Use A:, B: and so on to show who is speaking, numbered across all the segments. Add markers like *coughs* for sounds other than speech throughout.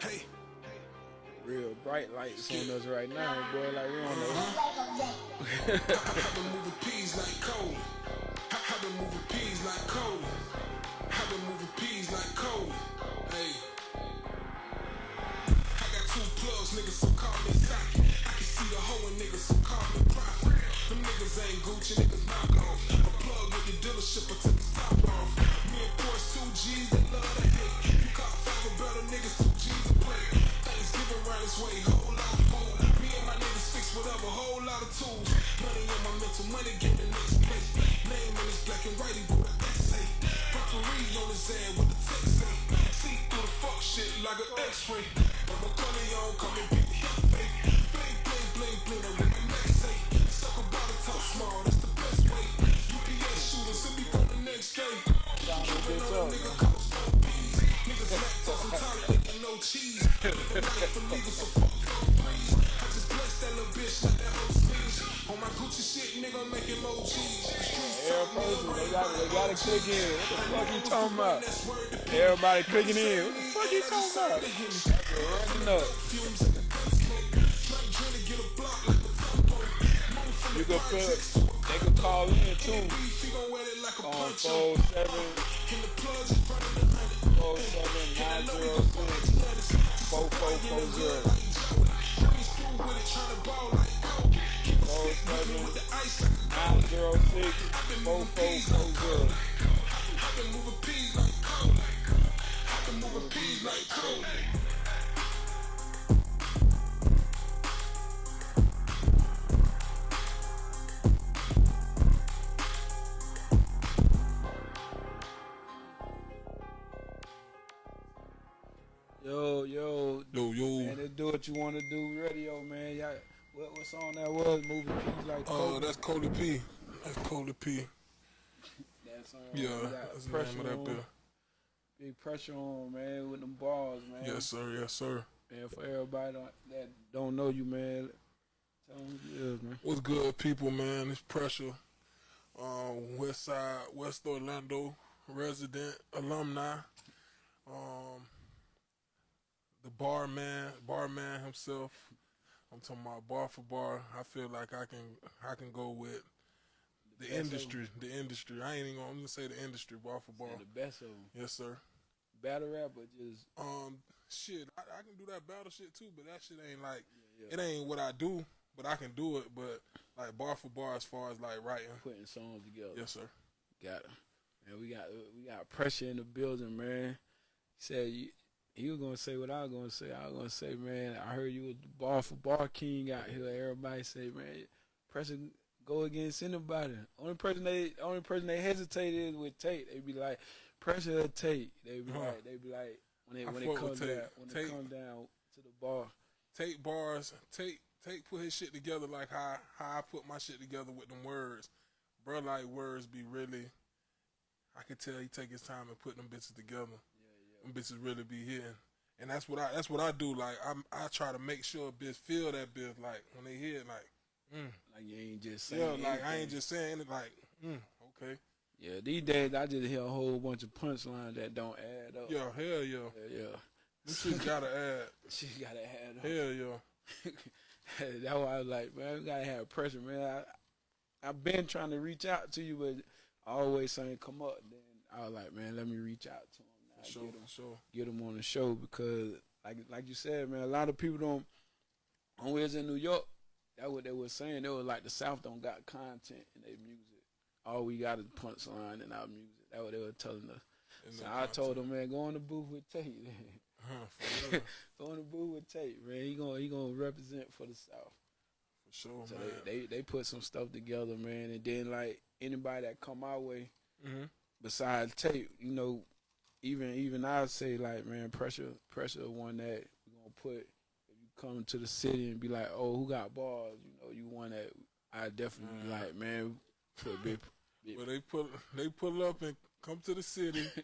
A: Hey.
B: Real bright lights on us right now, boy. Like we don't know.
A: I've been moving peas like coal. I've been moving peas like coal. I've been moving peas like coal. Hey. I got two plugs, niggas, so call me socket. I can see the hoe in niggas, so call me profit. Them niggas ain't Gucci, niggas knock off. A plug with the dealership, I took the top off. Me and Porsche, two G's, they love to niggas, two G's this way, whole lot of food. Me and my niggas fix whatever, whole lot of tools. Money on my mental, money get the next place. Name black and an essay. Referee on his head with the text say. See through the fuck shit like an x-ray. But my on, beat the fake. Bling, bling, bling, bling, with my say. Suck a bottle, talk small, that's the best way. UPS shooters, be on the next day. Keeping on a nigga, On my Gucci shit, nigga, I'm making more cheese. The streets
B: Every
A: talk, nigga,
B: person, they gotta in. What the fuck you talking about? Everybody clicking in. What the fuck you talking about? Up. You can put, they can call in too. On
A: poncho.
B: 47
A: Front of the hundred.
B: 47 906 4440.
A: Breeze through with it, tryna ball like coke. Keep a ice like a
B: 906 4440.
A: I've been moving peas like coke.
B: Yo, yo,
C: Yo, yo.
B: man, let's do what you want to do. Radio, man. Y'all, what, what song that was? Moving peas like
C: Oh,
B: Kobe.
C: that's Cody P. That's Cody P.
B: that song.
C: Yeah, that's the
B: pressure
C: name of that
B: on,
C: bill.
B: Big pressure on, man, with them balls, man.
C: Yes, sir. Yes, sir.
B: And for everybody that don't know you, man, tell them who you is, man.
C: What's good, people, man? It's pressure. Um, West Side, West Orlando resident alumni. Um, the barman, barman himself. I'm talking about bar for bar. I feel like I can, I can go with the
B: best
C: industry. The industry. I ain't even gonna, I'm gonna say the industry. Bar for bar.
B: Say the best of them.
C: Yes, sir.
B: Battle rap, but just
C: Um, shit, I, I can do that battle shit too, but that shit ain't like
B: yeah.
C: it ain't what I do, but I can do it. But like bar for bar, as far as like writing,
B: putting songs together.
C: yes sir.
B: Got it. Man, we got we got pressure in the building, man. He said you, he was gonna say what I was gonna say. I was gonna say, man, I heard you was the bar for bar king out here. Everybody say, man, pressure go against anybody. Only person they only person they hesitated is with Tate. They be like, pressure or Tate. They be
C: Huh.
B: like they be like when they
C: I
B: when it comes down when
C: Tate-
B: it come down to the bar.
C: Take bars, take take put his shit together like how how I put my shit together with them words. Bro, like words be really. I could tell he take his time and put them bitches together. Them bitches really be hitting. And that's what I that's what I do. Like I I try to make sure a bitch feel that bitch like when they hear it like mm.
B: Like you ain't just saying
C: yeah like I ain't just saying it like mm, okay
B: Yeah, these days I just hear a whole bunch of punchlines that don't add up.
C: yeah hell yeah
B: yeah. yeah.
C: this shit gotta add *laughs*
B: She gotta add up.
C: hell yeah *laughs*
B: That's why I was like, man, we gotta have pressure, man. I, I've been trying to reach out to you, but I always something come up. Then I was like, man, let me reach out to him.
C: Sure
B: get
C: sure
B: get him on the show because, like, like you said, man, a lot of people don't. When we was in New York, that's what they were saying. They were like, the South don't got content in their music. All we got is punchline in our music. That what they were telling us.
C: And
B: So I told them, man, go in the booth with Tate. *laughs*
C: Huh, *laughs*
B: go in the booth with Tate, man. He gonna he gonna represent for the South.
C: for sure
B: So
C: man
B: they, they they put some stuff together, man, and then like anybody that come our way
C: hmm
B: besides Tate, you know, even even I say like, man, pressure pressure one that we gonna put if you come to the city and be like, oh, who got balls? You know, you one that I definitely be
C: Mm.
B: like, man, put big. big *laughs*
C: Well, they pull they pull up and come to the city. *laughs*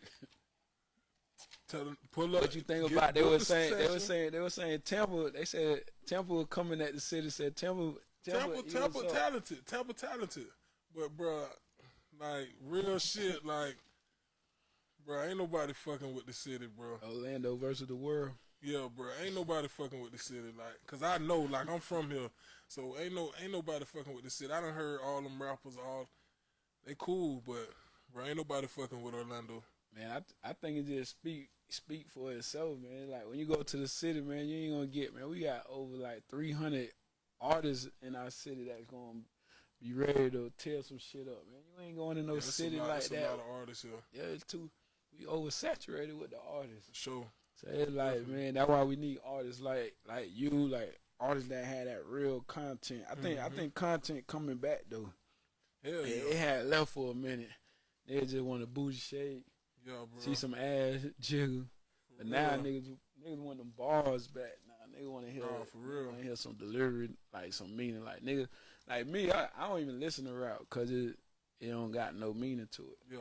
C: Tell them pull up.
B: What you think about? They were saying they were saying they were saying Temple. They said Temple coming at the city. Said Temple.
C: Temple,
B: you
C: Temple, talented, Temple, talented. But bruh, like real shit, like bro, ain't nobody fucking with the city, bro.
B: Orlando versus the world.
C: Yeah, bro, ain't nobody fucking with the city, like, cause I know, like, I'm from here, so ain't no, ain't nobody fucking with the city. I done heard all them rappers, all they cool, but bro, ain't nobody fucking with Orlando.
B: Man, I I think it just speak speak for itself, man. Like when you go to the city, man, you ain't gonna get man. We got over like three hundred artists in our city that's gonna be ready to tear some shit up, man. You ain't going to no
C: Yeah,
B: city
C: lot-
B: like that.
C: A lot of artists here,
B: yeah, it's too we oversaturated with the artists.
C: sure.
B: So it's like, man, that's why we need artists like like you, like artists that had that real content. I think I
C: Mhm.
B: think content coming back though.
C: Hell
B: It,
C: yeah,
B: it had left for a minute. They just want to booty shake,
C: yeah, bro.
B: see some ass jiggle. But now
C: real.
B: niggas niggas want them bars back. Now niggas want to hear
C: Nah, for real.
B: Want to hear some delivery, like some meaning. Like niggas, like me, I, I don't even listen to rap because it it don't got no meaning to it.
C: yeah,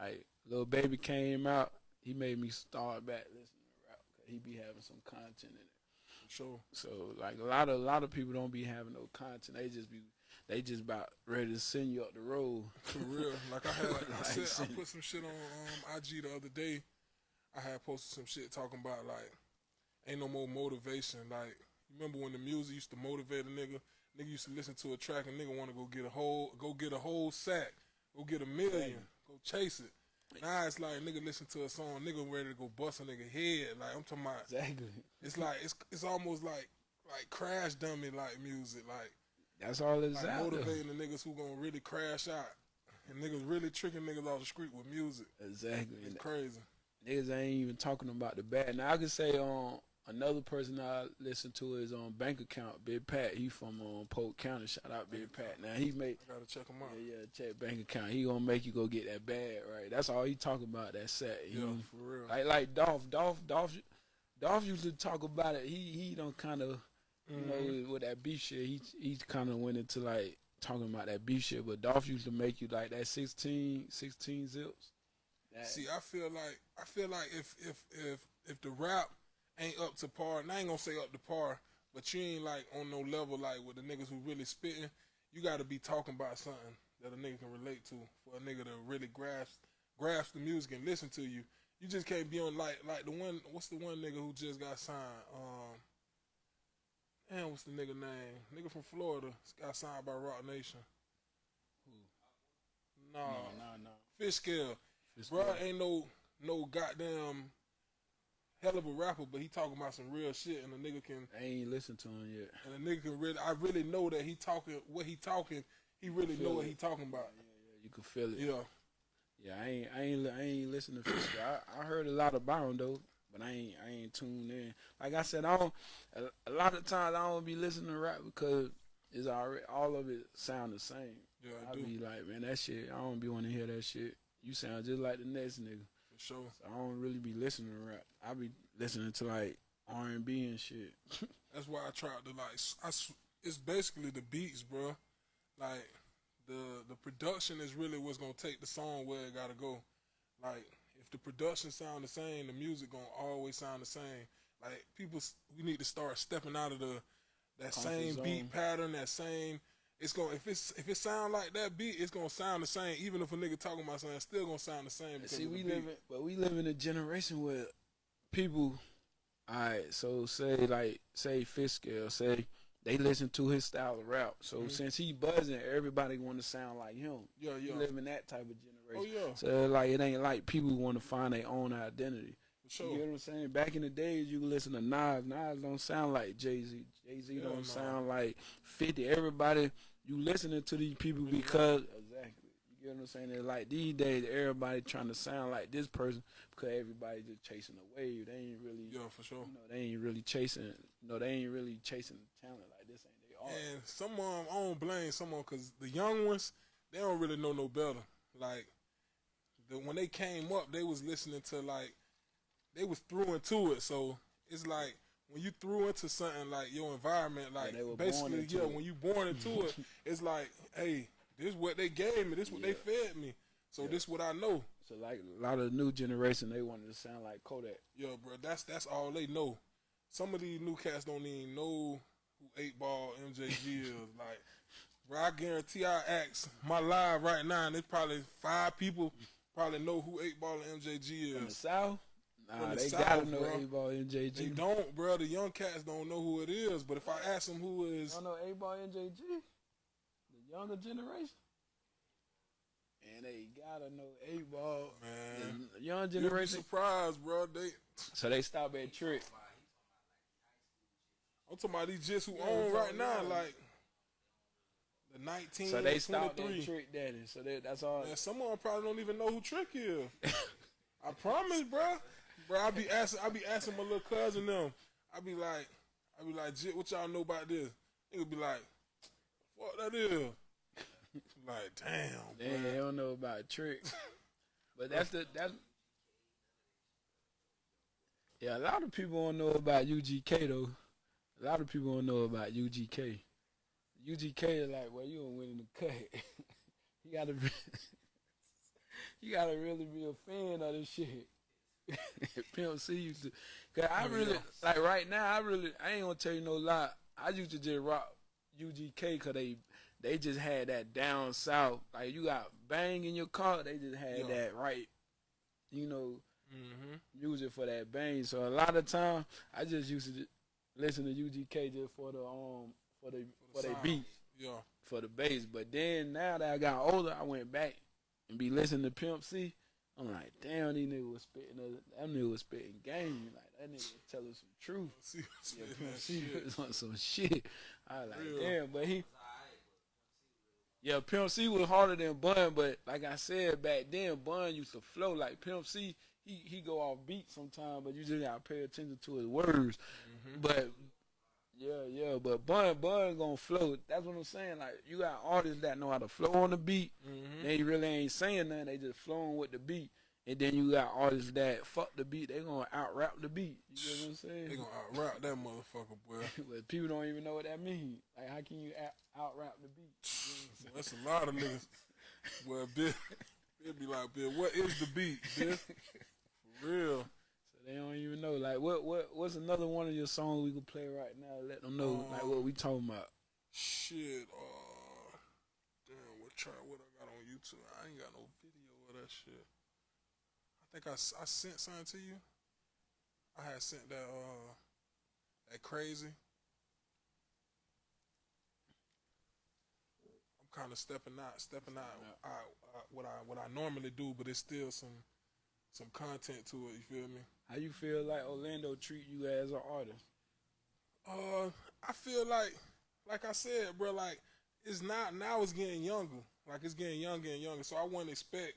B: Like Lil Baby came out, he made me start back listening to rap he be having some content in it.
C: for sure.
B: So like a lot of a lot of people don't be having no content. They just be they just about ready to send you up the road.
C: For real. Like I had, *laughs* I
B: Like,
C: said, I put some shit on um, IG the other day. I had posted some shit talking about like, ain't no more motivation. Like, remember when the music used to motivate a nigga? Nigga used to listen to a track and nigga want to go get a whole, go get a whole sack, go get a million, go chase it. Now it's like nigga listen to a song, nigga ready to go bust a nigga head. Like I'm talking about,
B: Exactly.
C: it's like it's it's almost like like crash dummy like music, like
B: That's all it's
C: like motivating the niggas who gonna really crash out. And niggas really tricking niggas off the street with music.
B: Exactly.
C: It's crazy.
B: Niggas ain't even talking about the bad. Now I can say um another person I listen to is on Bank Account, Big Pat. He from um, Polk County. Shout out Big Pat. Now he made.
C: I gotta check him out.
B: yeah, yeah, check bank account. He gonna make you go get that bag, right? That's all he talk about. That set. He,
C: Yeah, for real.
B: Like like Dolph, Dolph, Dolph, Dolph used to talk about it. He he don't kind of you
C: Mhm.
B: know with that beef shit. He he kind of went into like talking about that beef shit. But Dolph used to make you like that 16, 16 zips. That,
C: See, I feel like I feel like if if if if the rap ain't up to par, and I ain't gonna say up to par, but you ain't like on no level like with the niggas who really spitting. You got to be talking about something that a nigga can relate to for a nigga to really grasp grasp the music and listen to you. You just can't be on like like the one. What's the one nigga who just got signed? Um, damn, what's the nigga name? Nigga from Florida got signed by Roc Nation. Who? Nah,
B: no, no, no.
C: Fish Scale.
B: It's
C: Bro, ain't no no goddamn hell of a rapper, but he talking about some real shit, and a nigga can
B: I ain't listened to him yet.
C: and a nigga can really. I really know that he talking what he talking. He really know what he talking about.
B: Yeah, yeah, you can feel it.
C: Yeah,
B: Yeah, I ain't, I ain't, I ain't listening to Fisher. I, I heard a lot about him though, but I ain't, I ain't tuned in. Like I said, I don't. A, a lot of times I don't be listening to rap because it's already all of it sound the same.
C: yeah,
B: I
C: I do
B: be like, man, that shit. I don't be want to hear that shit. You sound just like the next nigga.
C: For sure.
B: So I don't really be listening to rap. I be listening to like R and B and shit. *laughs*
C: That's why I tried to like. I it's basically the beats, bro. Like the the production is really what's gonna take the song where it gotta go. Like if the production sound the same, the music gonna always sound the same. Like people, we need to start stepping out of the that
B: Comfort
C: same
B: zone.
C: beat pattern, that same. It's gonna if it's if it sound like that beat, it's gonna sound the same. Even if a nigga talking about something, it's still gonna sound the same. Because
B: See, we live in, but we live in a generation where people. Alright, so say like say Fiskell, say they listen to his style of rap. So
C: Mhm.
B: since he buzzing, everybody want to sound like him.
C: Yeah,
B: We
C: yeah.
B: live in that type of generation.
C: Oh yeah,
B: So like it ain't like people want to find their own identity.
C: for
B: You
C: sure.
B: get what I'm saying? Back in the days, you could listen to Nas. Nas don't sound like Jay Z. Jay Z don't
C: no.
B: sound like Fifty. Everybody, you listening to these people because exactly. You get what I'm saying? It's like these days, everybody trying to sound like this person because everybody just chasing a wave. They ain't really,
C: Yeah, for sure.
B: you know, they ain't really chasing. You know, they ain't really chasing talent like this. Ain't they art?
C: And some of them, I don't blame some someone because the young ones, they don't really know no better. Like, the, when they came up, they was listening to like, they was through into it. So it's like when you threw into something like your environment, like
B: they were born
C: basically, yeah,
B: it.
C: when you born into it, *laughs* it's like, hey, this is what they gave me, this is what they fed me. So
B: Yeah.
C: this what I know.
B: So like a lot of the new generation, they wanted to sound like Kodak.
C: Yo, bro, that's that's all they know. Some of these new cats don't even know who eight ball MJG is. *laughs* Like, bro, I guarantee I ask my live right now, and there's probably five people probably know who Eight Ball and MJG
B: From the
C: is.
B: South? Nah,
C: the
B: they
C: South,
B: gotta know. Eight Ball MJG.
C: They don't, bro. The young cats don't know who it is. But if I ask them who is,
B: don't know Eight Ball MJG? The younger generation? And they gotta know Eight Ball.
C: man,
B: The young
C: you'll be
B: generation.
C: surprised, bro. They,
B: So they stop at Trick.
C: I'm talking about these just who
B: Yeah,
C: own right now,
B: about-
C: like the 19,
B: So they stopped at
C: 23.
B: Trick Daddy. So they, that's all.
C: Man, some of them probably don't even know who Trick is. *laughs* I promise, bro. Bro, I be asking, I be asking my little cousin them. I be like, I be like, Jit, what y'all know about this? Nigga be like, what that is? like, damn,
B: They, they don't know about tricks. *laughs* But that's the that's yeah. A lot of people don't know about UGK though. A lot of people don't know about UGK. UGK is like, well, you don't win in the cut. *laughs* you gotta, you *laughs* gotta really be a fan of this shit. *laughs* Pimp C used to, cause I
C: Oh,
B: really
C: yeah.
B: like right now. I really, I ain't gonna tell you no lie. I used to just rock UGK cause they, they just had that down south. Like you got bang in your car, they just had
C: Yeah.
B: that right. You know,
C: Mm-hmm.
B: use it for that bang. So a lot of time, I just used to listen to UGK just for the um for the for,
C: the sound.
B: beat
C: Yeah.
B: for the bass. But then now that I got older, I went back and be listening to Pimp C. I'm like, damn, these niggas was spitting, a- them niggas was spitting game. Like that nigga was telling some truth. *laughs*
C: See,
B: Yeah,
C: spitting
B: Pimp *laughs* C was on some shit. I was like,
C: Real.
B: damn, but he. Yeah, Pimp C was harder than Bun, but like I said back then, Bun used to flow like Pimp C. He he go off beat sometimes, but you just gotta pay attention to his words.
C: Mm-hmm.
B: But yeah, yeah, but Bun Bun gonna flow. That's what I'm saying. Like you got artists that know how to flow on the beat.
C: Mm-hmm.
B: They really ain't saying nothing. They just flowing with the beat. And then you got artists that fuck the beat. They gonna out rap the beat. You know what I'm saying?
C: They gonna out rap that motherfucker, boy. *laughs*
B: but people don't even know what that means. Like, how can you out rap the beat? You know?
C: That's a lot of niggas. *laughs* Well, Bill, Bill be like, Bill, what is the beat, Bill? *laughs* For real.
B: They don't even know. Like, what what what's another one of your songs we could play right now? Let them know like what we talking about.
C: Shit, uh, damn, what try what I got on YouTube? I ain't got no video of that shit. I think I, I sent something to you. I had sent that uh that crazy. I'm kind of stepping out, stepping out, out, out what I what I normally do, but it's still some some content to it. You feel me?
B: How you feel like Orlando treat you as an artist?
C: Uh, I feel like, like I said, bro, like it's not now. It's getting younger. Like it's getting younger and younger. So I wouldn't expect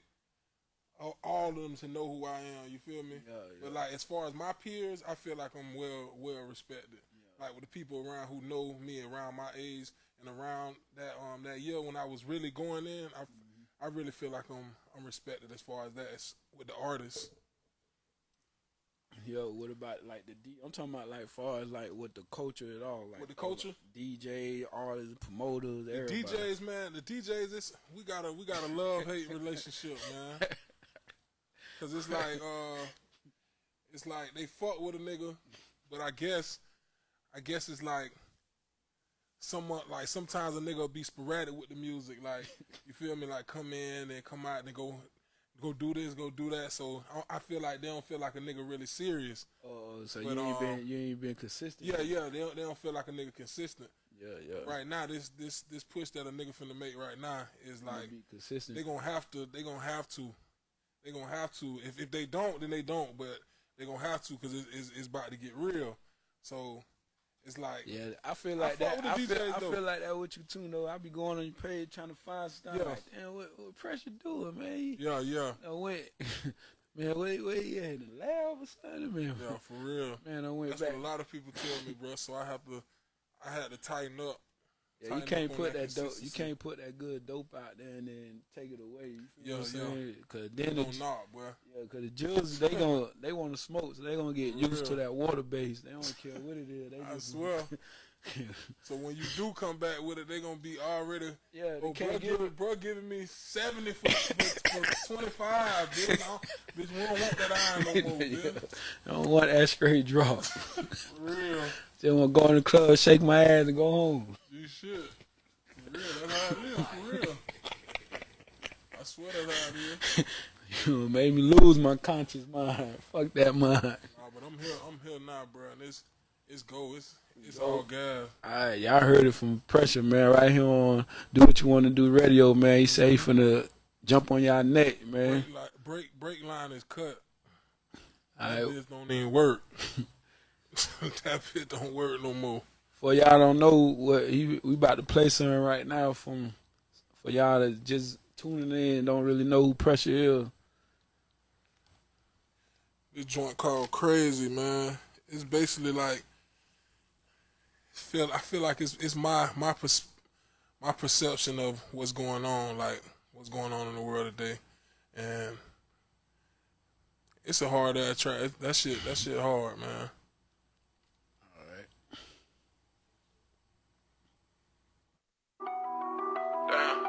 C: all, all of them to know who I am. You feel me?
B: Yeah,
C: But like as far as my peers, I feel like I'm well well respected. Like with the people around who know me around my age and around that um that year when I was really going in, I I really feel like I'm I'm respected as far as that as with the artists.
B: Yo, what about like the D? I'm talking about like far as like with the culture at all, like
C: With the culture?
B: DJ, artists, promoters,
C: The
B: everybody.
C: DJs, man, the DJs, it's we got a we got a love hate relationship, man. *laughs* Cause it's like uh, it's like they fuck with a nigga, but I guess, I guess it's like, somewhat like sometimes a nigga will be sporadic with the music, like you feel me, like come in and come out and go, go do this, go do that. So I, I feel like they don't feel like a nigga really serious.
B: Oh, so
C: But,
B: you ain't
C: um,
B: been you ain't been consistent.
C: Yeah, yeah, they don't, they don't feel like a nigga consistent.
B: yeah, yeah.
C: Right now, this this this push that a nigga finna make right now is like
B: be consistent.
C: they gonna have to. They gonna have to. They gonna have to. If if they don't, then they don't. But they gonna have to because it, it's it's about to get real. So it's like
B: yeah, I feel like
C: fuck
B: that. I feel, I feel like that with you too, though. I be going on your page trying to find stuff.
C: Yeah.
B: Like, damn, what, what pressure doing, man?
C: Yeah, yeah,
B: I went, *laughs* man, wait, wait, yeah, in the lab or something, man.
C: yeah, for real.
B: Man, I went
C: That's
B: back.
C: what a lot of people tell me, bro. So I have to. I had to tighten up.
B: Yeah, you can't put
C: that
B: dope. You can't put that good dope out there and then take it away. You feel
C: Yeah,
B: what I'm saying? Cause then the,
C: knock, bro.
B: yeah, cause the Jills they gonna they want to smoke, so they gonna get used to that water base. They don't care what it is. They *laughs*
C: I
B: just,
C: swear. *laughs* So when you do come back with it, they gonna be already.
B: yeah, they
C: Oh, bro,
B: can't
C: give
B: give
C: it, bro, giving me seventy for, for, for twenty five, bitch. I don't- Bitch, we don't want that iron no more, *laughs* bitch.
B: I don't want that straight drop.
C: For real.
B: Just want to go in the club, shake my ass, and go home.
C: You should. For real, that's how it is. For real. I swear that's how it is. *laughs*
B: You made me lose my conscious mind. Fuck that mind.
C: Nah, but I'm here. I'm here now, bro. And it's it's go. It's it's all gas.
B: Alright, y'all heard it from Pressure, man. Right here on Do What You Want to Do Radio, man. He say he finna jump on y'all neck, man.
C: Break, like, break break line is cut.
B: Alright,
C: This don't even work. *laughs* that bit don't work no more.
B: for y'all don't know what he we about to play something right now from for y'all that just tuning in don't really know who Pressure is.
C: This joint called Crazy, man. It's basically like feel. I feel like it's it's my my pers- my perception of what's going on, like what's going on in the world today, and it's a hard ass track. That shit. That shit hard, man.
B: Alright.
C: Damn,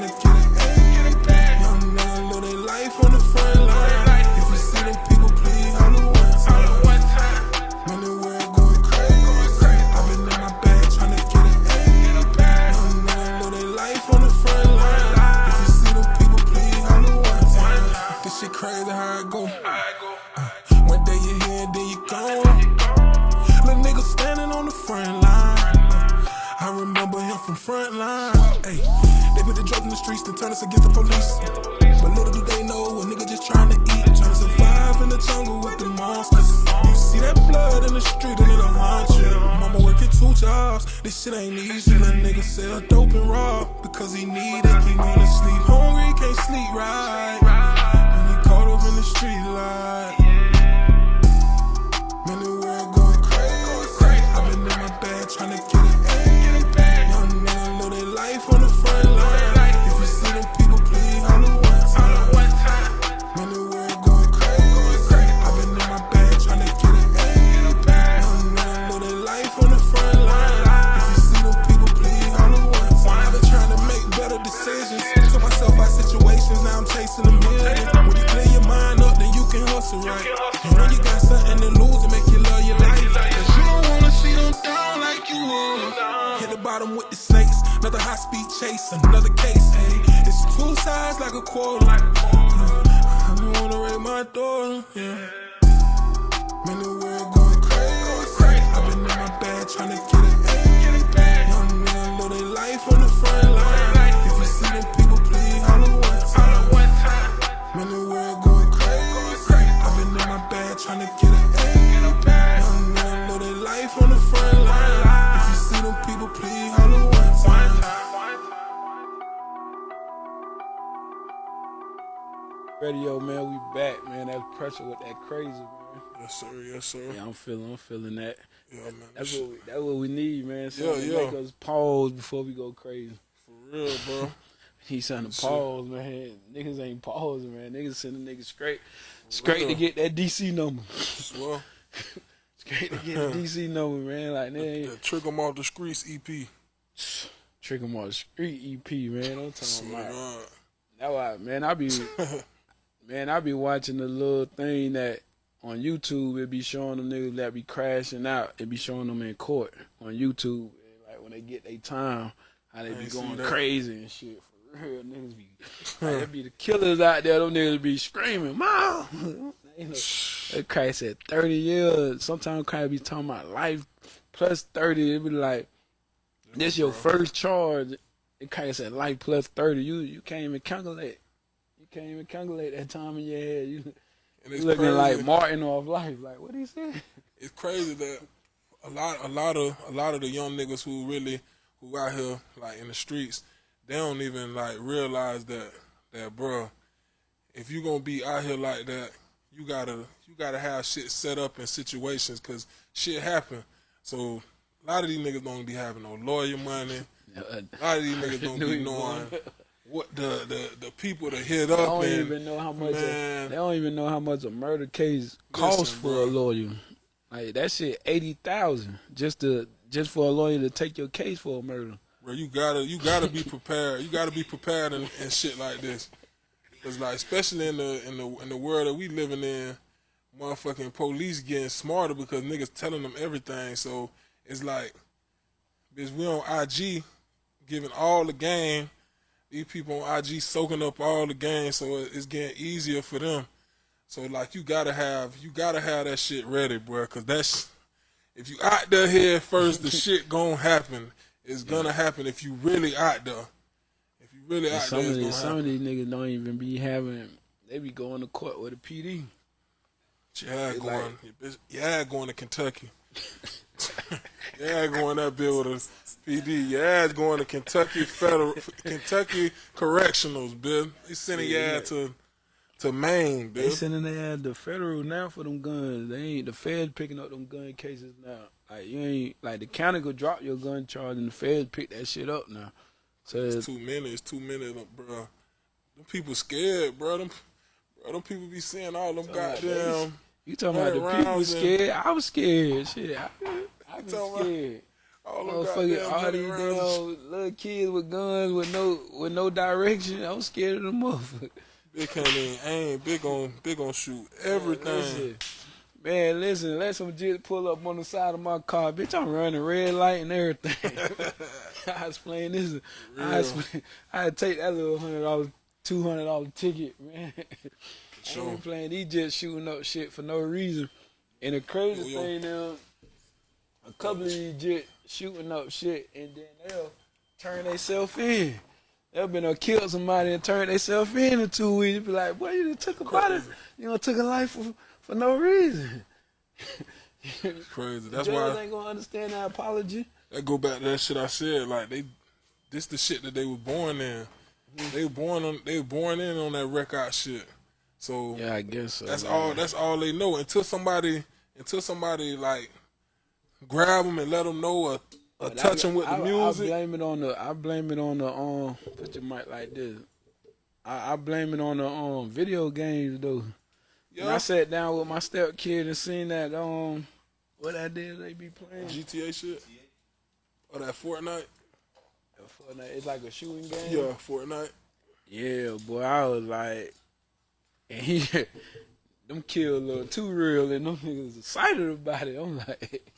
C: this crazy how it go. Uh, One day you here, then you gone. Little nigga standing on the front line. Uh, I remember him from front line. Hey, they put the drugs in the streets and turn us against the police. But little do they know a nigga just trying to eat, trying to survive in the jungle with the monsters. You see that blood in the street and it'll haunt you. Mama working two jobs, this shit ain't easy. Little nigga sell dope and rob because he need it. He wanna sleep hungry, can't sleep right. Up in the street light. Man, the world going crazy. I've been in my bag trying to And when you got something to lose, it make you love your life. Cause you don't wanna see them down like you would. Hit the bottom with the snakes, another high speed chase, another case. Hey, it's two sides like a quarter. I don't wanna raise my daughter, yeah. Man, the world going crazy. I've been in my bag trying to get
B: Radio, man, we back, man. That's Pressure with that crazy, man.
C: Yes, sir. Yes, sir.
B: Yeah, I'm feeling, I'm feeling that.
C: Yeah, man.
B: That's what we, that's what we need, man. So
C: Yeah, yeah.
B: make us pause before we go crazy.
C: for real, bro. *laughs*
B: He
C: Shit.
B: pause, man. Niggas ain't pausing, man. Niggas sending niggas straight, *laughs* *laughs* straight to get that DC number.
C: Well,
B: Straight to get the DC number, man. Like
C: yeah,
B: ain't
C: trick 'em off the streets E EP.
B: trick 'em on the street EP, man. I'm talking about.
C: God.
B: That why, man. I be, man. I be watching the little thing that on YouTube. It be showing them niggas that be crashing out. It be showing them in court on YouTube. And like when they get their time, how they
C: I
B: be going crazy and shit. For real, niggas be. *laughs* like, it be the killers out there. Them niggas be screaming, "Mom!" you *laughs* know, that crack said thirty years. Sometimes crack be talking about life plus thirty. It be like this your first charge. It kind of said life plus thirty. You you can't even calculate. You can't even calculate that time in your head. You,
C: And
B: you
C: it's
B: looking
C: crazy.
B: like Martin off life. Like what he say?
C: it's crazy that a lot, a lot of, a lot of the young niggas who really, who out here like in the streets, they don't even like realize that, that bro, if you gonna be out here like that, you gotta, you gotta have shit set up in situations because shit happen. So a lot of these niggas don't be having no lawyer money. *laughs* A lot of these niggas don't
B: Knew
C: be *laughs* knowing
B: going.
C: What the, the, the people to hit
B: They
C: up
B: don't
C: and
B: even know how much. A, they don't even know how much a murder case costs for
C: bro.
B: a lawyer. Like that shit, eighty thousand just to just for a lawyer to take your case for a murder.
C: Bro, you gotta you gotta be prepared. You gotta be prepared and, in shit like this. Cause like especially in the in the in the world that we living in, motherfucking police getting smarter because niggas telling them everything. So it's like, bitch, we on IG giving all the game. These people on IG soaking up all the game, so it's getting easier for them. So like, you gotta have you gotta have that shit ready, bro, because that's if you out there here first, the *laughs* shit gonna happen. It's gonna happen if you really out there. If you really
B: And
C: out
B: some
C: there,
B: of these, some
C: happen.
B: of these niggas don't even be having. They be going to court with a PD.
C: Yeah, going,
B: like-
C: yeah, going to Kentucky. *laughs* yeah, going up bill with a PD. Yeah, it's going to Kentucky Federal, Kentucky Correctionals, bitch. They sending
B: Yeah,
C: yeah,
B: yeah.
C: to to Maine,
B: They
C: bitch.
B: sending their ass the federal now for them guns. They ain't the Fed picking up them gun cases now. Like you ain't like the county could drop your gun charge and the Fed pick that shit up now. So
C: It's
B: it's,
C: too many. It's too many, bro. Them people scared, bro. Them, bro, them people be seeing all them goddamn.
B: you talking about the people
C: rounds and-
B: scared? I was scared. Shit, I, I
C: about
B: scared.
C: All them
B: Motherfucking all these damn little kids with guns with no with no direction. I'm scared of them motherfuckers.
C: Big can't even aim. Big on, big on shoot everything.
B: Listen, man, listen, let some jit pull up on the side of my car. Bitch, I'm running red light and everything. *laughs* I was playing this. I,
C: Real.
B: I had to take that little hundred dollar, two hundred dollar ticket, *laughs* man. I
C: Sure.
B: ain't playing these just shooting up shit for no reason. And the crazy
C: Yo, yo.
B: thing now, a couple of these jit shooting up shit and then they'll turn themselves in. They'll been uh, kill somebody and turn themselves in in two weeks. Be like, boy, you done took a body, you know, took a life for, for no reason.
C: it's Crazy. That's
B: Judge
C: why
B: ain't gonna understand that apology.
C: that go back to that shit I said. Like they, this the shit that they were born in. They were born on. They were born in on that record shit. So
B: Yeah, I guess so.
C: that's
B: man.
C: all. That's all they know. Until somebody, until somebody like grab them and let them know or, or touch
B: I-
C: them with the music.
B: I blame it on the. I blame it on the. Um, put your mic like this. I, I blame it on the um video games though. When I sat down with my step kid and seen that um what I did they be playing.
C: GTA shit. Or that Fortnite.
B: Fortnite, It's like a shooting game.
C: Yeah, Fortnite.
B: Yeah, boy, I was like, *laughs* and he, them kids look too real, and them niggas excited about it. I'm like, *laughs*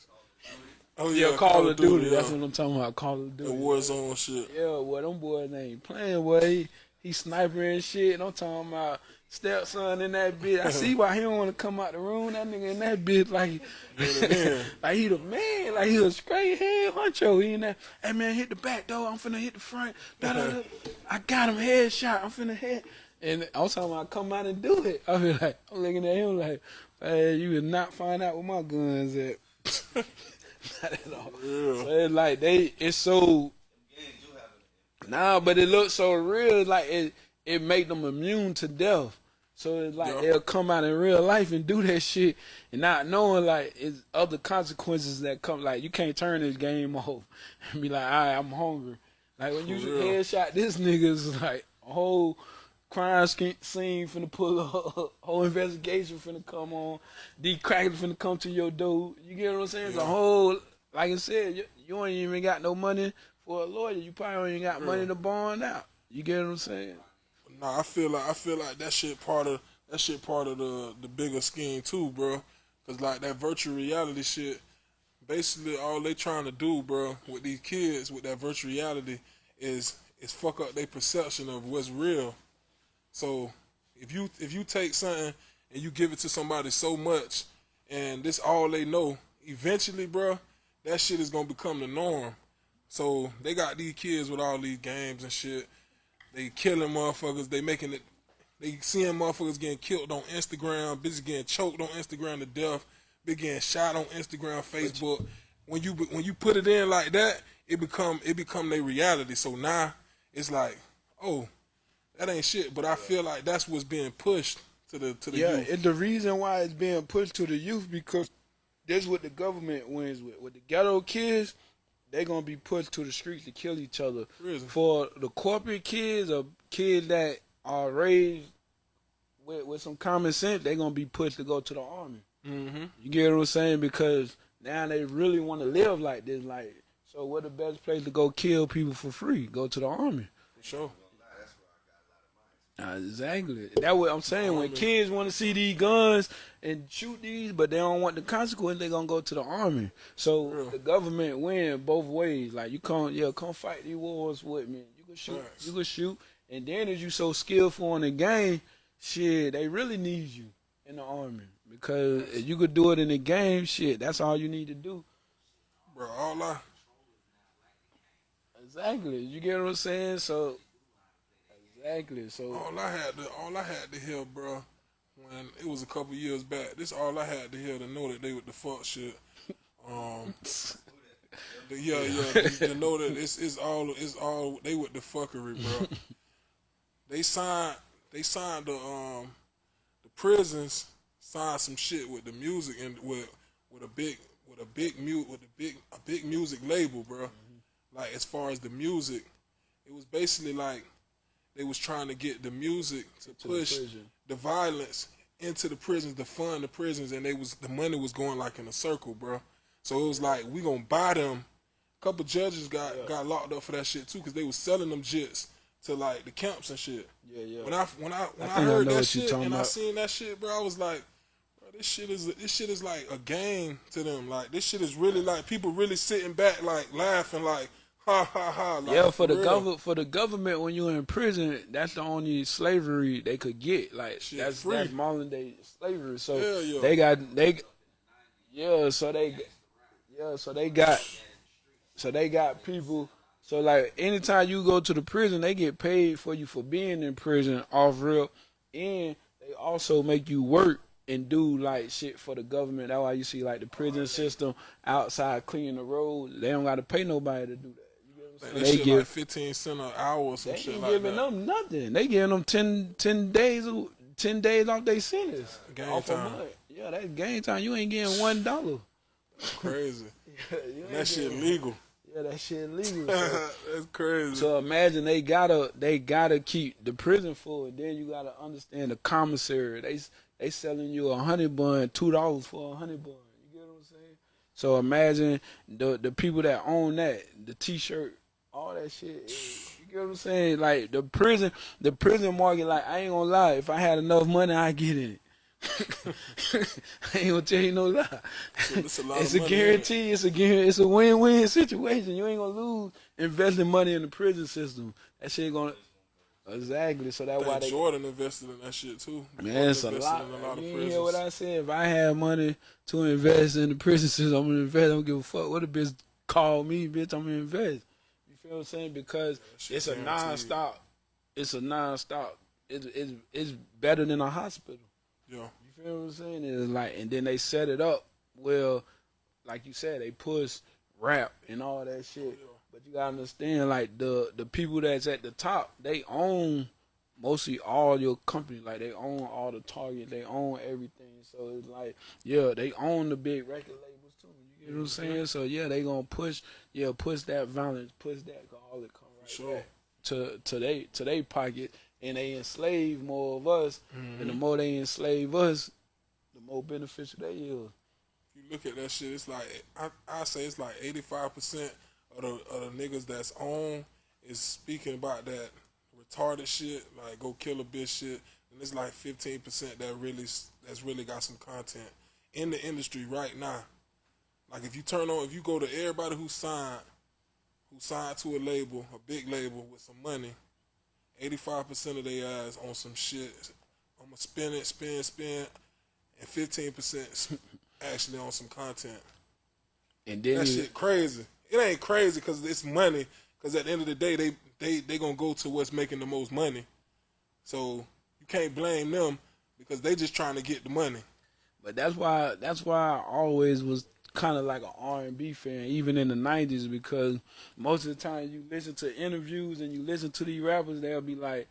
C: Oh
B: yeah,
C: yeah,
B: Call, of Duty.
C: yeah.
B: That's what I'm talking about. Call of Duty.
C: The
B: Duty.
C: Warzone shit.
B: Yeah, boy, them boys ain't playing. Boy, he, he sniper and shit. And I'm talking about stepson in that bitch. I see why he don't want to come out the room. That nigga in that bitch like, *laughs* like he the man. Like he a straight head honcho. He in that. Hey man, hit the back door. I'm finna hit the front. Da, da, da. I got him headshot. I'm finna hit. And I was talking about come out and do it. I be like, I'm looking at him like, hey, you will not find out where my guns at. *laughs* *laughs* not at all.
C: Yeah.
B: So it's like they, it's so Nah, but it looks so real, like it it make them immune to death. So it's like
C: Yeah.
B: they'll come out in real life and do that shit and not knowing like it's other consequences that come. Like you can't turn this game *laughs* off and be like, all right, I'm hungry. Like when you headshot this nigga's like a whole crime scene finna pull up, *laughs* whole investigation finna come on, D crackers finna come to your door. You get what I'm saying? It's a whole, like I said, you, you ain't even got no money for a lawyer. You probably ain't got money to bond out. You get what I'm saying?
C: Nah, I feel like I feel like that shit part of that shit part of the the bigger scheme too, bro. Cause like that virtual reality shit, basically all they trying to do, bro, with these kids with that virtual reality is is fuck up their perception of what's real. So if you if you take something and you give it to somebody so much, and this all they know, eventually, bro, that shit is gonna become the norm. So they got these kids with all these games and shit. They killing motherfuckers. They making it. They seeing motherfuckers getting killed on Instagram. Bitches getting choked on Instagram to death. Big getting shot on Instagram, Facebook. When you when you put it in like that, it become it become their reality. So now it's like, oh, that ain't shit. But I feel like that's what's being pushed to the to the
B: Yeah,
C: youth.
B: and the reason why it's being pushed to the youth because that's what the government wins with. With the ghetto kids, they're gonna be pushed to the streets to kill each other.
C: Prison.
B: For the corporate kids or kids that are raised with, with some common sense, they're gonna be pushed to go to the army.
C: mm-hmm.
B: You get what I'm saying? Because now they really want to live like this. Like, so what the best place to go kill people for free? Go to the army.
C: For sure.
B: Exactly. That what I'm saying. When kids want to see these guns and shoot these, but they don't want the consequence, they gonna go to the army. So
C: Yeah.
B: the government win both ways. Like you come, yeah, come fight these wars with me. You can shoot,
C: Facts.
B: you can shoot, and then as you so skillful in the game, shit, they really need you in the army because if you could do it in the game, shit, that's all you need to do.
C: Bro, all I
B: Exactly. You get what I'm saying? So exactly. So
C: all I had to all I had to hear, bro, when it was a couple years back. This all I had to hear to know that they with the fuck shit. Um, the- yeah, yeah, to, to know that it's it's all it's all they with the fuckery, bro. *laughs* they signed they signed the um the prisons signed some shit with the music and with with a big with a big mute with a big a big music label, bro. Like as far as the music, it was basically like they was trying to get the music to,
B: To
C: push
B: prison.
C: the violence into the prisons to fund the prisons, and they was the money was going like in a circle, bro. So it was like we gonna buy them. A couple judges got got locked up for that shit too, because they was selling them jits to like the camps and shit.
B: yeah, yeah.
C: When I when I when
B: I
C: I,
B: think I
C: heard that shit
B: talking
C: and I seen that shit, bro, I was like, bro, this shit is this shit is like a game to them. Like this shit is really like people really sitting back, like laughing, like ha ha ha. Like,
B: Yeah, for the government, for the government, when you're in prison, that's the only slavery they could get. Like
C: Shit,
B: that's
C: free.
B: that's modern day slavery. So
C: Hell yeah.
B: they got they, yeah. So they, yeah. So they got, so they got people. So like anytime you go to the prison, they get paid for you for being in prison off real, and they also make you work and do like shit for the government. That's why you see like the prison system outside cleaning the road. They don't got to pay nobody to do that. Get what
C: Like,
B: saying?
C: that shit like fifteen cent an hour or some
B: They
C: shit
B: ain't
C: like
B: giving them nothing. They giving them 10, 10 days, ten days off their sentence.
C: Game
B: off
C: time.
B: Yeah, that's game time. You ain't getting one dollar.
C: Crazy. *laughs*
B: Ain't
C: That shit
B: getting-
C: legal.
B: Yeah, that shit legal. *laughs* So,
C: That's crazy.
B: so imagine they gotta they gotta keep the prison full. And then you gotta understand the commissary. They they selling you a honey bun two dollars for a honey bun. You get what I'm saying? So imagine the the people that own that the T-shirt, all that shit. You get what I'm saying? Like the prison, the prison market. Like I ain't gonna lie, if I had enough money, I get in it. *laughs* I ain't gonna tell you no lie.
C: It's a lot *laughs* of
B: It's a
C: money,
B: guarantee. It's a guarantee. It's a win-win situation. You ain't gonna lose investing money in the prison system. That shit gonna exactly. So that's why they
C: Jordan invested in that shit too.
B: Man, it's a lot.
C: in a lot
B: you hear what. I said? If I had money to invest in the prison system, I'm gonna invest. I don't give a fuck what a bitch call me, bitch. I'm gonna invest. Feel what I'm saying? Because
C: shit
B: it's a non-stop. It's a non-stop. It's it's it's better than a hospital.
C: Yeah.
B: You feel what I'm saying? It's like, and then they set it up well, like you said, they push rap and all that shit. Oh, but you gotta understand, like the the people that's at the top, they own mostly all your company. Like they own all the Target, they own everything. So it's like, yeah, they own the big record too. You know what I'm saying? So yeah, they gonna push, yeah, push that violence, push that all it come right
C: Sure.
B: back to to they to they pocket, and they enslave more of us. And the mm-hmm. more they enslave us, the more beneficial they is.
C: you look at that shit, it's like I I say it's like eighty five percent of the of the niggas that's on is speaking about that retarded shit, like go kill a bitch shit, and it's like fifteen percent that really that's really got some content in the industry right now. Like if you turn on, if you go to everybody who signed, who signed to a label, a big label with some money, eighty five percent of their ass on some shit. I'm gonna spin it, spin, spin, and fifteen percent actually on some content.
B: And then
C: That
B: you-
C: shit crazy. It ain't crazy because it's money. Because at the end of the day, they they they gonna go to what's making the most money. So you can't blame them because they just trying to get the money.
B: But that's why that's why I always was kind of like an R and B fan, even in the '90s, because most of the time you listen to interviews and you listen to these rappers, they'll be like,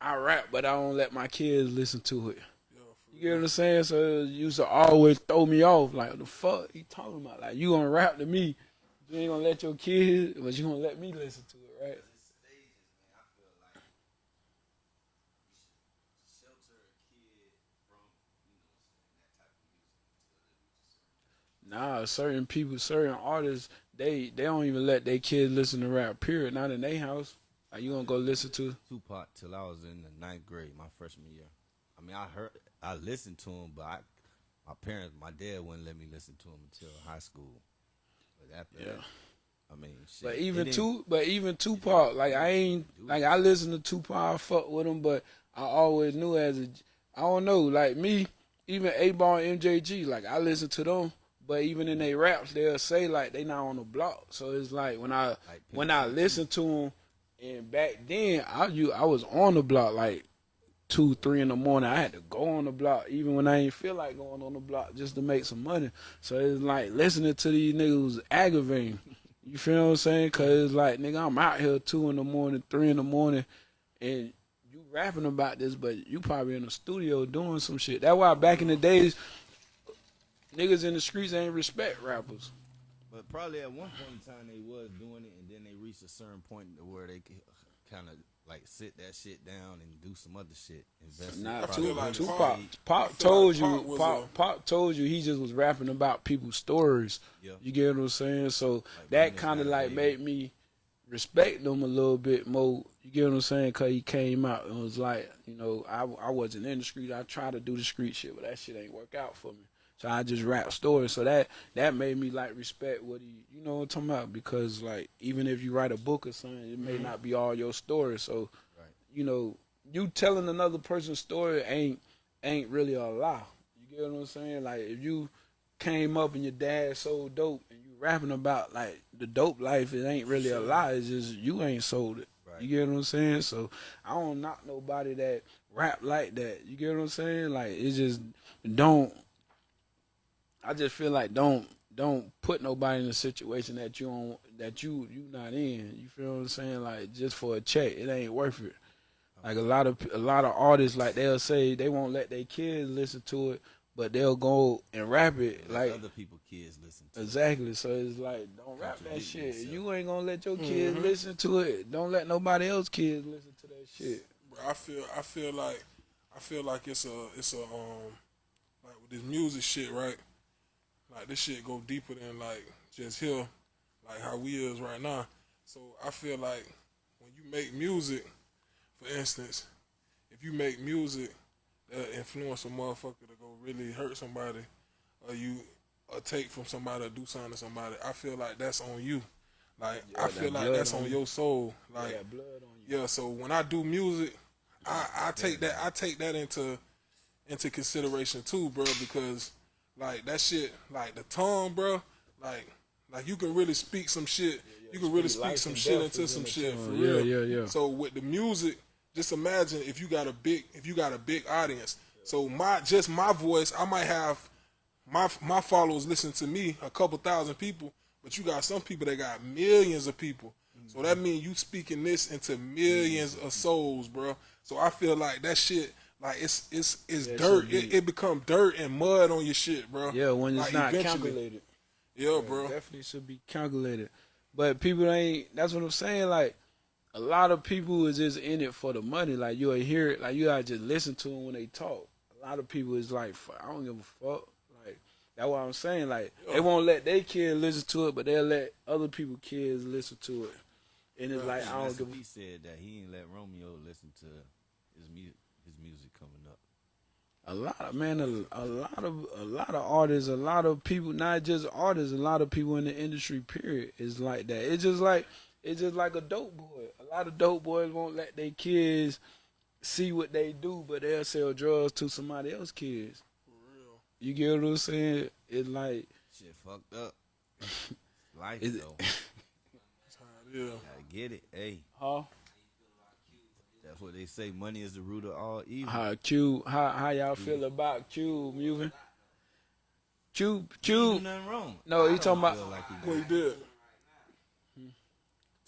B: "I rap, but I don't let my kids listen to it."
C: Yo,
B: You get what I'm saying? So it used to always throw me off. Like, the fuck he talking about? Like, you gonna rap to me, you ain't gonna let your kids, but you gonna let me listen to it, right? Nah, certain people, certain artists, they they don't even let their kids listen to rap. Period. Not in their house. Are you gonna go listen to?
D: Tupac till I was in the ninth grade, my freshman year. I mean, I heard, I listened to him, but I, my parents, my dad wouldn't let me listen to him until high school. But after
B: Yeah.
D: that, I mean, shit,
B: But even two, but even Tupac, like I ain't like I listen to Tupac, I fuck with him, but I always knew as a, I don't know, like me, even Eight Ball MJG, like I listen to them, but even in their raps, they'll say like they not on the block. So it's like when I
D: Like
B: when I listen to them, and back then I you I was on the block like two, three in the morning. I had to go on the block, even when I ain't feel like going on the block, just to make some money. So it's like listening to these niggas was aggravating. *laughs* You feel what I'm saying? Cause it's like, nigga, I'm out here two in the morning, three in the morning, and you rapping about this, but you probably in the studio doing some shit. That's why back in the days, niggas in the streets ain't respect rappers.
D: But probably at one point in time they was doing it, and then they reached a certain point where they could kind of like sit that shit down and do some other shit. Invest in
B: Nah, Tupac,
C: like
B: Tupac,
C: Pac-
B: Pop told
C: like
B: you,
C: was
B: Pop, Pop told you he just was rapping about people's stories.
D: Yeah.
B: You get what I'm saying? So
D: Like,
B: that kind of like made me respect them a little bit more. You get what I'm saying? Cause he came out and was like, you know, I I wasn't in the street. I tried to do the street shit, but that shit ain't work out for me. So I just rap stories. So that that made me like respect what he, you know what I'm talking about? Because like even if you write a book or something, it may mm-hmm. not be all your story. So
D: Right.
B: you know, you telling another person's story ain't ain't really a lie. You get what I'm saying? Like if you came up and your dad sold dope and you rapping about like the dope life, it ain't really a lie. It's just you ain't sold it.
D: Right.
B: You get what I'm saying? So I don't knock nobody that rap like that. You get what I'm saying? Like it just don't. I just feel like don't don't put nobody in a situation that you don't that you you not in. You feel what I'm saying? Like just for a check, it ain't worth it. Like a lot of a lot of artists, like they'll say they won't let their kids listen to it, but they'll go and rap it. Like
D: other people kids listen to. it.
B: exactly. So it's like don't rap that shit.
D: yourself.
B: You ain't gonna let your kids listen to it. Don't let nobody else kids listen to that shit.
C: Bro, I feel I feel like I feel like it's a it's a um like with this music shit, right? Like this shit go deeper than like just here, like how we is right now. So I feel like when you make music, for instance, if you make music that influence a motherfucker to go really hurt somebody, or you or take from somebody or do something to somebody, I feel like that's on you. Like I feel like that's
B: on
C: on
B: you.
C: your soul. Like
B: Got blood on you.
C: yeah, so when I do music, I, I take that I take that into into consideration too, bro, because like that shit, like the tongue, bro, like like you can really speak some shit. you can really
B: speak
C: some shit into
B: in
C: some shit for
B: Yeah,
C: real.
B: yeah, yeah.
C: So with the music, just imagine if you got a big if you got a big audience. So my just my voice, I might have my my followers listen to me, a couple thousand people, but you got some people that got millions of people. So that means you speaking this into millions of souls, bro. So I feel like that shit, like it's it's it's
B: Yeah,
C: dirt. It,
B: deep.
C: it become dirt and mud on your shit, bro.
B: Yeah, when it's
C: Like,
B: not
C: eventually.
B: calculated.
C: Yeah, bro.
B: Definitely should be calculated. But people ain't that's what I'm saying, like a lot of people is just in it for the money. Like you'll hear it, like you gotta just listen to them when they talk. A lot of people is like, I don't give a fuck. Like that's what I'm saying. Like they won't let their kids listen to it, but they'll let other people kids listen to it. And it's like I don't
D: Master
B: give.
D: P said that he didn't let Romeo listen to his music, his music coming up.
B: A lot of man, a, a lot of a lot of artists, a lot of people, not just artists, a lot of people in the industry. Period is like that. It's just like it's just like a dope boy. A lot of dope boys won't let their kids see what they do, but they'll sell drugs to somebody else's kids. You get what I'm saying? It's like
D: Shit fucked up. *laughs* Life though.
C: Yeah. *laughs*
D: Gotta get it. Hey,
B: huh?
D: That's what they say. Money is the root of all evil.
B: How Q? How how y'all feel about Q moving? Q
D: He do
B: Q.
D: nothing wrong.
B: No,
D: I
B: he talking about-
D: feel like he
C: What he
D: did.
C: did?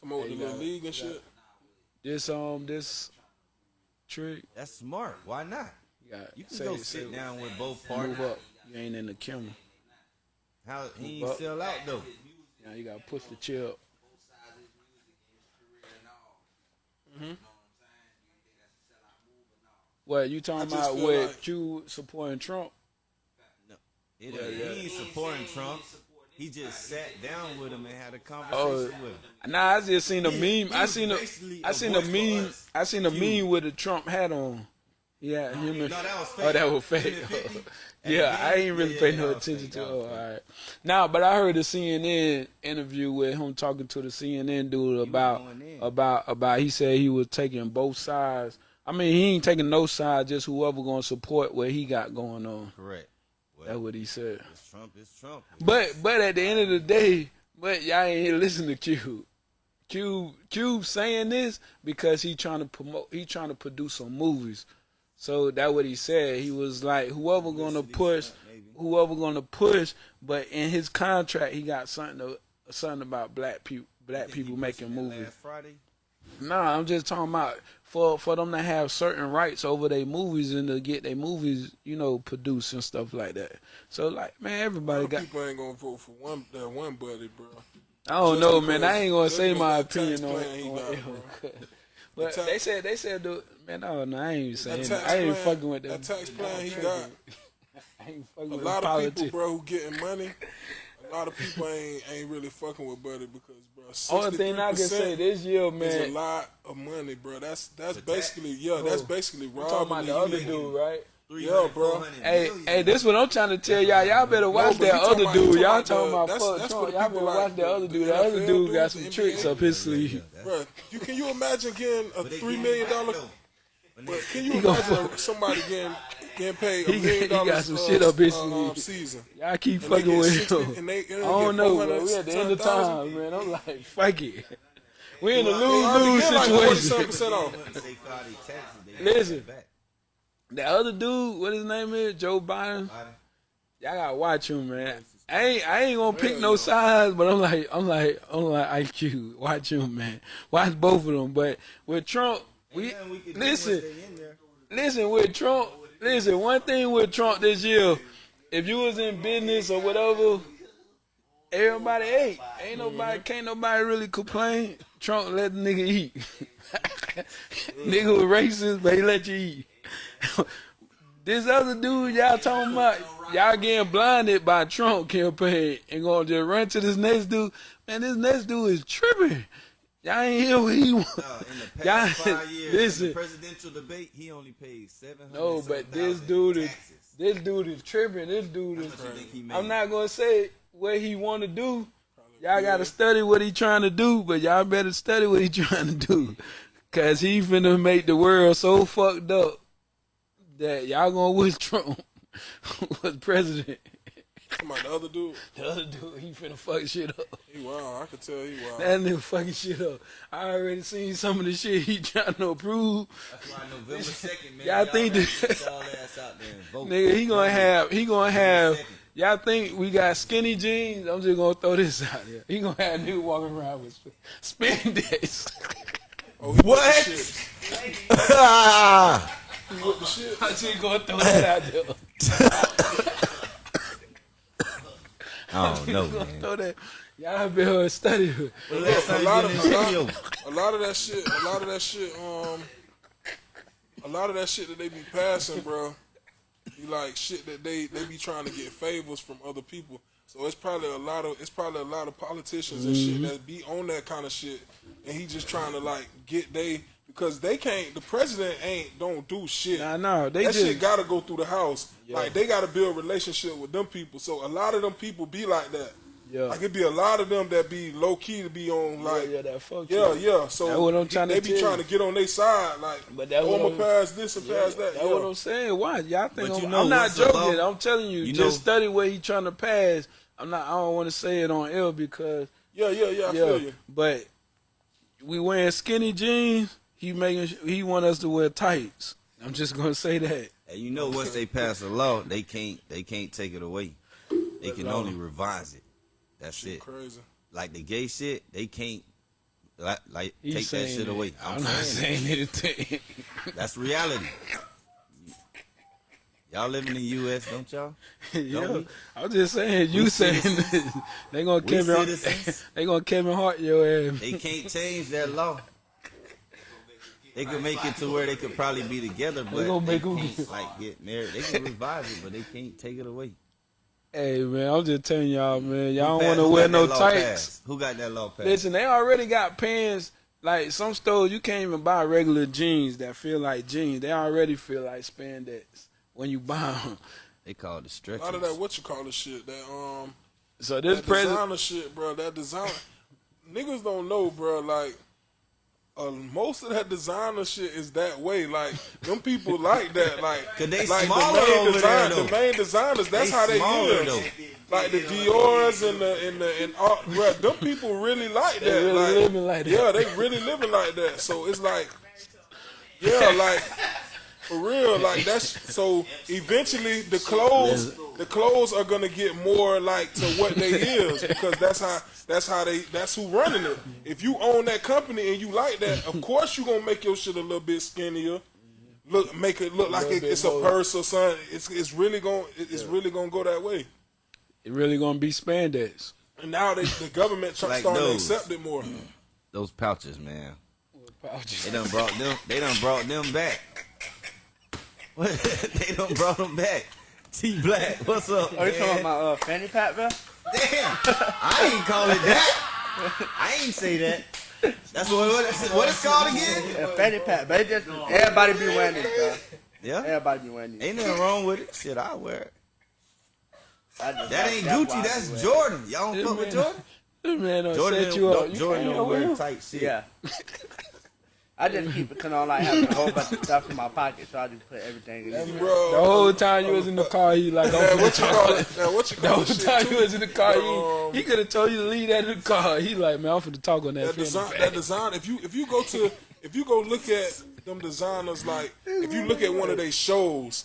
C: Talking about
B: Hey,
C: the
B: you
C: little
B: got-
C: league and shit.
B: This um this trick.
D: That's smart. Why not?
B: You,
D: You can
B: say-
D: go
B: say-
D: sit down with both
B: Move
D: parties.
B: up. You ain't in the camera.
D: How he ain't sell out though.
B: Now you gotta push the chair up. What you talking about
C: feel
B: with
C: like-
B: Q supporting Trump?
D: It,
B: Yeah,
D: he
B: yeah.
D: ain't supporting Trump. He just sat down with him and had a conversation
B: Oh,
D: with him.
B: Nah, I just seen a
D: He-
B: meme.
D: he
B: I seen a,
D: basically
B: I
D: a
B: seen a
D: voice
B: meme.
D: us.
B: I seen a
D: Q.
B: meme with a Trump hat on. Yeah, him and
D: No, oh, that was fake.
B: oh, that was fake.
D: Him and 50?
B: yeah,
D: At
B: I ain't
D: game?
B: really
D: Yeah,
B: pay no attention to.
D: That
B: Oh,
D: was
B: all
D: fake.
B: Now, but I heard a CNN interview with him talking to the CNN dude about about about. He said he was taking both sides. I mean, he ain't taking no side. Just whoever gonna support what he got going on.
D: Correct. Well,
B: That's what he said.
D: it's Trump. It's Trump.
B: But but at the end of the day, but y'all ain't here listen to Cube. Cube Cube saying this because he trying to promote he trying to produce some movies. So that what he said. He was like whoever gonna push whoever gonna push, but in his contract he got something to, something about black people black people making movies.
D: Last Friday.
B: Nah, I'm just talking about for for them to have certain rights over their movies and to get their movies, you know, produced and stuff like that. So like, man, everybody got
C: people ain't gonna vote for one that one buddy, bro.
B: I don't
C: Just
B: know, man. I ain't gonna say my opinion on,
C: plan he
B: on
C: got,
B: it. *laughs* But
C: tax-
B: they said they said the man. No, no, I ain't even saying.
C: That
B: That I ain't
C: plan,
B: fucking with them.
C: that tax plan he *laughs* got.
B: I ain't fucking
C: A
B: with
C: lot of
B: politics.
C: people, bro, who getting money. *laughs* A lot of people ain't ain't really fucking with Buddy because, bro,
B: Only thing I can say this year, man,
C: is a lot of money, bro. That's that's
D: The tax-
C: basically yeah, that's basically
B: We talking about the other dude, right?
C: Yeah, bro.
B: Hey,
D: million.
B: hey, this what I'm trying to tell y'all. Y'all better watch
C: but
B: that other
C: about-
B: dude. Y'all talking about
C: that's-
B: fuck
C: that's
B: Trump.
C: what
B: Y'all
C: people
B: better
C: like,
B: watch that
C: the-
B: other dude. That other dude got some
C: the
B: tricks
C: NBA.
B: up his sleeve.
D: That's-
C: Bro, you can you imagine getting a
D: three million dollar?
C: three
D: give
C: million
D: it back,
C: dollar?
D: though. When
C: But
D: they-
C: can you imagine somebody getting getting paid a
B: He-
C: million
B: he got some
C: uh,
B: shit up his
C: uh, um,
B: sleeve.
C: season?
B: Y'all keep
C: And
B: fucking with
C: 60
B: him.
C: and they- and they
B: I don't know, bro. We at the end of
C: 10,000.
B: time, man. I'm like, *laughs* fuck it. We in a lose lose
C: get like
B: situation.
C: 47% off.
D: Once they file their taxes, they
B: Listen.
D: get it back.
B: The other dude, what his name is, Joe Biden.
D: Biden.
B: Y'all gotta watch him, man. I ain't, I ain't gonna pick no sides, but I'm like, I'm like, I'm like IQ. Watch him, man. Watch both of them. But with Trump, we
D: we
B: listen,
D: once they in there.
B: listen with Trump. Listen, one thing with Trump this year, if you was in business or whatever, everybody ate. Ain't nobody, mm-hmm. can't nobody really complain. Trump let the nigga eat. *laughs* nigga was racist, but he let you eat. *laughs* this other dude y'all talking about, y'all getting blinded by Trump campaign and gonna just run to this next dude. Man, this next dude is tripping. Y'all ain't hear what he want.
D: Uh, in the
B: Y'all,
D: five *laughs* years,
B: listen.
D: presidential debate, he only paid seven hundred.
B: No, but this dude is this dude is tripping. This dude is.
D: much you think he made?
B: I'm not gonna say what he want to do. Y'all gotta study what he trying to do, but y'all better study what he *laughs* trying to do, cause he finna make the world so fucked up that y'all gonna wish Trump was president.
C: Come on, the other dude. *laughs*
B: The other dude, he finna fuck shit up.
C: He wild. I could tell he wild.
B: That nigga fucking shit up. I already seen some of the shit he trying to approve.
D: That's why November second, man.
B: Y'all think
D: gotta
B: that-
D: get y'all ass out there.
B: Nigga, he gonna have he gonna have y'all think we got skinny jeans? I'm just gonna throw this out there. He gonna have nigga walking around with sp- spandex. *laughs*
C: Oh, he
D: What?
C: With the shit. *laughs* He with.
B: I'm just gonna throw that out there.
D: I don't know, *laughs*
B: Gonna
D: man.
B: throw that. Y'all better study it.
D: Well, last time
C: a lot of
D: in
C: a lot, a lot of that shit, a lot of that shit, um, a lot of that shit that they be passing, bro. Be like shit that they they be trying to get favors from other people. So it's probably a lot of it's probably a lot of politicians and
B: Mm-hmm.
C: shit that be on that kind of shit, and he just trying to like get they because they can't. The president ain't don't do shit.
B: Nah, nah, they
C: that
B: just-
C: shit gotta go through the house. Like they gotta build relationship with them people. So a lot of them people be like that.
B: Yeah.
C: Like it be a lot of them that be low key to be on like
B: yeah, that fuck
C: yeah,
B: you.
C: yeah. So
B: what I'm trying to
C: they be
B: tell
C: trying to get on their side, like,
B: But that's
C: oh,
B: what
C: I'm
B: I'm-
C: gonna pass this and pass that.
B: That's
C: yeah.
B: what I'm saying. Why y'all think I'm,
D: you know
B: I'm not joking?
D: law?
B: I'm telling you,
D: You
B: just
D: know-
B: study what he trying to pass. I'm not. I don't want to say it on air because
C: yeah, yeah, yeah. I
B: yeah,
C: feel you.
B: but we wearing skinny jeans. He making he want us to wear tights. I'm just gonna say that.
D: And you know, once they pass a law, they can't they can't take it away. They can only revise it. That's it.
C: Crazy.
D: Like the gay shit, they can't like, like take that shit
B: it.
D: away.
B: I'm,
D: I'm,
B: not
D: saying
B: saying anything.
D: it. that's reality. Y'all live in the U.S., don't y'all? *laughs*
B: yeah,
D: we?
B: I'm just saying. You
D: We
B: saying this. *laughs* they gonna
D: We
B: Kevin. *laughs* they gonna Kevin Hart your ass.
D: They can't change that law. They could make it to where they could probably be together, but
B: gonna
D: they
B: make 'em
D: can't
B: get- *laughs*
D: like get married. They can revise it, but they can't take it away.
B: Hey man, I'm just telling y'all, man. Y'all don't want to wear no
D: that
B: tights.
D: pass? Who got that law pass?
B: Listen, they already got pants. Like some stores, you can't even buy regular jeans that feel like jeans. They already feel like spandex when you buy them.
D: They call it
C: A
D: stretchers.
C: lot of that what you call the shit that um
B: So this
C: that
B: president,
C: designer shit, bro. That design niggas don't know, bro. Like uh, most of that designer shit is that way. Like them people like that. *laughs* Like
D: 'Cause they
C: like
D: smaller
C: the main
D: over
C: design,
D: there,
C: the main designers. That's
D: They
C: how they
D: smaller,
C: live. Like the Dior's and the and the and all, bro. Them people really like that.
B: They really
C: like,
B: living like that.
C: Yeah, they really living like that. So it's like, yeah, like for real. Like that's so. Eventually, the clothes, the clothes are gonna get more like to what they is because that's how that's how they that's who running it. If you own that company and you like that, of course you gonna make your shit a little bit skinnier. Look, make it look like it,
B: bit
C: it's a purse or something. It's it's really gonna it's really gonna go that way.
B: it really gonna be spandex.
C: And now they, the government try,
D: Like
C: starting
D: those.
C: to accept it more.
D: Those pouches, man. They done brought them. They done brought them back. What? *laughs* they done brought them back. T Black, what's up?
E: Are you
D: man?
E: talking about uh, fanny pack, bro?
D: Damn, I ain't call it that. I ain't say that. That's what what, it's- what it's called again.
E: Yeah, fanny pack, but just everybody be wearing this, bro.
D: Yeah,
E: Everybody be wearing these.
D: ain't nothing wrong with it. Shit, I wear it.
E: I just-
D: That ain't
E: why
D: Gucci.
E: be
D: That's Jordan. Y'all don't
B: Yeah,
D: fuck with. Jordan.
B: This man don't
D: Jordan,
B: set
D: don't,
B: you up.
D: don't-
B: You
D: Jordan don't
B: wear
D: wear tight shit.
E: Yeah. I just keep it, cause I don't like having a whole bunch of stuff in my pocket, so I just put everything in there.
C: Bro,
B: The whole time you was in the car, he like,
C: man,
B: I'm
C: what you call it? Man, what you
B: The
C: call
B: whole
C: it?
B: time
C: too?
B: you was in the car,
C: Um,
B: he, he could have told you to leave that in the car. He like, man, I'm finna talk on that.
C: that
B: fanny
C: design, that design. If you if you go to if you go look at them designers, like if you look at one of their shows,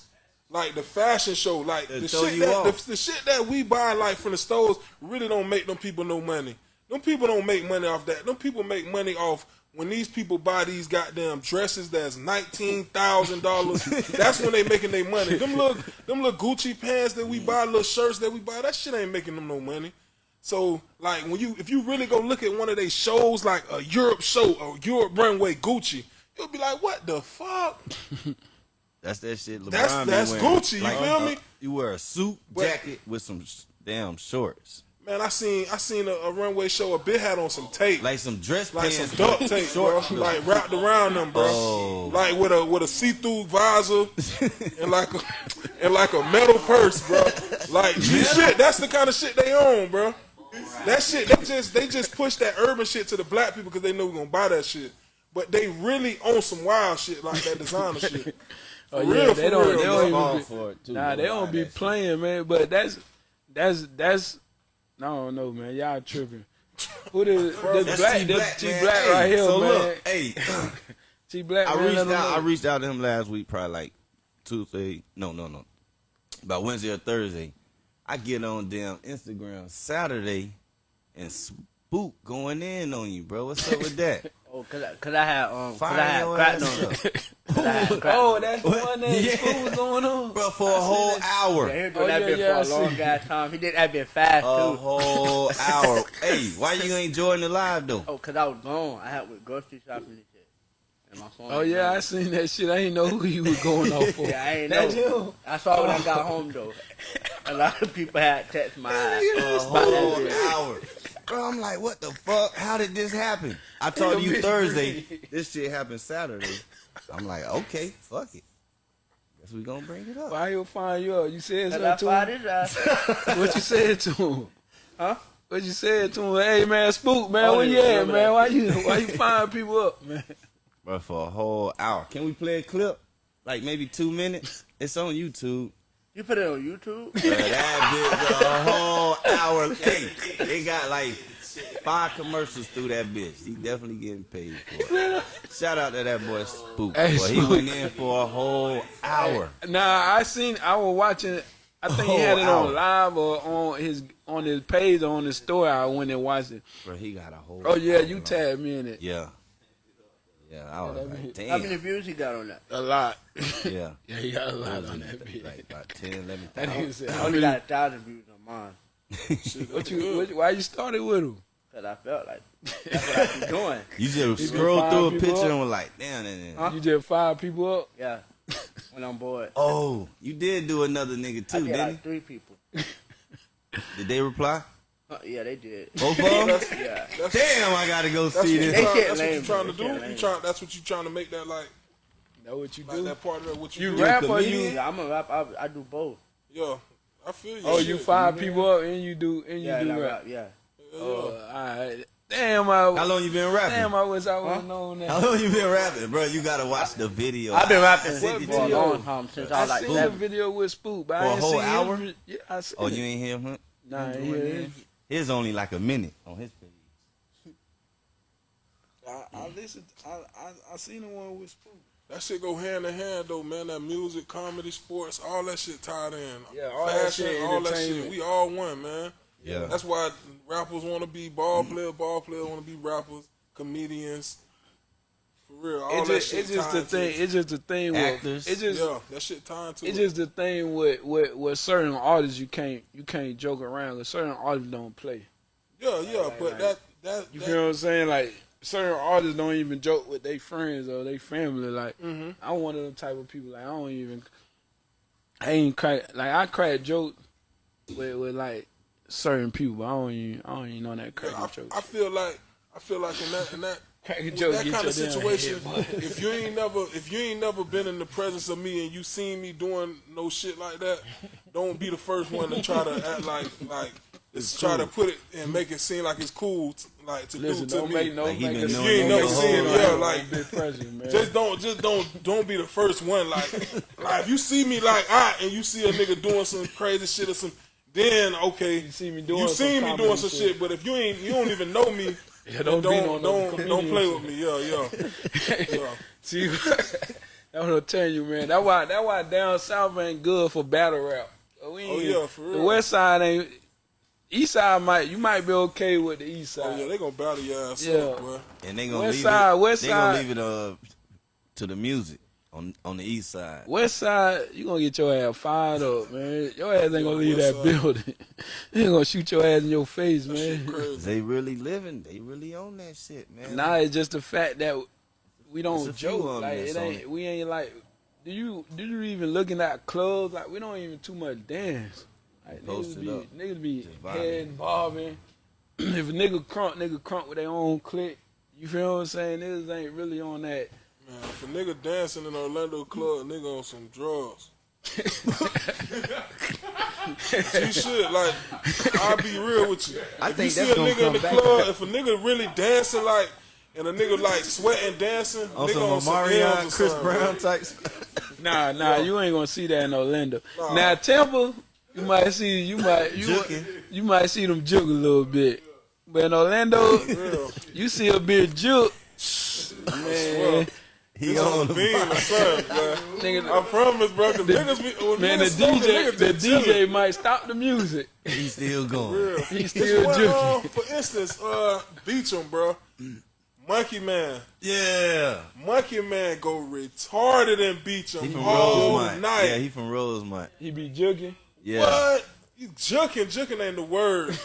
C: like the fashion show, like the
D: throw
C: shit
D: you
C: that
D: off.
C: the, the shit that we buy like from the stores really don't make them people no money. Them people don't make money off that. Them people make money off when these people buy these goddamn dresses that's nineteen thousand dollars. that's when they making their money. Them little them little Gucci pants that we buy, little shirts that we buy, that shit ain't making them no money. So like when you if you really go look at one of their shows like a Europe show or Europe runway Gucci, you'll be like, what the fuck? *laughs*
D: That's that shit. LeBron
C: That's- that's
D: wearing.
C: Gucci, you feel me?
D: You wear a suit
C: But-
D: jacket with some damn shorts,
C: Man, I seen I seen a, a runway show. A bit had on some tape, like,
D: like some dress
C: like
D: pants,
C: some duct tape, bro, like wrapped around them, bro.
D: Oh.
C: Like with a with a see through visor *laughs* and like a and like a metal purse, bro. Like this shit, that's the kind of shit they own, bro. That shit, they just they just push that urban shit to the black people because they know we're gonna buy that shit. But they really own some wild shit like that designer shit. *laughs*
B: Oh,
C: For
B: yeah,
C: real,
B: they
C: for
B: don't.
C: real,
B: They
C: bro.
B: don't even. Be,
D: for it too.
B: nah, they don't be
D: that shit.
B: playing, man. But that's that's that's. I don't know, man. Y'all tripping. Who the, *laughs* the
D: That's
B: black?
D: T
B: This
D: Black,
B: T. Black
D: Hey,
B: right here,
D: so
B: man.
D: Look, hey, *coughs*
B: T Black.
D: I reached out. I reached out to him last week, probably like Tuesday. No, no, no. About Wednesday or Thursday. I get on damn Instagram Saturday, and Spook going in on you, bro. What's up with that? *laughs*
E: Oh, cause I, cause I had um, cause I had cracked on
D: up.
E: them. *laughs* 'Cause I had *laughs* cracked
B: Oh,
E: on them.
B: that's the one that
D: Yeah.
B: school was going on.
D: bro, for a whole hour.
E: Yeah, he was
B: Oh,
E: doing that
B: yeah,
E: bit
B: yeah, I
E: for a long
B: see.
E: ass time. He did that bit fast
D: A
E: too.
D: whole *laughs* hour. hey, why you ain't joining the live though?
E: Oh, cause I was gone. I had with grocery shopping and shit. And my phone.
B: Oh
E: ain't
B: yeah, I seen that shit. I didn't know who you was going off for.
E: Yeah, I ain't
B: That's
E: know.
B: him.
E: I saw when I got home though. A lot of people had text my ass.
D: A whole hour. Bro, I'm like, what the fuck? How did this happen? I told you Thursday. This shit happened Saturday. I'm like, okay, fuck it. Guess we gonna bring it up.
B: Why you find you up? You said something to
E: fired
B: him.
E: his ass. *laughs*
B: What you said to him?
E: Huh?
B: What you said to him? Hey man, spook man,
E: Oh,
B: where you
E: yeah,
B: at, man?
E: that.
B: Why you why you find people up, man?
D: Bro, for a whole hour. Can we play a clip? Like maybe two minutes? It's on YouTube.
E: You put it on YouTube?
D: Bro, that bitch a whole hour. Hey, they got like five commercials through that bitch. He definitely getting paid for it. Shout out to that boy Spook.
B: Hey,
D: boy, he went in for a whole hour.
B: Nah, I seen. I was watching. I think he had it
D: Oh,
B: on live or on his on his page or on his store. I went and watched it.
D: Bro, he got a whole.
B: Oh yeah, you
D: long.
B: tagged me in it.
D: Yeah. Yeah, I was like,
E: How
D: damn.
E: many views he got on that?
B: A lot.
D: Yeah. *laughs*
B: yeah, he got a lot on that bitch.
D: like about 10, 11 *laughs*
B: That nigga said,
E: I only got a thousand views on mine. *laughs*
B: what you, what, you- why you started with him?
E: Cause I felt like that's what I be doing.
D: You just
B: been
D: scroll
B: five
D: through a
B: people
D: picture
B: up?
D: and was like, damn, damn, damn.
E: Huh?
B: You just fired people up.
E: Yeah. When I'm bored.
D: Oh, you did do another nigga
E: I
D: too,
E: get
D: didn't
E: like three people.
D: Did they reply?
E: Uh, yeah, they did.
D: Both of *laughs* them?
E: Yeah.
C: That's,
D: Damn, I gotta go
C: that's
D: see this.
C: trying,
E: shit
C: that's what you
E: lame,
C: trying to do. You trying, that's what you trying to make that like,
B: That what you
C: like
B: do?
C: that part of that what you,
B: You
C: do.
B: rap or you?
E: Yeah, I'm a rap. I, I do both.
C: Yeah, I feel you.
B: Oh, you
C: Shit.
B: fire people up and you do and you
E: Yeah,
B: do rap.
E: rap. Yeah.
C: Yeah,
B: Oh, alright. Damn, I
D: How long you been rapping?
B: damn, I wish I would have
E: Huh?
B: known
D: How long you been rapping, bro? You gotta watch the video.
E: I've been rapping for a
D: it
B: What
D: to you.
B: video?
E: long time since I
B: I
E: was like
B: seen the video with Spook, but
D: For a
B: I ain't
D: whole
B: seen
D: hour?
B: vi- Yeah, I seen
D: Oh,
B: it.
D: you ain't hear him?
B: Nah, I ain't
D: doing
B: hear
D: it?
B: it.
D: His only like a minute on his page.
B: I, I listened. I, I I seen the one with Spook.
C: That shit go hand in hand though, man. That music, comedy, sports, all that shit tied in.
B: Yeah, all that shit,
C: all that shit. We all one, man.
D: Yeah.
C: That's why rappers want to be ball players, ball players want to be rappers, comedians. For real, all
B: It's
C: that
B: just,
C: shit
B: it's just the thing. It's just the thing with
D: Actors.
B: It's just
C: Yeah, that shit tied to
B: it's
C: it.
B: just the thing with, with with certain artists you can't you can't joke around. Cause certain artists don't play.
C: yeah, yeah,
B: like-
C: but
B: like-
C: that that,
B: You
C: that
B: feel what I'm saying? Like certain artists don't even joke with their friends or their family. Like
C: Mhm.
B: I'm one of them type of people. Like I don't even. I ain't crack like I crack joke with with like certain people. But I don't even I don't even know that crack
C: I,
B: joke.
C: I feel like I feel like in that in that
B: Cracking
C: with
B: joke
C: that kind of situation,
B: head,
C: if you ain't never if you ain't never been in the presence of me and you seen me doing no shit like that, don't be the first one to try to act like like
D: It's
C: try to put it and make it seem like it's cool t- like to
B: Listen,
C: do to me.
B: make no
D: Like he
B: make
D: been
B: us-
C: you ain't
B: don't
C: never seen yeah, like-
B: big president, man.
C: Just don't just don't don't be the first one like like if you see me like I and you see a nigga doing some crazy shit or some then okay
B: You see me doing
C: you
B: some
C: see me doing some
B: shit.
C: shit but if you ain't you don't even know me
B: Yeah, don't
C: don't
B: be no
C: don't,
B: no
C: don't, play with me yeah yeah *laughs* yeah
B: See, *laughs* that's what I'm telling you, man. That's why that why down south ain't good for battle rap. We
C: Oh, yeah, for real.
B: The west side ain't. East side might you might be okay with the east side.
C: oh yeah they gonna battle your ass
B: Yeah.
C: up boy
D: And they gonna
B: West
D: leave
B: side,
D: it.
B: west
D: they
B: side.
D: gonna leave it uh to the music on on the east side.
B: West side, you gonna get your ass fired up, man. Your ass ain't gonna leave
C: west
B: that
C: side.
B: building. *laughs* they ain't gonna shoot your ass in your face,
C: that
B: man.
D: They really living. They really own that shit, man.
B: Nah, it's just the fact that we don't joke. Like it
D: on
B: ain't.
D: it.
B: We ain't like. Do you do you even looking at clubs? Like we don't even too much dance. Like
D: Post
B: niggas be
D: up.
B: niggas be head bobbing. *clears throat* if a nigga crunk, nigga crunk with their own clique. You feel what I'm saying? Niggas ain't really on that.
C: Man if a nigga dancing in Orlando club nigga on some drugs you should like I'll be real with you
D: I
C: if
D: think
C: you see a nigga in the club if a nigga really dancing like and a nigga like sweating dancing
D: on
C: nigga
D: some
C: on some M's or
D: Chris
C: something,
D: Brown
C: man.
D: types.
B: Nah, nah, you ain't gonna see that in Orlando.
C: Nah.
B: Now Tampa, you might see you might you
D: Juking.
B: you might see them juke a little bit. But in Orlando, you see a bit juke. Man,
D: He
C: It's
D: on
C: on
D: the
C: being the sun, man.
B: nigga,
C: I promise, bro. Cause niggas be, when
B: man, the
C: niggas smoking,
B: DJ,
C: niggas
B: the
C: be chilling.
B: DJ might stop the music.
D: He's still going.
C: Real.
B: He still
C: one, uh, for instance, uh, Beacham, bro. Monkey Man.
D: Yeah.
C: Monkey Man go retarded in Beacham
D: He from
C: all
D: Rosemont.
C: night.
D: Yeah, he from Rosemont.
B: He be juking.
D: Yeah.
C: What? You juking, juking ain't the word.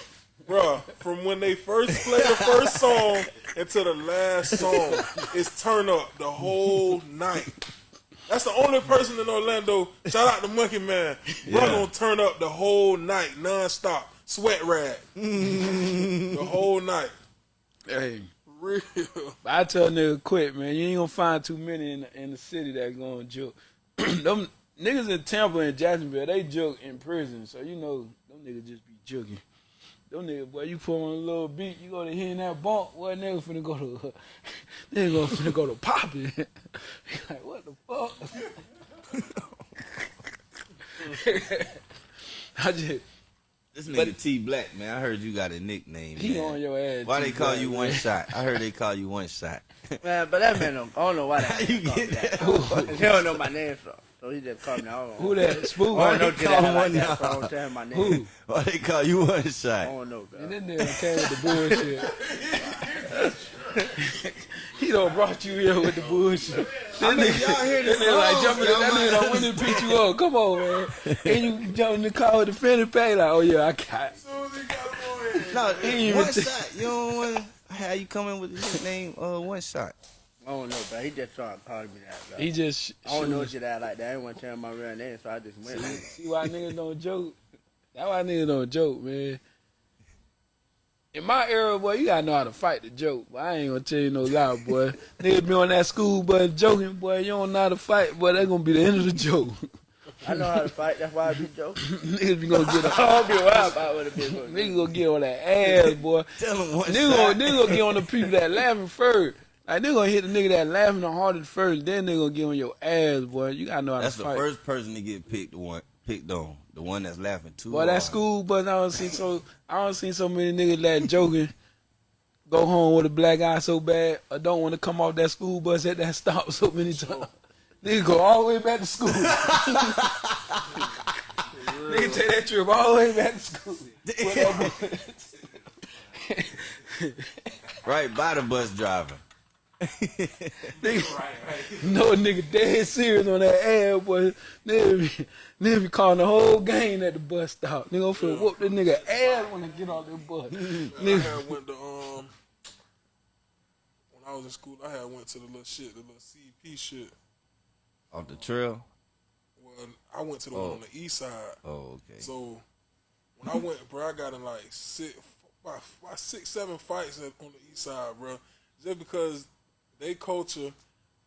C: Bruh, from when they first play the first song until the last song, it's turn up the whole night. That's the only person in Orlando. Shout out to Monkey Man. Bro
D: Yeah.
C: gonna turn up the whole night, non-stop. Sweat rag. the whole night.
B: Hey,
C: Real.
B: I tell nigga quit, man. You ain't gonna find too many in the, in the city that gonna joke. *clears throat* them niggas in Tampa and Jacksonville, they joke in prison, so you know them niggas just be joking. Them niggas, boy, you put on a little beat, you go to hitting that bump, boy, nigga finna go to, *laughs* nigga finna go to popping. *laughs* Like, what the fuck? *laughs* I just,
D: This nigga
B: But-
D: T Black, man. I heard you got a nickname.
B: he
D: man.
B: on your ass.
D: Why
B: too,
D: they call
B: bro,
D: you
B: man.
D: one shot? I heard they call you one shot.
E: Man, but that man don't, I don't know why that
D: How you
E: man called me
D: get
E: that.
D: that?
E: He don't know my name, so, so he just called me. I don't know.
B: Who that? Spook?
E: I don't know
D: they call him
E: like
D: one
E: that, so I
D: now?
E: don't tell him my name.
B: Who?
D: Why they call you one
E: I
D: shot?
E: don't know, bro.
B: And then nigga came with the bullshit. *laughs* he done brought you here with the bullshit. *laughs* That nigga,
D: y'all hear
B: that nigga like jumping, that nigga
D: might-
B: done went and picked you up. Come on, man. And you jump in the car with the Fanny Pay like, oh yeah, I got it.
D: No,
B: He ain't
D: one
B: even *laughs* th-
D: shot. You don't want how you coming with the nickname uh one shot.
E: I don't know, bro. He just started calling me that, bro.
B: He just
E: I don't know
B: shoot.
E: Jedi like that. I didn't want to tell him my real name, so I just went. with it.
B: See why niggas don't joke? That's why niggas don't joke, man. In my era, boy, you gotta know how to fight the joke. But I ain't gonna tell you no lie, boy. *laughs* niggas be on that school bus joking, boy. You don't know how to fight, boy. That's gonna be the end of the joke.
E: I know how to fight. That's why I be joking. *laughs*
B: niggas be gonna get *laughs*
E: I
B: a,
E: don't be wild about what it be. but-
B: niggas gonna get on that ass, boy.
D: Tell him one
B: Nigga gonna,
D: side.
B: gonna get on the people that laughing first. Like they gonna hit the nigga that laughing the hardest first, then they gonna get on your ass, boy. You gotta know how
D: That's
B: to fight.
D: That's the first person to get picked one picked on. The one that's laughing too.
B: Well, that school bus, I don't see so I don't see so many niggas that joking. Go home with a black eye so bad, I don't want to come off that school bus at that stop so many *laughs* times. Nigga go all the way back to school. *laughs* Nigga take that trip all the way back to school. With that bus.
D: Right by the bus driver.
B: Nigga, no nigga dead serious on that ad, boy. Nigga be, nigga be calling the whole gang at the bus stop. Nigga finna whoop that nigga ass when they get off the bus.
C: I
B: Nigga,
C: had went to um when I was in school. I had went to the little shit, the little CP shit.
D: Off the trail.
C: Well, I went to the one
D: Oh.
C: on the east side.
D: Oh, okay.
C: So when I went, bro, I got in like six, about, about six, seven fights on the east side, bro. Just because they culture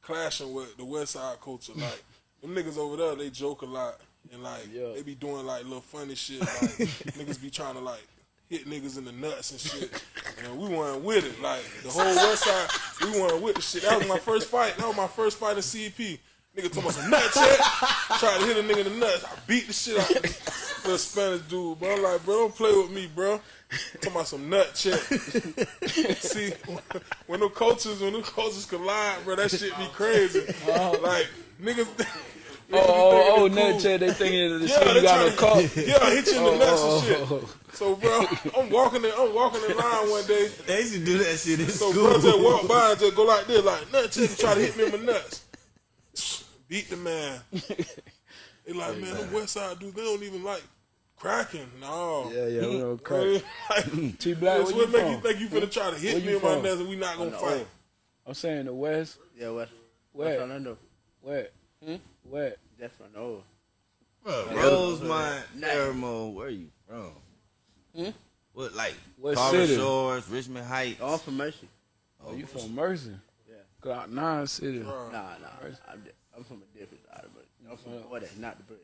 C: clashing with the west side culture. *laughs* Like them niggas over there, they joke a lot and like
B: Yeah.
C: they be doing like little funny shit. Like *laughs* niggas be trying to like hit niggas in the nuts and shit. And we weren't with it. Like the whole west side, we weren't with the shit. That was my first fight. That was my first fight in CP. Nigga told me some nut check. Tried to hit a nigga in the nuts. I beat the shit out of this little Spanish dude, bro. I'm like, bro, don't play with me, bro. Talking about some nut check. *laughs* See, when the cultures, when the cultures collide, bro, that shit be crazy. Uh-huh. Like niggas. *laughs* niggas be
B: oh, oh, oh,
C: thinking
B: nut
C: it's
B: check, they thinking the
C: Yeah,
B: shit
C: they
B: you got no
C: tryna-
B: cup. *laughs*
C: Yeah, hit you in the nuts and shit.
B: Oh,
C: So, bro, I'm walking in, I'm walking in line one day.
D: They used to do that shit in
C: So,
D: school.
C: bro, just walk by and just go like this, like nut check, try to hit me in my nuts. Beat the man. They like, man, the West Side dudes, they don't even like cracking. No.
B: yeah, yeah, we don't
C: Bro, *laughs*
B: crack.
C: like,
B: T Black,
C: That's what
B: you
C: make you
B: from?
C: think you finna try to hit
B: Where
C: me
B: you
C: in my
B: from?
C: nuts and we not gonna
E: the
C: fight.
B: I'm saying the West.
E: Yeah, West.
B: Where?
E: West Orlando.
B: Where?
E: Hmm?
B: Where?
E: That's from Noah.
D: Rosemont,
E: Nah.
D: Pheromone, where you from?
E: Hmm?
D: What, like,
B: What
D: Carver
B: city?
D: Shores, Richmond Heights?
E: All from Mercy.
B: Oh, you from Mercy?
E: Yeah.
B: Cloud Nine City.
C: Bro,
E: Nah, nah. I'm, I'm from a different side, but I'm from Florida, not the brick.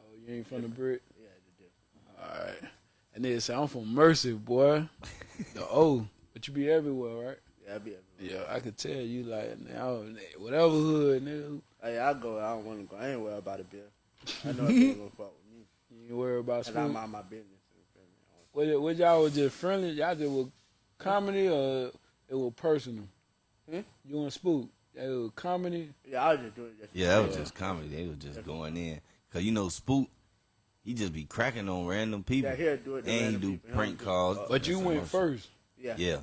B: Oh, you ain't from the brick?
E: Yeah.
B: All right. And then say I'm from Mercy, boy. the O. But you be everywhere, right?
E: Yeah, I be everywhere.
B: Yeah, I could tell you like now whatever hood, nigga.
E: Hey, I go. I don't want to go. I ain't worried about a bill. I know if *laughs* they gonna fuck with me,
B: You ain't worry about
E: and I'm
B: school.
E: on my business. you feel me?
B: What, what y'all was just friendly? Y'all just was comedy or it was personal?
E: Hmm?
B: You and Spook? It was comedy.
E: Yeah, I was just doing it. Just
D: Yeah, that was just comedy. They was just going in. Cause you know Spook, he just be cracking on random people.
E: Yeah, he'll do it. to
D: and he do
E: people.
D: Prank calls.
B: But you went
D: emotional.
B: first
E: Yeah.
D: Yeah.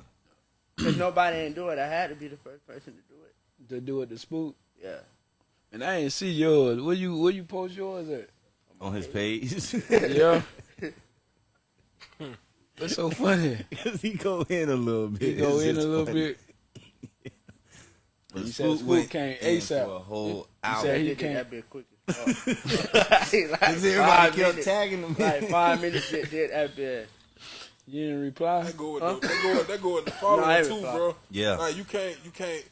D: *clears throat*
E: Cause nobody ain't do it. I had to be the first person to do it.
B: to do it to Spook.
E: Yeah.
B: And I ain't see yours. Where you where you post yours at?
D: On his page. *laughs*
B: Yeah. *laughs* What's so funny?
D: Cause he go in a little bit.
B: He go
D: It's
B: in a little
D: funny.
B: bit. *laughs*
D: But
B: He said
D: Spook
B: Spook
D: went
B: came ASAP.
D: for a whole
B: He
D: hour.
B: said
E: I
B: he
E: did
B: can't-
E: that bit quick as like
D: Cause everybody
E: five
D: kept
E: minutes,
D: tagging him.
E: like five *laughs* minutes did, did that.
B: You didn't reply?
C: That go with the, that go with, that go with the *laughs* following
E: No,
C: too,
E: reply.
C: bro.
D: Yeah.
C: Like you can't, you can't.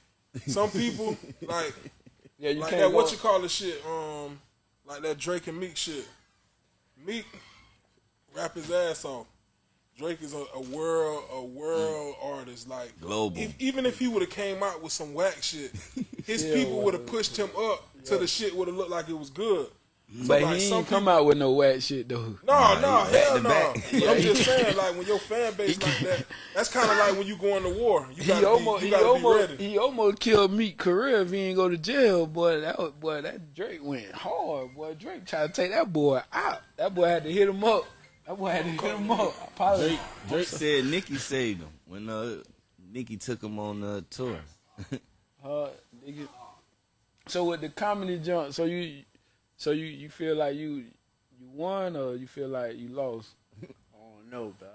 C: Some people like *laughs*
B: Yeah, you
C: like
B: can't
C: that. What you call the shit? Um, like that Drake and Meek shit. Meek rap his ass off. Drake is a, a world, a world artist. Like
D: Global.
C: If, even if he would have came out with some whack shit, his
B: Yeah,
C: people would have pushed him up to the shit would have looked like it was good. So,
B: but
C: like,
B: he
C: some
B: ain't come out with no whack shit though.
C: No, no,
D: he back
C: hell no.
D: back. *laughs*
C: I'm just saying, like when your fan base *laughs* like that, that's kind of like when you go into war. You gotta
B: he
C: be,
B: almost
C: you
B: he almost
C: ready.
B: he almost killed Meek career if he ain't go to jail. Boy, that was, boy that Drake went hard. Boy, Drake tried to take that boy out. That boy had to hit him up. That boy had to hit him up. I apologize.
D: Drake said Nicki saved him when uh, Nicki took him on the tour. *laughs*
B: Uh, nigga. So with the comedy jump, so you, so you you feel like you you won or you feel like you lost? *laughs*
E: I don't know, bro.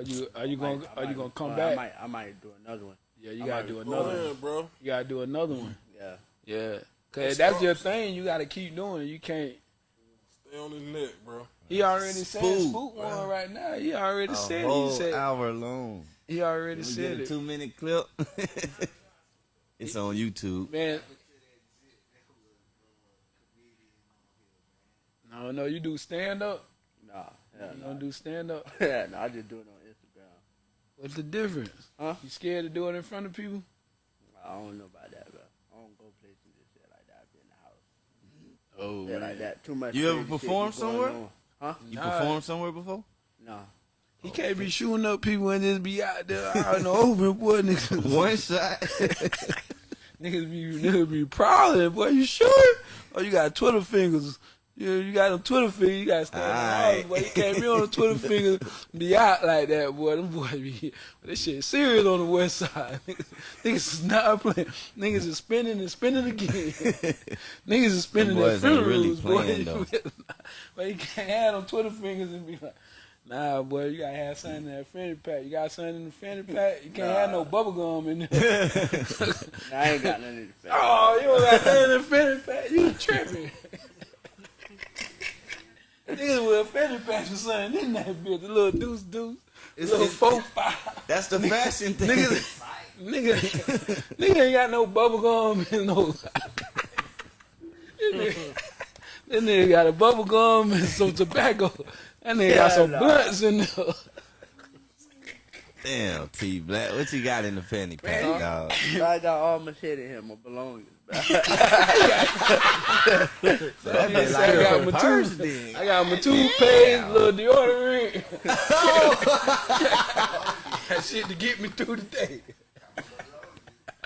B: Are you are you
E: I
B: gonna
E: might- I
B: are you gonna come
E: well,
B: back?
E: I might, I might do another one.
B: Yeah, you
E: I
B: gotta do another one.
C: in, bro.
B: You gotta do another one.
E: Yeah.
B: Yeah, cause that's your thing. You gotta keep doing it. You can't.
C: Stay on his neck, bro.
B: He already said
D: Spook.
B: spook one right now. He already
D: A
B: said it.
D: whole
B: He said
D: hour long.
B: he already
D: we
B: said
D: a
B: it.
D: two minute clip? *laughs* it's on YouTube.
B: Man. No, know. you do stand up.
E: Nah, hell
B: You
E: no.
B: don't do stand up. *laughs*
E: Yeah, no, I just do it on Instagram.
B: What's the difference?
E: Huh?
B: You scared to do it in front of people?
E: I don't know about that, bro. I don't go places and shit like that. I be in the house.
B: Oh,
E: Shit like that. Too much.
D: You ever
E: crazy shit be
D: performed somewhere?
E: Huh?
D: You
B: Nah.
D: performed somewhere before?
E: No.
B: He can't be shooting up people and just be out there out in the open, boy. *laughs* Niggas,
D: One shot. *laughs*
B: niggas be niggas be prowling, boy. You sure? Oh, you got Twitter fingers. You, you got them Twitter fingers. You got to stand in the house, boy. You can't be on the Twitter fingers *laughs* be out like that, boy. Them boy be this shit serious on the west side. Niggas, *laughs* niggas is not playing. Niggas is spinning and spinning again. *laughs* niggas is spinning
D: Them
B: their
D: boys
B: funerals,
D: really
B: boy.
D: playing, though.
B: but you can't have them Twitter fingers and be like. Nah, boy, you gotta have something in that fanny pack. You got something in the fanny pack. You can't have no bubble gum in there.
E: Nah, I ain't got nothing in the face.
B: oh, you don't got nothing in the fanny pack. You tripping. Niggas with a fanny pack or something in that bitch. A little deuce deuce.
D: It's-
B: little
D: it's-
B: four five.
D: That's the fashion thing.
B: Niggas, nigga, nigga ain't got no bubble gum and no. this, nigga, this nigga got a bubble gum and some tobacco. That nigga got some
E: Yeah, nah.
B: blunts in there.
D: Damn, T Black. What you got in the fanny pack,
B: Man.
D: dog?
E: I got all my shit in here, my belongings. Bro.
D: So that
B: I got my
D: then.
B: I got my toothpaste, little deodorant. *laughs* that shit to get me through the day.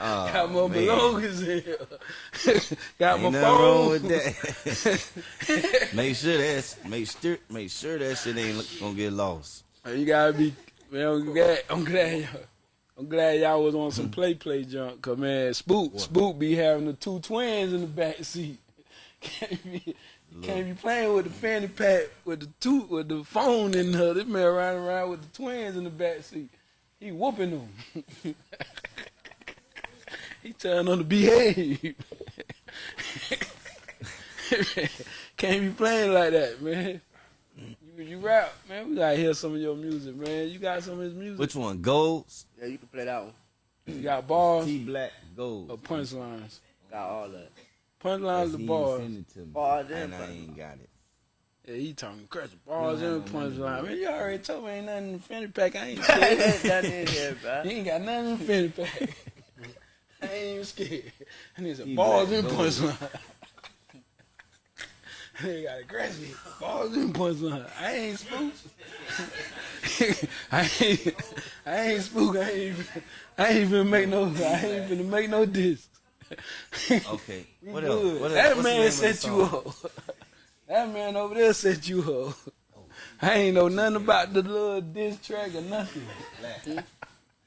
D: Oh,
B: Got my
D: man.
B: belongings in here. *laughs* got
D: Ain't
B: my phone.
D: wrong with that. *laughs* make sure that's make sure make sure that shit ain't gonna get lost.
B: You gotta be man. I'm glad. I'm glad y'all. I'm glad y'all was on some *clears throat* play play junk. Cause man, Spook Spook be having the two twins in the back seat. *laughs* Can't be can't be playing with the fanny pack with the two with the phone in her. This man riding around with the twins in the back seat. He whooping them. *laughs* he telling them to behave. *laughs* Can't be playing like that, man. You, you rap, man. We gotta hear some of your music, man. You got some of his music.
D: Which one? Golds?
E: yeah, you can play that one.
B: You got bars
D: T Black
B: or
D: Gold.
B: punchlines.
E: Got all that.
B: Punchlines or bars.
D: Send it to me.
E: Bars and
D: and I
E: punchlines.
D: ain't got it.
B: Yeah, he talking crazy. Bars and
D: don't have no
B: punchline. Man, you already told me ain't nothing in the fanny pack. I ain't
E: I *laughs*
B: scared.
E: ain't nothing in here, *laughs* bro.
B: he ain't got nothing in the fanny pack. *laughs* I ain't even scared. I need some
D: He
B: bars
D: black
B: and
D: gold.
B: punchline. He got aggressive. Balls and punchline. I ain't spook. I ain't. I ain't spook. I ain't even. I ain't even make no. I ain't even make no diss.
D: Okay. What else? What else?
B: That
D: What's
B: man set you up. That man over there set you up. Oh. I ain't know nothing about the little diss track or nothing.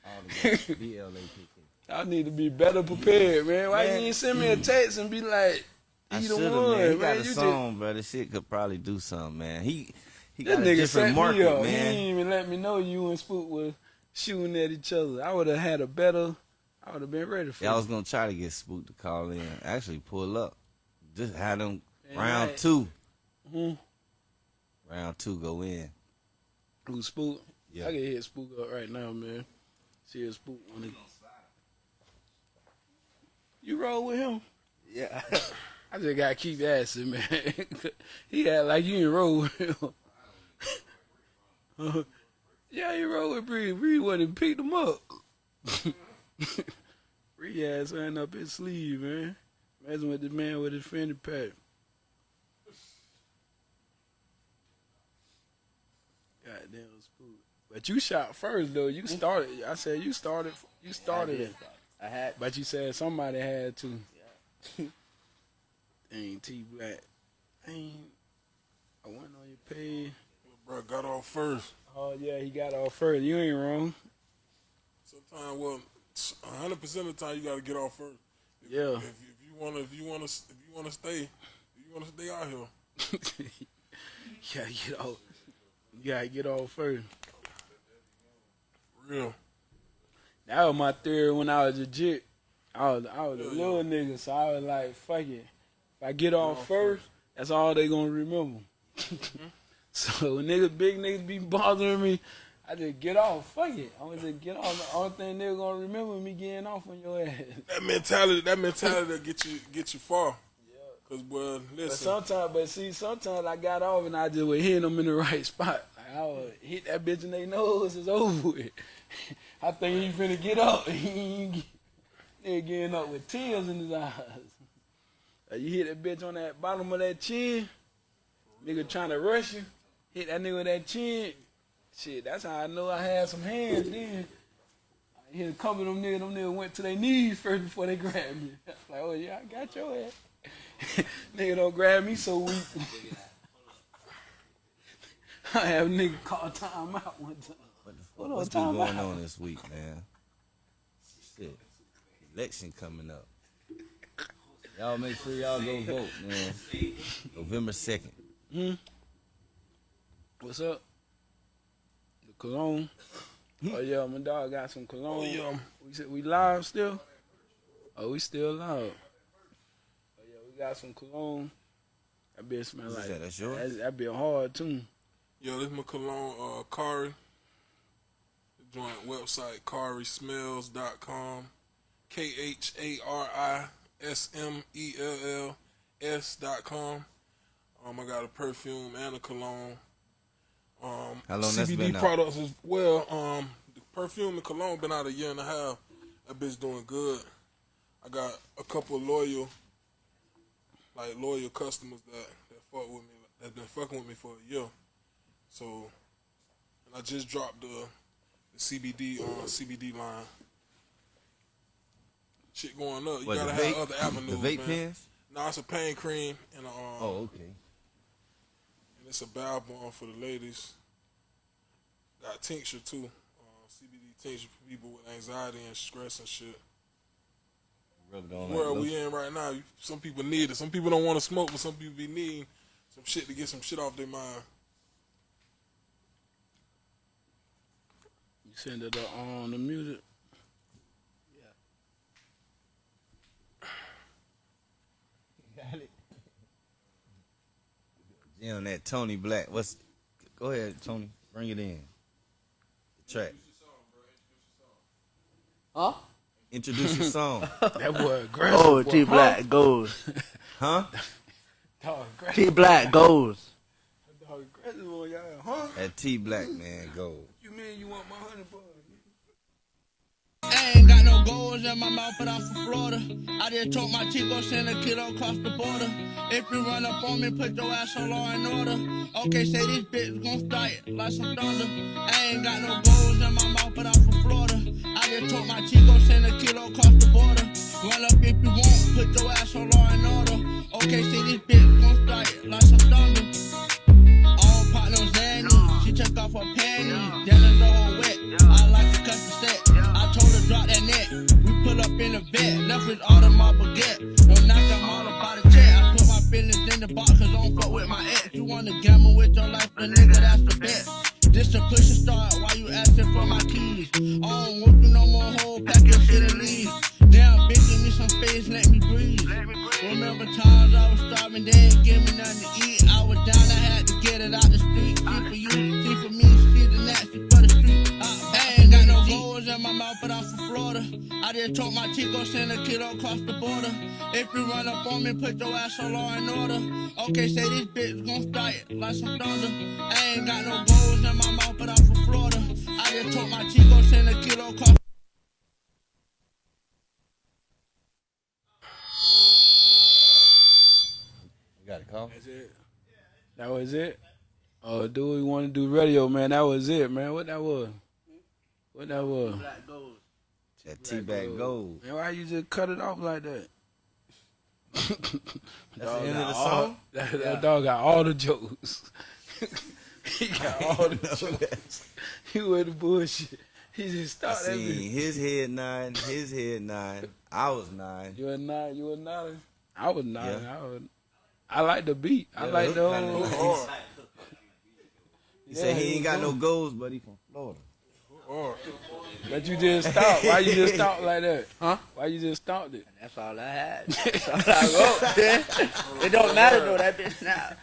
D: All the B L A K *laughs* K.
B: I need to be better prepared, man. Why
D: Man.
B: you ain't send me a text and be like,
D: I
B: "He
D: should
B: the
D: have,
B: one,
D: man. He
B: man."
D: got a
B: You
D: song, bro. This shit could probably do something, man. He he
B: This
D: got a
B: nigga
D: different
B: set
D: market,
B: me up. He didn't even let me know you and Spook was shooting at each other. I would have had a better. I would have been ready for
D: Yeah, I was gonna try to get Spook to call in. Actually, pull up. Just had him
B: Man,
D: round
B: I-
D: two.
B: Hmm.
D: Round two go in.
B: Who Spook?
D: Yeah.
B: I can hit Spook up right now, man. See if Spook wanna. You roll with him?
E: Yeah. *laughs*
B: I just gotta keep asking, man. *laughs* he had like you didn't roll with him. *laughs* Uh, yeah, you roll with Bree. Bree went and picked him up. *laughs* Bree had something up his sleeve, man. Imagine with the man with his fanny pack. Goddamn spook. But you shot first though. You started. I said you started. You started it.
E: I had.
B: But you said somebody had to. Dang, T Black. Ain't. I went on your page.
C: Bro, got off first.
B: Oh yeah, he got off first. You ain't wrong.
C: Sometimes, well, hundred percent of the time you got to get off first. If,
B: Yeah.
C: If, if you wanna, if you wanna, if you wanna stay, if you wanna stay out here. *laughs*
B: you gotta get off. You gotta get off first.
C: Real.
B: That was my theory when I was legit. I was I was a
C: Yeah,
B: little nigga, so I was like, fuck it. If I get off first, that's all they gonna remember. *laughs* So when niggas, big niggas be bothering me, I just get off. Fuck it. I'm gonna just get off. The only thing they're gonna remember me getting off on your ass. *laughs*
C: That mentality, that mentality that get you get you far. Yeah. Cause boy,
B: But
C: listen,
B: sometimes, but see, sometimes I got off and I just was hitting them in the right spot. Like I would hit that bitch in their nose, it's over with. *laughs* I think he finna get up. He ain't get- getting up with tears in his eyes. Like, you hit that bitch on that bottom of that chin, nigga trying to rush you, hit that nigga with that chin. Shit, that's how I know I had some hands then. I hit a couple of them niggas, them niggas went to their knees first before they *laughs* grabbed me. like, oh yeah, I got your ass. *laughs* nigga don't grab me so weak. *laughs* I have a nigga call time out one time.
D: What the fuck? What's been going
B: out.
D: on this week, man? Shit. Election coming up. Y'all make sure y'all go vote, man. November 2nd.
B: What's up? The cologne. Oh yeah, my dog got some cologne.
C: oh yeah,
B: We said we live still. Oh, we still live. Oh yeah, we got some cologne. That bitch smell like
D: that? That's yours?
B: That, that bitch hard too.
C: yo, this my cologne, uh, Khari. The joint website, kharismells.com. K H A R I S M E L L S dot com. Um, I got a perfume and a cologne. Um,
D: How long
C: CBD
D: been out?
C: products as well. Um, the perfume and cologne been out a year and a half. That bitch doing good. I got a couple loyal, like loyal customers that that fuck with me, that been fucking with me for a year. So, and I just dropped the, the CBD uh, CBD line. Shit going up. You
D: What,
C: gotta have
D: vape-
C: other avenues,
D: The vape
C: man.
D: pens?
C: No, it's a pain cream and a, um,
D: Oh, okay.
C: and it's a bath bomb for the ladies. Got tincture too. Uh, CBD tincture for people with anxiety and stress and shit.
D: Rub it on
C: The
D: like
C: we in right now, some people need it. Some people don't want to smoke, but some people be needing some shit to get some shit off their mind.
B: You send it uh, on the music.
D: Yeah, on that Tony Black. What's? Go ahead, Tony. Bring it in. The track.
E: Huh?
D: Introduce your song. *laughs*
B: That boy aggressive.
E: Oh. T Black goes.
D: Huh? *laughs*
B: Dog.
E: T Black goes.
B: Dog aggressive y'all. Huh?
D: That T Black man go.
B: You mean you want my
F: goals in my mouth, but I'm from Florida. I just told my Chico send a kilo across the border. If you run up on me, put your ass on law and order. Okay, say this bitch gon' start it like some thunder. I ain't got no goals in my mouth, but I'm from Florida. I just told my Chico send a kilo across the border. Run up if you want, put your ass on law and order. Okay, say this bitch gon' start it like some thunder. We pull up in a vet, with all of my baguette. Don't knock them all about the jet. I put my feelings in the box cause I don't fuck with my ex. You wanna gamble with your life, the nigga, that's the bet. This a push and start, why you asking for my keys? I don't want you no more whole pack your shit and leave. Damn, bitch, give me some space, let me breathe. Remember times I was starving, they ain't give me nothing to eat. I'm from Florida. I just told my Chico send a kilo across the border. If you run up on me, put your ass on law and order. Okay, say this bitch gon' start it like some thunder. I ain't got no goals in my mouth, but I'm from Florida. I just told my Chico send a kilo across.
D: You got a call?
B: That's it. That was it. Oh, do we want to do radio, man? That was it, man. What that was? What that was?
E: Black goes.
D: That T Black uh, gold.
B: Man, why you just cut it off like that? *laughs*
D: That's the end of
B: got
D: the
B: all-
D: song? *laughs*
B: That, that dog got all the jokes. *laughs* he got all the jokes. He with the bullshit. He just started that
D: seen his head nine, his head nine. I was nine.
B: You were nine, you were nine. I was nine.
D: Yeah.
B: I was. I like the beat. I
D: Yeah,
B: like the whole.
D: nice.
C: Hard,
D: He said he
B: he
D: ain't
B: was
D: got no goals, but he from Florida. Oh.
C: hard.
B: But you just stopped. Why you just stopped like that? Huh? Why you just stopped it?
E: That's all I had. *laughs* That's all I wrote. *laughs* it don't matter though, that bitch now.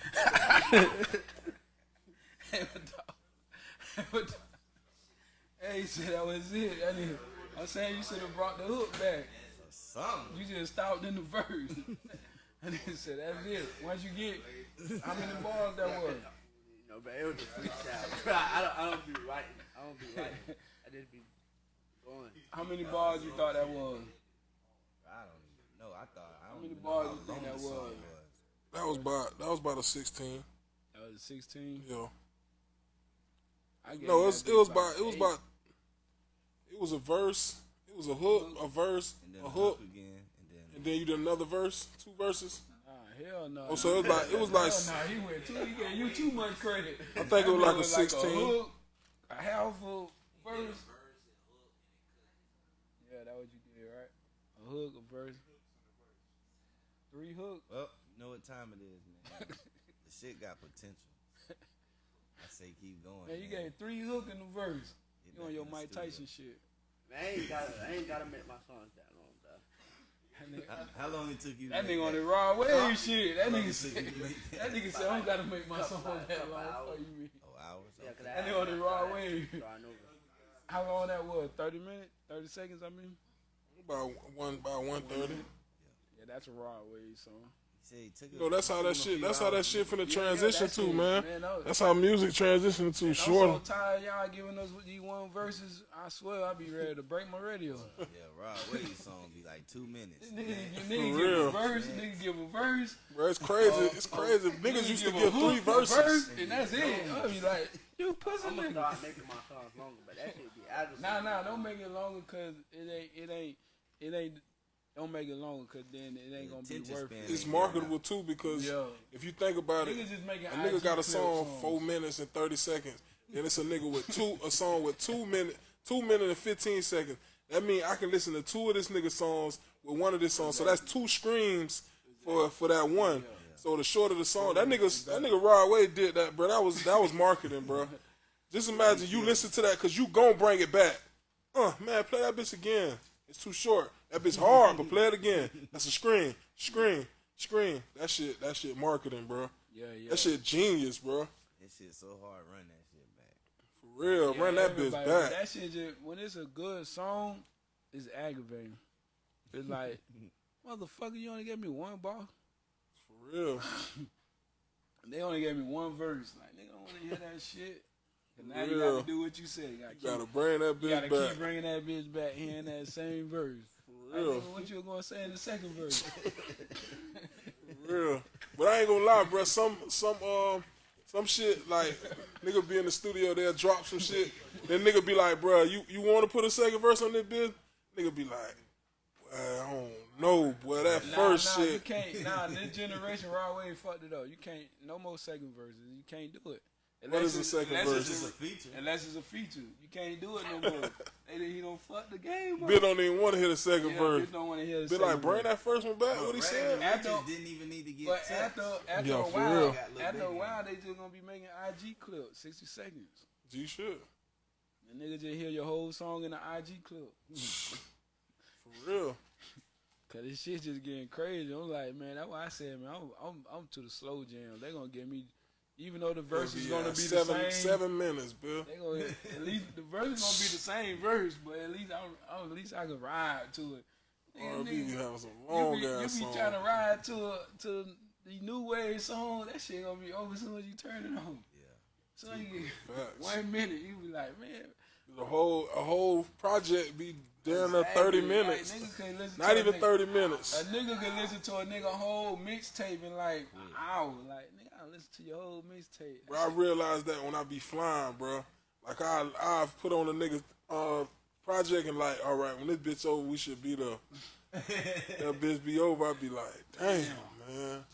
E: *laughs*
B: hey, he said that was it. That nigga, I'm saying you should have brought the hook back.
D: Something.
B: You just stopped in the verse. and he said that's it. Once you get how many bars that was?
E: You know, but it was a freestyle. I don't, I don't be writing. I don't be writing. I just be going. *laughs*
B: How many bars you thought that was?
D: I don't even know. I thought. I don't
B: many
D: even know
B: bars
D: how
B: you think
D: long
B: that
D: the song
B: was?
C: That was about that was about a sixteen.
B: That was 16.
C: Yeah.
B: I gave
C: No, it
B: that
C: was,
B: bitch
C: it was about it was
B: eight.
C: about it was a verse. It was a hook, a verse,
D: And then
C: a
D: the
C: hook,
D: again, and then
C: and then you did another verse, two verses.
B: Nah, hell no.
C: Oh, so it was like it was like
B: Hell no, he went too. He gave you too much credit.
C: I think it was like a
B: bitch was
C: 16.
B: hook, a half a verse. Yeah, that what you did, right? A hook, a verse, three hooks.
D: well, you know what time it is, man. *laughs* the shit got potential. I say keep going.
B: Man, you
D: man.
B: gave three hook in the verse.
D: Get
B: You on your Mike
D: studio.
B: Tyson shit.
E: Man, I ain't gotta, I ain't gotta make my songs that long, bro.
B: That nigga,
D: How, how long it took you?
B: that
D: make
B: nigga on the Rod Wave shit. That
D: How
B: nigga said.
D: you to
B: That nigga said, I don't gotta make my song that long.
E: hours.
B: Fuck you mean?
D: Oh, Hours.
E: Yeah, cause
D: Okay.
E: I
B: That on the raw
E: so I-
B: wave.
E: So I know.
B: How long that was? 30 minutes? 30 seconds, I mean?
C: about one about one thirty.
B: Yeah, that's a Rod Wave song.
D: He said he took
C: You know, that's how that shit. That's how that shit finna
B: Yeah,
C: transition
B: that
C: to, man.
B: man, that was-
C: That's how music transitioning to Short.
B: I'm
C: shorter.
B: so tired y'all giving us what you one verses. I swear I'll be ready to break my radio. *laughs*
D: Yeah, Rod Wave song be like two minutes.
B: Nigga,
D: man.
B: you nigga
C: For
B: give a verse, nigga give a verse.
C: Bro, it's crazy. It's oh, oh, crazy.
B: nigga
C: Niggas used to give three verses.
B: verse, and that's it. I'll be like, you pussy
E: I'm gonna
B: nigga.
E: start making my songs longer, but that shit be aggravating.
B: Nah, nah, don't make it longer because it ain't, it ain't, it ain't. Don't make it longer because then it ain't gonna be worth it.
C: It's marketable too because
B: Yo.
C: if you think about it,
B: just
C: a nigga
B: IG
C: got a song
B: songs.
C: four minutes and thirty seconds. Then it's a nigga with two a song with two minute two minute and fifteen seconds. That means I can listen to two of this nigga songs with one of this songs. So that's two streams for for that one. So the shorter the song, that nigga that nigga Rod Wave did that, bro. That was that was marketing, bro. Just imagine you listen to that because you gon' bring it back. Uh, man, play that bitch again. It's too short. That bitch hard, but play it again. That's a screen, screen, screen. That shit, that shit marketing, bro.
B: Yeah, yeah.
C: That shit genius, bro.
D: That shit so hard. Run that shit back.
C: For real,
B: Yeah,
C: run that bitch back.
B: That shit just when it's a good song, it's aggravating. It's like, *laughs* motherfucker, you only gave me one bar.
C: For real. *laughs*
B: They only gave me one verse. Like, nigga, don't want to hear that *laughs* shit. 'Cause now you got to do what you said. You got
C: You gotta bring that
B: you
C: bitch
B: gotta
C: back.
B: keep bringing that bitch back, hearing that same verse.
C: For real.
B: nigga, what you were gonna say in the second verse? *laughs*
C: For real. But I ain't gonna lie, bro. Some some um some shit like nigga be in the studio, they'll drop some shit. Then nigga be like, bro, you you want to put a second verse on this bitch? Nigga be like, I don't know, boy. That
B: Nah,
C: first
B: nah, you
C: shit.
B: can't. Nah, this *laughs* generation right away fucked it up. You can't. No more second verses. You can't do it.
C: What is the second
B: unless
C: verse?
B: It's
D: It's a feature.
B: a, unless it's a feature. You can't do it no *laughs* more. they, he don't fuck the game up.
C: Bill don't even want to hear the second
B: Yeah,
C: verse.
B: bitch don't want to hear the
C: Be
B: second
C: like, bring that first one back. What he
D: Brandon
C: said?
B: After-
D: Richards didn't even need to get
B: But
D: touched.
B: after after
C: Yeah,
B: a while,
C: real.
D: Got
B: after a while, they just gonna be making IG clips, sixty seconds.
C: G should.
B: And nigga just hear your whole song in the IG clip. *laughs*
C: For real.
B: Cause this shit just getting crazy. I'm like, man, that's why I said, man, I'm I'm, I'm to the slow jam. They gonna get me, even though the verse is gonna uh, be
C: seven
B: the same.
C: seven minutes, Bill.
B: They gonna at least the verse is gonna be the same verse, but at least I'm, I'm at least I can ride to it. Nigga,
C: R&B
B: nigga,
C: be having some
B: you
C: long
B: be, you be
C: songs.
B: trying to ride to a, to the new wave song. That shit gonna be over as soon as you turn it on.
D: Yeah.
B: So you get one minute, you be like, man,
C: The whole a whole project be down to thirty minutes.
B: Like, nigga can't listen
C: Not
B: to a
C: even
B: nigga-
C: thirty minutes.
B: A nigga can listen to a nigga whole mixtape in like an hour. Like nigga, I listen to your whole mixtape.
C: Bro, I realized that when I be flying, bro. Like I I've put on a nigga uh project and like, all right, when this bitch over, we should be the *laughs* that bitch be over. I'd be like, damn, man.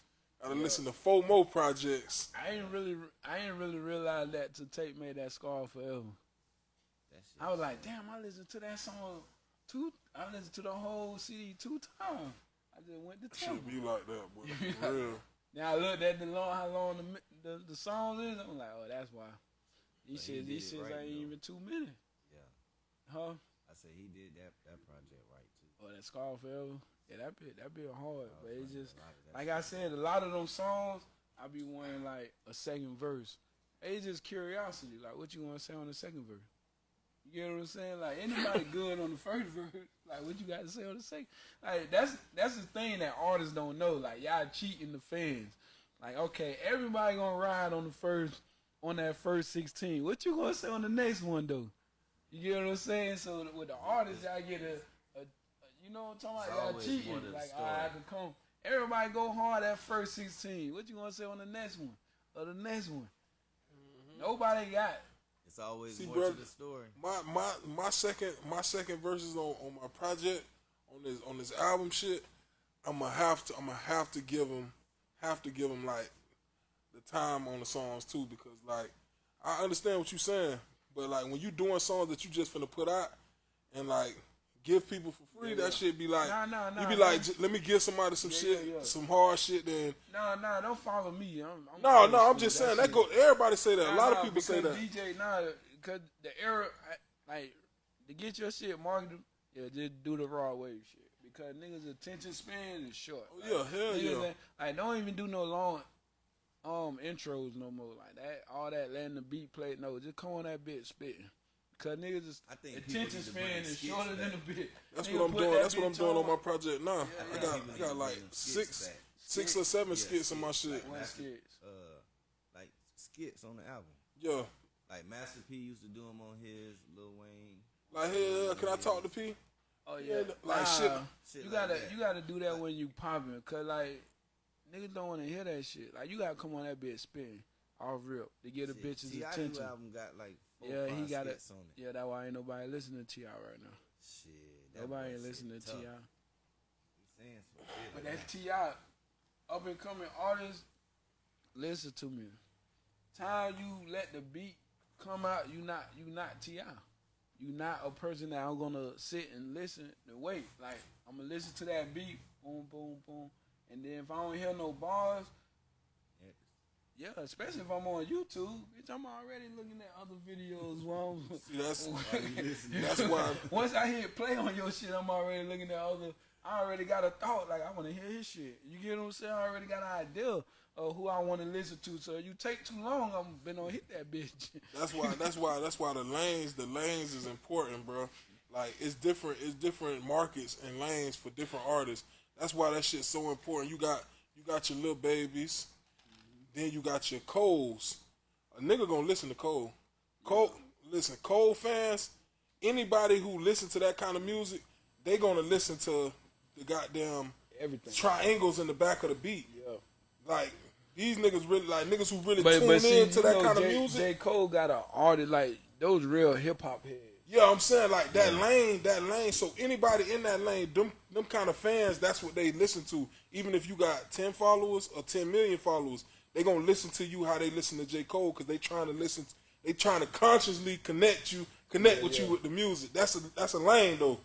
C: I done listen to four more projects.
B: I ain't really, I ain't really realized that till Tape made that scar forever.
D: That.
B: I was like, damn, I listened to that song two. I listened to the whole CD two times. I just went to town.
C: Should be like that, boy. For *laughs* real.
B: Now I looked at the long, how long the the, the song is. I'm like, oh, that's why.
D: He
B: shit, these shits ain't even two minutes,
D: Yeah.
B: huh?
D: I said he did that that project right too.
B: Oh, that scar forever. Yeah, that bit, that bit hard, but it's just.
D: A lot of that
B: Like I said, a lot of them songs, I be wanting like a second verse. It's just curiosity. Like, what you want to say on the second verse? You know what I'm saying? Like, anybody good on the first verse? Like, what you got to say on the second? Like, that's that's the thing that artists don't know. Like, y'all cheating the fans. Like, okay, everybody gonna ride on the first on that first 16. What you gonna say on the next one though? You get what I'm saying? So with the artists, y'all get a, a, a you know what I'm talking
D: It's
B: about? Y'all
D: always
B: cheating.
D: more the
B: Like,
D: story.
B: I have to come. Everybody go hard at first 16. What you gonna say on the next one? Or the next one? Mm-hmm. Nobody got.
D: It's always
C: See,
D: more
C: brother,
D: to the story.
C: my my my second my second verses on, on my project on this on this album shit. I'm gonna have to I'm gonna have to give them have to give them like the time on the songs too because like I understand what you're saying, but like when you doing songs that you just finna put out and like give people for free, that shit be like
B: Nah, nah, nah,
C: you be like let me give somebody some
B: Yeah,
C: shit
B: yeah, yeah.
C: some hard shit then
B: Nah, nah, don't follow me. I'm, I'm
C: no no I'm just
B: That
C: saying that
B: shit-
C: go everybody say that a lot of people say that
B: DJ, nah, because the era, like, to get your shit marketed, yeah, just do the Rod Wave shit. Because niggas' attention span is short.
C: Oh, yeah, hell
B: niggas
C: yeah.
B: ain't- Like, don't even do no long um intros no more. Like that, all that letting the beat play. No, just come on that bit spitting. Cause niggas is
D: I think people
B: attention
D: need to bring
B: span is
D: skits
B: shorter than
D: a
B: the bit.
C: That's
B: Nigga
C: what I'm doing.
B: that
C: That's what I'm doing on my project now. I got I got like
D: bring them skits
C: six
D: back.
C: six or seven
D: Yeah,
C: skits in my shit.
D: Like
B: One skits.
D: uh, like skits on the album.
C: Yeah.
D: Like Master P used to do them on his Lil Wayne.
C: Like hey, uh, can I talk to P?
B: Oh
C: Yeah,
B: yeah,
C: like
B: nah,
C: shit-
D: shit
B: You gotta
D: that.
B: you gotta do that when you popping, cause like niggas don't want to hear that shit. Like you gotta come on that bitch spin off real to get a
D: Shit,
B: bitch's
D: T.I. new
B: attention.
D: album got like four,
B: Yeah, he got it.
D: skits on it.
B: Yeah, that's why ain't nobody listening to y'all right now.
D: Shit,
B: Nobody ain't listening to
D: tough.
B: Ti.
D: He saying
B: But that's T.I., up and coming artists. Listen to me. Time you let the beat come out, you not you not Ti. You not a person that I'm gonna sit and listen and wait. Like I'm gonna listen to that beat, boom, boom, boom, and then if I don't hear no bars, yeah, especially if I'm on YouTube, bitch, I'm already looking at other videos while *laughs* I'm.
C: See, that's *laughs* that's why *laughs*
B: Once I hit play on your shit, I'm already looking at other. I already got a thought, like I want to hear his shit. You get what I'm saying? I already got an idea of who I want to listen to. So you take too long, I'm been on hit that bitch.
C: that's why that's why that's why the lanes the lanes is important, bro. Like it's different it's different markets and lanes for different artists. That's why that shit's so important. You got you got your Lil Babies, then you got your Coles. A nigga gonna listen to Cole. Cole listen, Cole fans, anybody who listen to that kind of music, they gonna listen to the goddamn
B: Everything.
C: triangles in the back of the beat.
B: Yeah.
C: Like these niggas really like niggas who really
B: But
C: tune
B: but see,
C: in to that
B: know,
C: kind of
B: J,
C: music.
B: J Cole got an artist like those real hip hop heads.
C: Yeah, I'm saying like that lane, that lane. So anybody in that lane, them them kind of fans, that's what they listen to. Even if you got ten followers or ten million followers, they gonna listen to you how they listen to J Cole because they trying to listen. They trying to consciously connect you, connect with you with the music. That's a that's a lane though.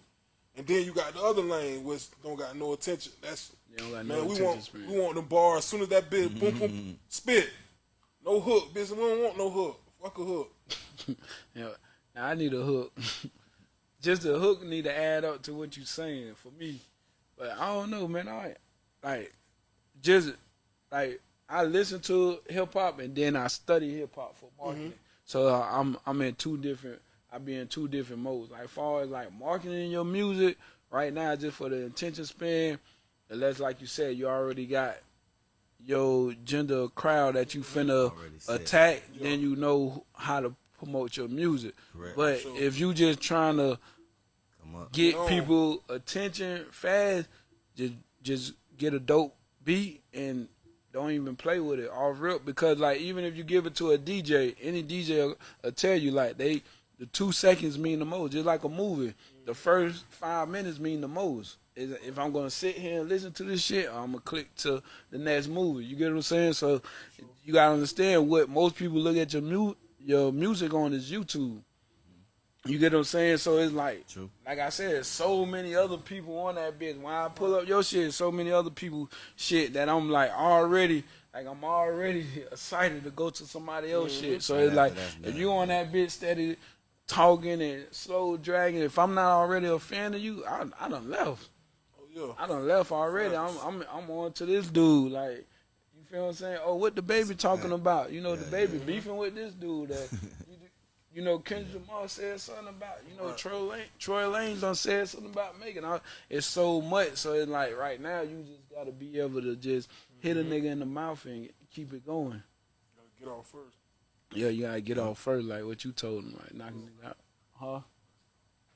C: And then you got the other lane which don't got no attention. That's
B: They don't got
C: man.
B: no
C: we want
B: span.
C: we want the bar as soon as that bitch boom boom *laughs* spit. No hook, bitch. We don't want no hook. Fuck a hook. *laughs*
B: Yeah, now I need a hook. *laughs* Just a hook need to add up to what you saying for me. But I don't know, man. I like just like I listen to hip hop and then I study hip hop for marketing. So uh, I'm I'm in two different. I be in two different modes. Like far as like marketing your music right now, just for the attention span. Unless like you said, you already got your gender crowd that you finna
D: Already set.
B: attack, then you know how to promote your music.
D: Correct.
B: But if you just trying to get
C: No.
B: people attention fast, just just get a dope beat and don't even play with it off rip because like even if you give it to a DJ, any DJ will, will tell you like they the two seconds mean the most. Just like a movie, the first five minutes mean the most. If I'm gonna sit here and listen to this shit, I'm gonna click to the next movie. You get what I'm saying? So you gotta understand what most people look at your mu- your music on is YouTube. You get what I'm saying? So it's like,
D: True.
B: like I said, so many other people on that bitch. When I pull up your shit, so many other people shit that I'm like already, like I'm already *laughs* excited to go to somebody else mm-hmm. shit. So it's like,
D: that's
B: if you on that bitch steady talking and slow dragging, if I'm not already a fan of you, I, I done left.
C: Oh yeah.
B: I done left already. I'm I'm I'm on to this dude. Like, you feel what I'm saying? Oh, what the baby talking about? You know, the baby beefing with this dude. That, *laughs* you, you know, Kendrick Lamar said something about. You know, Tory Lane, Tory Lanez done said something about Megan. I- It's so much. So it's like right now, you just gotta be able to just hit a mm-hmm. nigga in the mouth and keep it going.
C: Gotta get off first.
B: Yeah, you gotta get off first, like what you told him, like knocking mm. it out. Huh?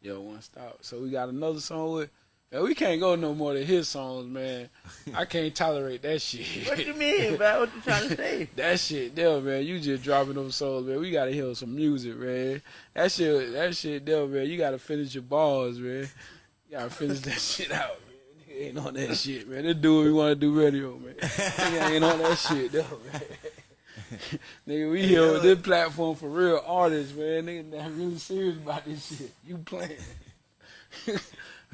B: Yeah, one stop. So we got another song with. Man, we can't go no more than his songs, man. I can't tolerate that shit. *laughs*
E: What you mean, man? What you trying to say? *laughs*
B: That shit there, man. You just dropping them songs, man. We gotta hear some music, man. That shit, that shit there, man. You gotta finish your balls, man. You gotta finish that *laughs* shit out, man. Nigga ain't on that shit, man. This dude we wanna do radio, man. Nigga ain't on that shit, though, man. Nigga, we here with this platform for real artists, man. Nigga, not really serious about this shit. You playing.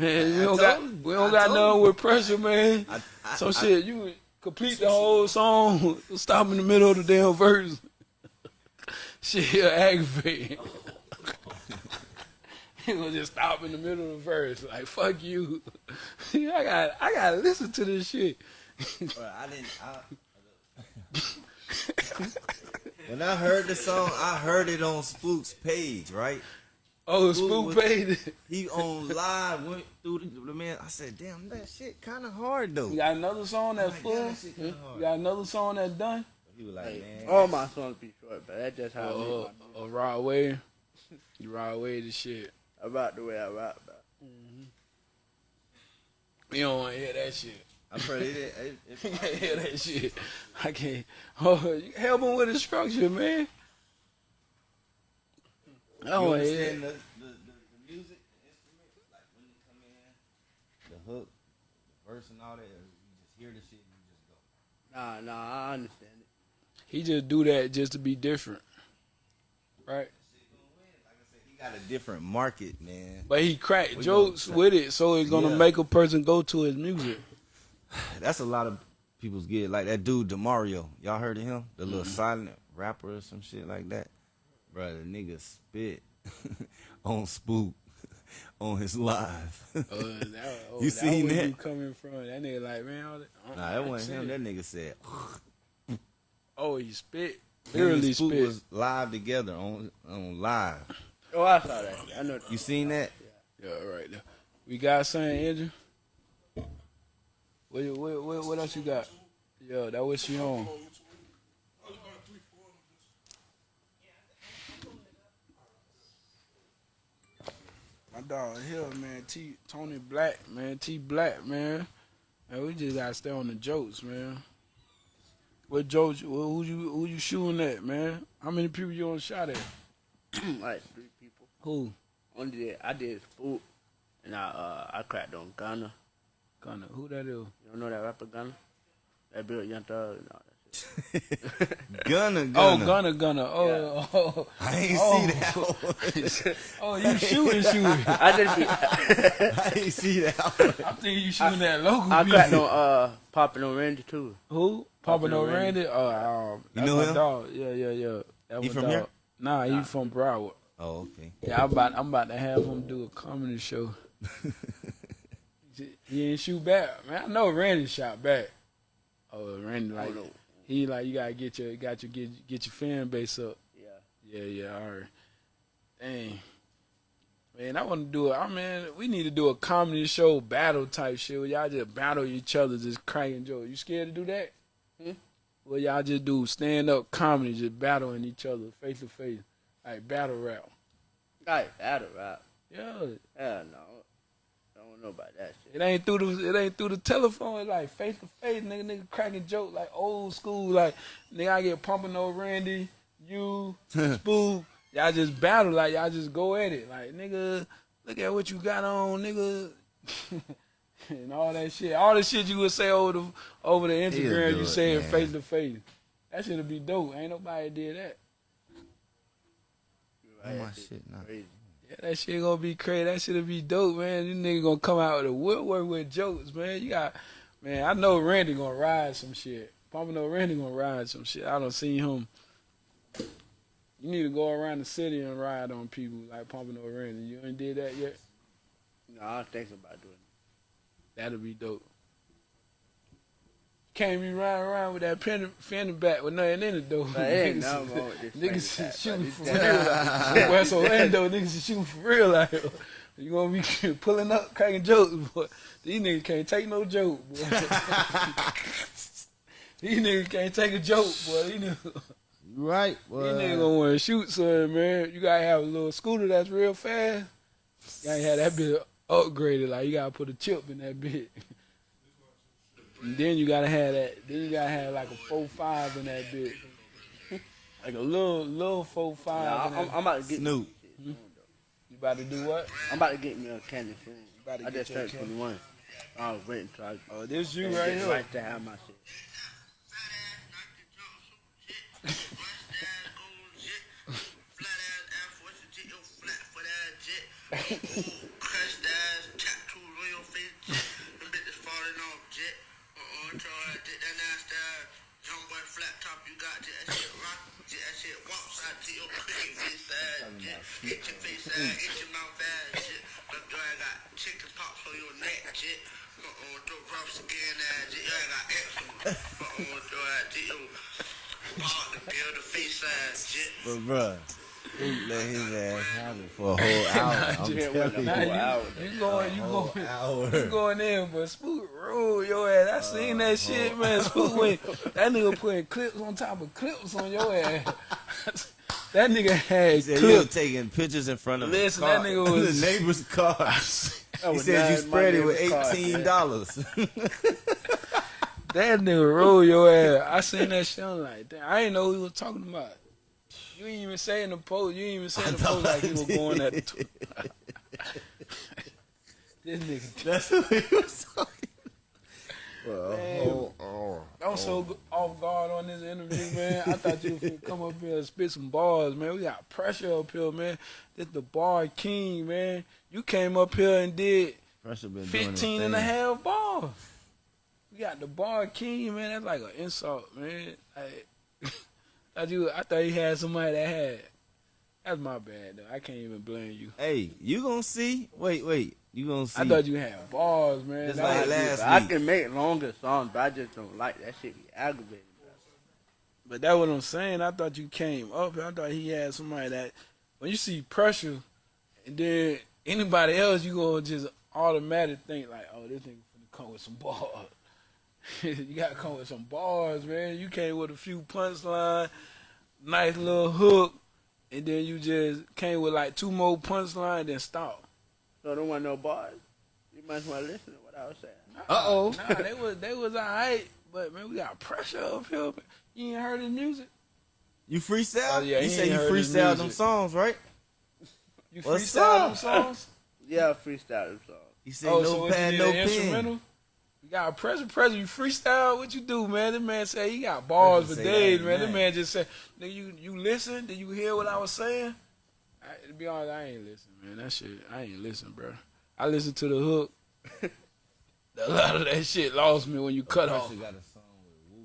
B: *laughs* man, we don't got
D: told
B: we don't
D: I
B: got nothing
D: you.
B: with pressure, man.
D: I, I,
B: So
D: I-
B: shit, you would complete the whole song, *laughs* stop in the middle of the damn verse. *laughs* shit, he'll aggravate. he gonna just stop in the middle of the verse, like fuck you. I got, I gotta listen to this shit.
D: Bro, I didn't. I, when I heard the song, I heard it on Spook's page, right?
B: Oh,
D: Spook
B: Spook
D: was-
B: paid.
D: He on live went through the, the man. I said, "Damn, that shit kind of hard though."
B: You got another song that's
D: Oh
B: full.
D: God, that shit
B: You got another song that's done.
D: He was like,
E: Hey,
D: "Man,
E: all my songs be short, but that's just how I
B: Uh, uh,
E: my
B: uh, Rod Wave. You Rod Wave the shit.
E: I rock the way I rock, bro.
B: You don't want to hear that shit.
D: I pray it, it, it, *laughs*
B: You can't hear that shit. I can't. Oh, you help him with the structure, man. I
D: You
B: don't want to hear
D: the, the, the, the music, the instruments, like when they come in, the hook, the verse, and all that. You just hear the shit and you just go.
E: Nah, nah, I understand it.
B: He just do that just to be different, right?
D: Shit gonna win. Like I said, he got a different market, man.
B: But he cracked
D: We
B: jokes
D: gonna-
B: with it, so it's gonna
D: Yeah.
B: make a person go to his music. *sighs*
D: That's a lot of people's get. Like that dude Demario. Y'all heard of him? The little mm-hmm. silent rapper or some shit like that. Bro, the nigga spit *laughs* on Spook *laughs* on his live.
B: Uh, that, *laughs* oh,
D: You
B: that
D: seen that?
B: You coming from that nigga like man? all that-
D: nah, that wasn't him. That nigga said.
B: Oh, he spit. Literally
D: Spook
B: spit.
D: was live together on on live.
E: Oh, I saw that. I know. That.
D: You seen that?
B: Yeah, right there. We got something, Andrew. What, what, what, what else you got? Yeah, that was she on. Dog here, man. T Tony Black, man. T Black, man. And we just gotta stay on the jokes, man. What jokes? Who you who you shooting at, man? How many people you on shot at? *clears throat*
E: like three people.
B: Who?
E: Only did I did spook, and I uh I cracked on Gunna.
B: Gunna. Who that is?
E: You don't know that rapper Gunna? That built Young Thug *laughs* and all that shit.
D: Gunna,
B: Oh,
D: Gunna.
B: Gunna, Gunna. Oh, oh,
D: I ain't
B: Oh.
D: see that. *laughs*
B: oh, you shooting, shooting.
E: I just be, *laughs*
D: I ain't see that.
B: I think you shooting that local.
E: I
B: beat.
E: cracked on uh popping on Randy too.
B: Who? Papa No
E: No Randy.
B: Randy? Oh, um,
D: You
B: that's
D: know him?
B: dog. Yeah, yeah, yeah. That
D: He from
B: dog.
D: here?
B: Nah, he from Broward.
D: Oh, okay.
B: Yeah, I'm about, I'm about to have him do a comedy show. he ain't shoot back, man. I know Randy shot back. Oh, Randy like
E: no.
B: He like you gotta get your got your get get your fan base up.
E: Yeah.
B: Yeah, yeah, all right. Dang. Man, I want to do it. I mean, we need to do a comedy show battle type shit where y'all just battle each other, just cracking jokes. You scared to do that?
E: Hmm?
B: Well, y'all just do stand up comedy, just battling each other face to face, like battle rap.
E: Like that'll rap.
B: Yeah,
E: Hell no. I don't know about that shit.
B: it ain't through the it ain't through the telephone. It's like face to face, nigga, nigga cracking joke like old school. Like nigga, I get pumping over Randy, you, *laughs* Spook. Y'all just battle like y'all just go at it. Like nigga, look at what you got on, nigga. *laughs* and all that shit. All the shit you would say over the over the Instagram, you
D: it,
B: say it
D: man.
B: face to face. That should be dope. Ain't nobody did that.
D: Oh, my
E: That
D: shit, nah.
E: Crazy.
B: That shit gonna be crazy. That shit'll be dope, man. These niggas gonna come out with a woodwork with jokes, man. You got, man. I know Randy gonna ride some shit. Papa know Randy gonna ride some shit. I don't see him. You need to go around the city and ride on people like Papa No Randy. You ain't did that yet.
E: No, I was thinking about doing it.
B: That'll be dope. Can't be riding around with that fender, fender back with nothing in it though.
E: But it ain't
B: Niggas- *laughs*
E: nothing this
B: Niggas is
E: back,
B: shooting
E: but
B: for real. *laughs* West Orlando niggas is shooting for real out here. You gonna be *laughs* pulling up, cracking jokes, boy. These niggas can't take no joke, boy. These niggas can't take a joke, boy. These niggas,
D: You right, boy.
B: these niggas gonna wanna shoot something, man. You gotta have a little scooter that's real fast. You gotta have that bit upgraded. Like you gotta put a chip in that bit. And then you gotta have that. Then you gotta have like a four five in that bit. Like a little little four five.
E: Nah, I'm, I'm about to get
D: Snoop.
B: you about to do what?
E: I'm about to get me a candy soon.
B: about
E: I just
B: your
E: turned 21. I was waiting until I
B: Oh, this you right here.
E: right to have my shit. *laughs*
G: that shit,
B: man. *laughs* Spook went, that nigga putting clips on top of clips on your ass. *laughs* that nigga had
D: said
B: clips.
D: taking pictures in front of
B: Listen, that nigga *laughs* was-
D: the neighbor's car. He said you spread it with eighteen dollars.
B: That nigga roll your ass. I seen that shit. I'm like, damn, I didn't know who he was talking about. You ain't even say in the post. You ain't even say in the post like he was going at the. Tw- this nigga.
D: That's what he was talking.
B: Man, I'm so off guard on this interview, man. I thought you would come up here and spit some bars, man. We got pressure up here, man. This the bar king, man. You came up here and did
D: Pressure been doing his
B: 15 and a half bars. We got the bar king, man. That's like an insult, man. Like, *laughs* I do. I thought you had somebody that had. That's my bad, though. I can't even blame you.
D: Hey, you gonna see? Wait, wait. You gonna see?
B: I thought you had bars, man.
D: Just like
B: was-
D: last
E: I
D: week.
E: can make longer songs, but I just don't like that shit. Be aggravating.
B: But that's what I'm saying. I thought you came up. I thought he had somebody that when you see pressure, and then anybody else, you gonna just automatically think like, oh, this nigga finna come with some bars. *laughs* you gotta come with some bars, man. You came with a few punchline, nice little hook, and then you just came with like two more punchline, then stop.
E: So I don't want no bars. You might as well listen to what I was saying.
D: Uh oh.
B: Nah, *laughs* they was they was alright, but man, we got pressure up here. You ain't heard his music?
D: You freestyle?
B: Oh, yeah,
D: you
B: he
D: say you freestyle them songs, right?
B: You
D: What's
B: freestyle them songs? *laughs*
E: Yeah, freestyle them songs.
D: He said
B: oh,
D: no
B: so what
D: pad, no
B: need, an
D: pen.
B: You got a pressure, pressure. You freestyle. What you do, man? This man say he got bars for
D: say
B: days,
D: that
B: man. This man just said, "Nigga, you you listen? Did you hear what I was saying?" I, to be honest, I ain't listen, man. That shit, I ain't listen, bro. I listen to the hook. *laughs* a lot of that shit lost me when you cut off.
D: Got a song with Wu.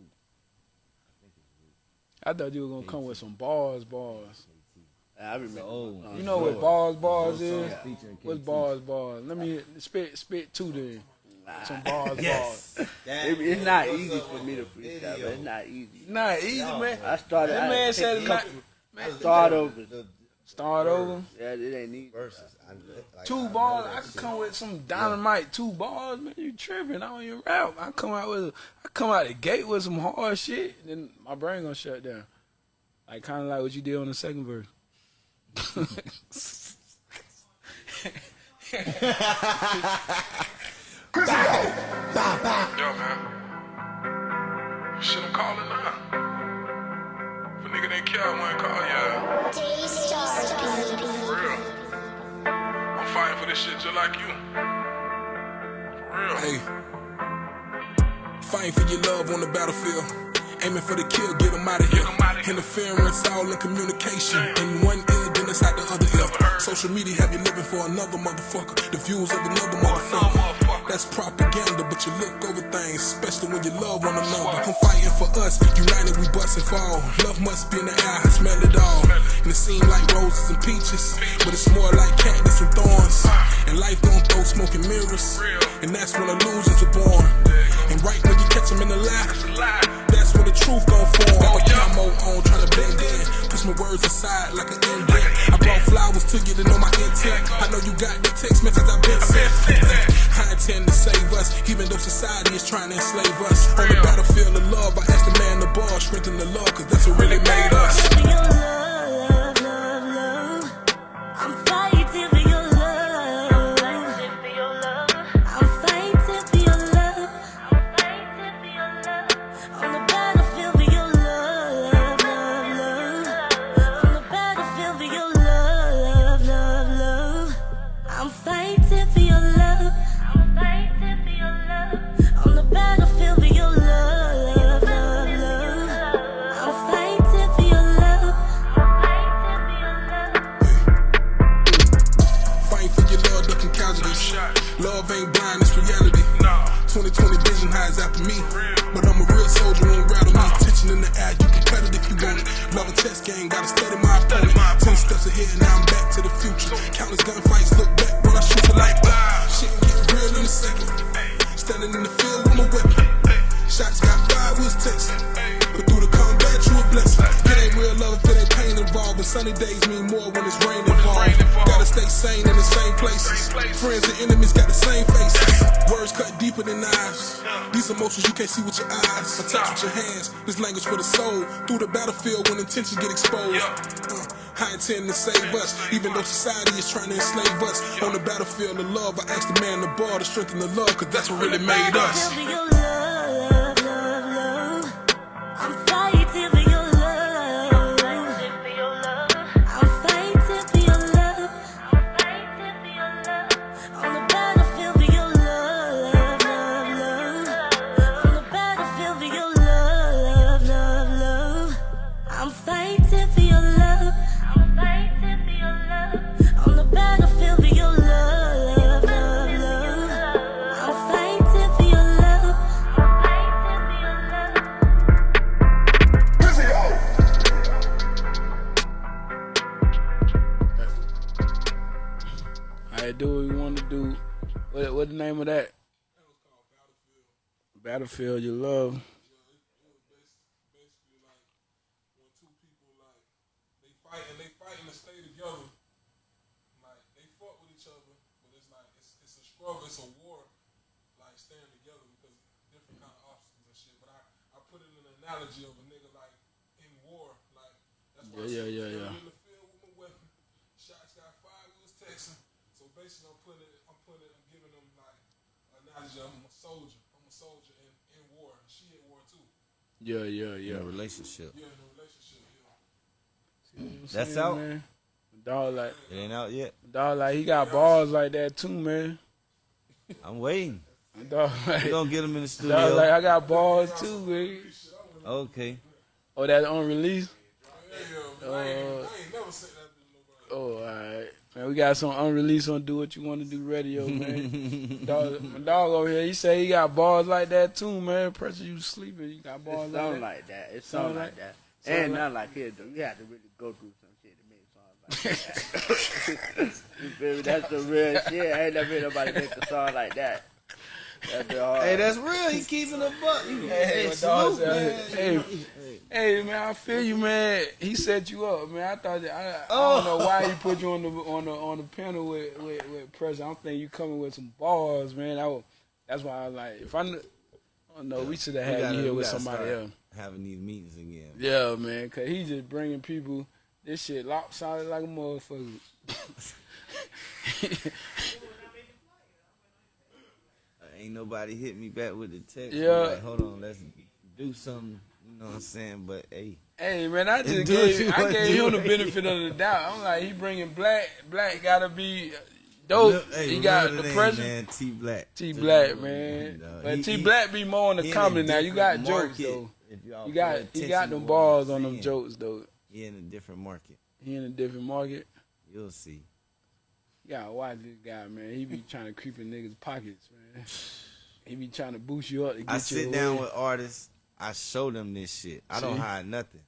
B: I thought you were gonna come with some bars, bars.
E: I remember.
D: old.
B: You know what bars, bars is? What's bars, bars? Let me spit, spit two then. Some bars, *laughs*
D: Yes.
E: It, it's not easy for me to freestyle, but it's not easy.
B: bars. Nah, easy, man.
E: I started.
B: That man said
E: take
B: it's not.
E: couple-
B: Man,
E: Start over.
B: Start over.
E: Yeah, it ain't easy.
H: verses. Like,
B: Two
H: I
B: bars, I could
H: shit.
B: come with some dynamite. Two bars, man. You tripping? I don't even rap. I come out with, I come out the gate with some hard shit. Then my brain gonna shut down. Like kind of like what you did on the second verse.
C: Yo, man. Shit, I'm calling now. If a nigga didn't care, I wouldn't call ya. For real. I'm fighting for this shit just like you. For real.
A: Hey. Fighting for your love on the battlefield. Aiming for the kill, get them out of here. Interference all in communication. In one ear, then it's out the other ear. Social media have you living for another motherfucker. The views of another motherfucker. That's propaganda, but you look over things, especially when you love one another. I'm fighting for us, united we bust and fall. Love must be in the air, I smell it all. And it seems like roses and peaches, but it's more like cactus and thorns. And life gon' throw smoke and mirrors, and that's when illusions are born. And
C: right when you catch him in the lie, that's when the truth gon' form. Got my camo on, tryna blend in. Push my words aside like an indent. I brought flowers to you to know my intent. I know you got the text message I've been sent. I intend to save us, even though society is trying to enslave us. On the battlefield of love, I ask the man the ball, strengthen the love, cause that's what really made us. Countless gunfights, look back when I shoot like wow. Shit get real in a second. Standing in the field with my weapon. Shots got five, was texting. But through the combat, you a blessing. It ain't real love if it ain't pain involved. But sunny days mean more when it's rain involved. Gotta stay sane in the same places. Friends and enemies got the same faces. Words cut deeper than knives. These emotions you can't see with your eyes. But touch with your hands. This language for the soul. Through the battlefield when intentions get exposed. I intend to save us, even though society is trying to enslave us. On the battlefield of love, I ask the man the ball to strengthen the love, cause that's what really made us.
B: What the name of that? Battlefield, your love.
C: basically like when two they fight and they fight and they stay together. Like they fought with each other, but it's like it's it's a struggle, it's a war, like together because different kind of obstacles and shit. But I put it in an analogy of a nigga like in war, like that's
B: Yeah, yeah, yeah, yeah.
C: in the field with my weapon, shots got fired, we was texting. So basically, I'm putting it, I'm putting it, I'm giving them like an analogy. I'm a soldier. I'm a soldier in, in war. She in war too.
B: Yeah, yeah, yeah.
D: In a relationship.
C: Yeah, in a relationship. Yeah.
D: That's
B: Saying,
D: out.
B: Man. Dog like
D: It ain't out yet.
B: dog like he got balls like that too, man.
D: I'm waiting.
B: Dog *laughs* like,
D: We gonna get him in the studio.
B: dog like I got balls too, man.
D: okay.
B: Oh, that on release.
C: Yeah, I, ain't, I ain't never said that to nobody.
B: Alright. Man, we got some unreleased on Do What You Want to Do radio, *laughs* man. dog, my dog over here, he say he got balls like that too, man. Pressure you sleeping, you got balls
E: It
B: like
E: sound
B: that.
E: like that. It
B: Sound
E: sound
B: like-
E: like that.
B: sound
E: And
B: like-
E: not like his though. You had to really go through some shit to make songs like that. *laughs* *laughs* you feel me? That's the real shit. I ain't never heard nobody make a song like that. That's the hard.
D: Hey, that's real. He keeping a buck. Hey,
B: Hey,
D: salute, man.
B: hey, hey, man, I feel you, man. He set you up, man. I thought that, I, I
D: Oh.
B: don't know why he put you on the on the on the panel with with, with pressure. I'm thinking you coming with some balls, man. That was, that's why I was like, if I, kn- I don't know, we should have had
D: gotta-
B: you here with somebody else.
D: Having these meetings again.
B: Yeah, man, cause he just bringing people this shit lopsided like a motherfucker. *laughs* *laughs*
D: Ain't nobody hit me back with the text.
B: Yeah.
D: Like, hold on, let's do something. You know what I'm saying? But hey,
B: Hey man, I *laughs* just
D: you
B: gave I gave him the *laughs* benefit of the doubt. I'm like, he bringing black, black gotta be dope.
D: look- hey,
B: he got the pressure.
D: T Black.
B: T Black, man.
D: No,
B: but
D: he-
B: T Black be more on the
D: he
B: comedy now. You got
D: different
B: jokes though. You got he got them balls on them jokes though.
D: He in a different market.
B: He in a different market.
D: You'll see.
B: You gotta watch this guy, man. He be trying to creep in niggas' pockets, man. He be trying to boost you up to get
D: I sit
B: away.
D: down with artists. I show them this shit. I don't
B: See?
D: hide nothing.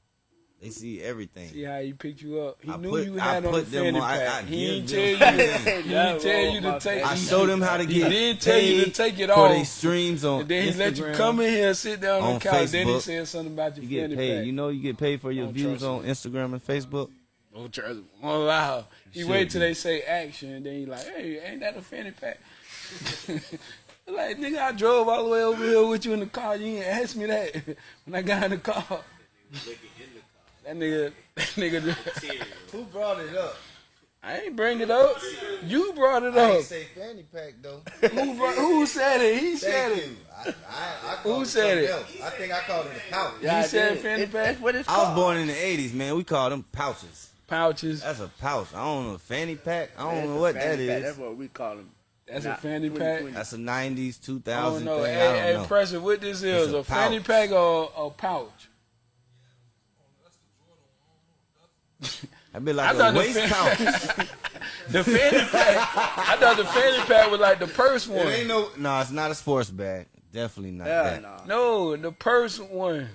D: They see everything.
B: See how he picked you up. He
D: I
B: knew
D: put-
B: you
D: I
B: had on the
D: put them
B: fanny
D: on- I-
B: pack.
D: I
B: he
D: give
B: didn't
D: them
B: tell *laughs* you.
D: everything.
B: he didn't tell you to take.
D: I
E: He
D: show them how to get.
B: He
D: get
B: didn't tell you to take it
D: for
B: off.
D: their streams on
B: And then he let you come in here, sit down on,
D: on
B: the couch. Then he
D: Facebook.
B: said something about your
D: You get
B: fanny
D: paid.
B: pack.
D: You know you get paid for your views on Instagram and Facebook.
B: Don't trust him. Won't. He wait till they say action, and then he like, hey, ain't that a fanny pack? *laughs* like, nigga, I drove all the way over here with you in the car. You ain't ask me that *laughs* when I got in the car. That nigga, that nigga, *laughs*
D: Who brought it up?
B: I ain't bring it up. You brought it
D: I
B: up.
D: ain't say fanny pack though.
B: Who, brought, who said it? He said it.
D: you. I, I, I
B: Who said it?
D: else. I think I called it a pouch.
E: Yeah, I
B: said
E: did.
B: fanny
E: It-
B: pack?
E: That's what
D: I
E: called.
D: was born in the '80s, man. We called them pouches.
B: Pouches.
D: That's a pouch. I don't know fanny pack. I don't
E: That's
D: know what
E: fanny
D: that
E: pack.
D: is.
E: That's what we call them.
B: That's a fanny pack.
D: That's a '90s, 2000
B: I don't know.
D: thing.
B: Hey,
D: I
B: hey,
D: know.
B: pressure. What this is?
D: a
B: A, fanny pack or a pouch?
D: That'd be like
B: thought
D: a
B: the
D: waist pouch. *laughs*
B: The fanny pack. I thought the fanny pack was like the purse
D: it
B: one.
D: ain't no. No, it's not a sports bag. Definitely not
E: Hell
D: that.
E: no.
B: No, the purse one.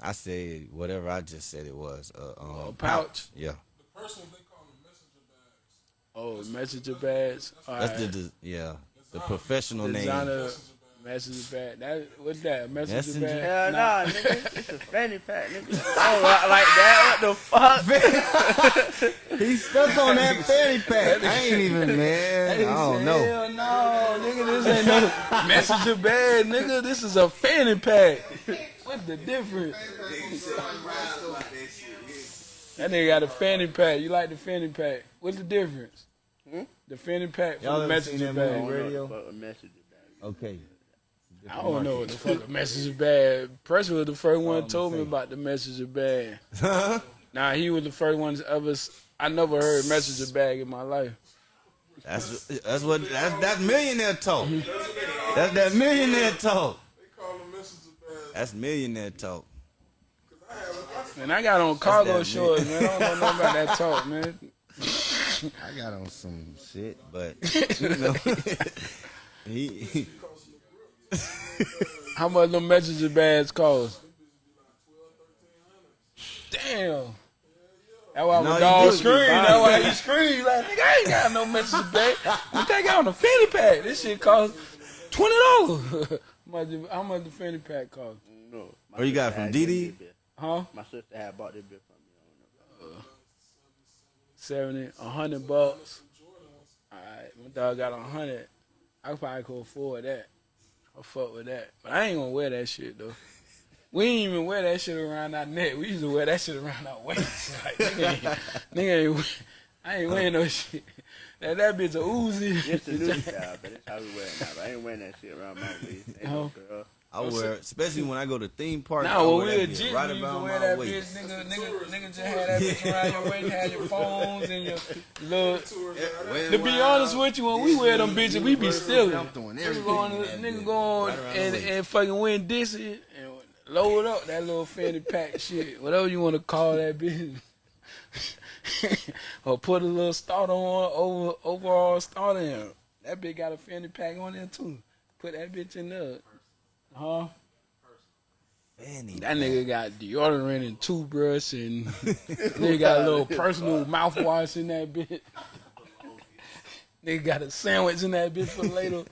D: I said whatever I just said it was. Uh, um,
B: A pouch.
D: Yeah,
C: The first one they call them messenger bags.
B: Oh, messenger bags. All
D: that's
B: right.
D: the, the yeah the professional name.
B: messenger bag. That what's that? Messenger
D: Messenger?
B: bag?
E: Hell
B: Nah.
E: nah, nigga. It's a fanny pack, nigga. *laughs* Oh, like that? What the fuck? *laughs*
D: He stuck on that fanny pack. I ain't even man. *laughs* I don't know.
B: Hell no, nigga, this ain't no messenger bag, nigga. This is a fanny pack. What's the difference? That nigga got a fanny pack. You like the fanny pack? What's the difference?
E: Hmm?
B: The fanny pack from
D: Y'all
B: the
D: ever seen
B: messenger bag.
D: Radio?
E: A messenger bag.
D: Okay.
B: I don't know what the fuck a messenger bag. Pressure was the first one
D: Oh,
B: that told me about the messenger bag. Nah, he was the first one to ever. I never heard messenger bag in my life.
D: That's that's what that's that's millionaire talk. That's that millionaire talk.
C: They call them messenger bags.
D: That's millionaire talk.
B: And I got on cargo
D: that
B: shorts, man. I don't know nothing about that talk, man. *laughs*
D: I got on some shit, but *laughs* you know, *laughs* he, he
B: How much them messenger bags cost? Damn. That's why
D: No,
B: my
D: you
B: dog
D: do
B: scream. That's why
D: it.
B: he scream. Like, nigga, I ain't got no messenger bag. You think I on a fanny pack? This shit cost twenty dollars. How much the fanny pack cost?
E: No. my
D: you got it from,
E: had
D: DD?
B: Huh?
E: My sister had bought this bit from me. I don't know.
B: Uh, seventy, a hundred bucks. Alright, my dog got a hundred. I probably could afford that. I fuck with that. But I ain't gonna wear that shit though. We ain't even wear that shit around our neck. We used to wear that shit around our waist. *laughs* Like, nigga, ain't, nigga ain't, I ain't wearing no shit. That, that bitch a Uzi.
E: It's the new *laughs* style, but it's how we wear it now. But I ain't wearing that shit around my waist. Ain't no
B: Oh.
E: girl.
D: I wear, especially when I go to theme parks. I
B: Nah, when we
D: that
B: a
D: bitch right
B: you used to wear
D: my
B: that bitch, nigga, nigga, nigga just had that bitch around your waist, had your *laughs* phones and your little. To be honest with you, when we wear them bitches, we be stealing.
D: I'm throwing
B: Nigga
D: everything.
B: go on,
D: in that
B: nigga
D: bitch.
B: go on
D: Right around
B: and, and fucking win this and load up that little fanny pack shit, whatever you want to call that bitch. *laughs* or put a little starter on over overall starter in. That bitch got a fanny pack on there too. Put that bitch in there. Huh?
D: Fanny
B: That nigga got deodorant and toothbrush and *laughs* nigga got a little personal mouthwash in that bitch. *laughs* nigga got a sandwich in that bitch for later.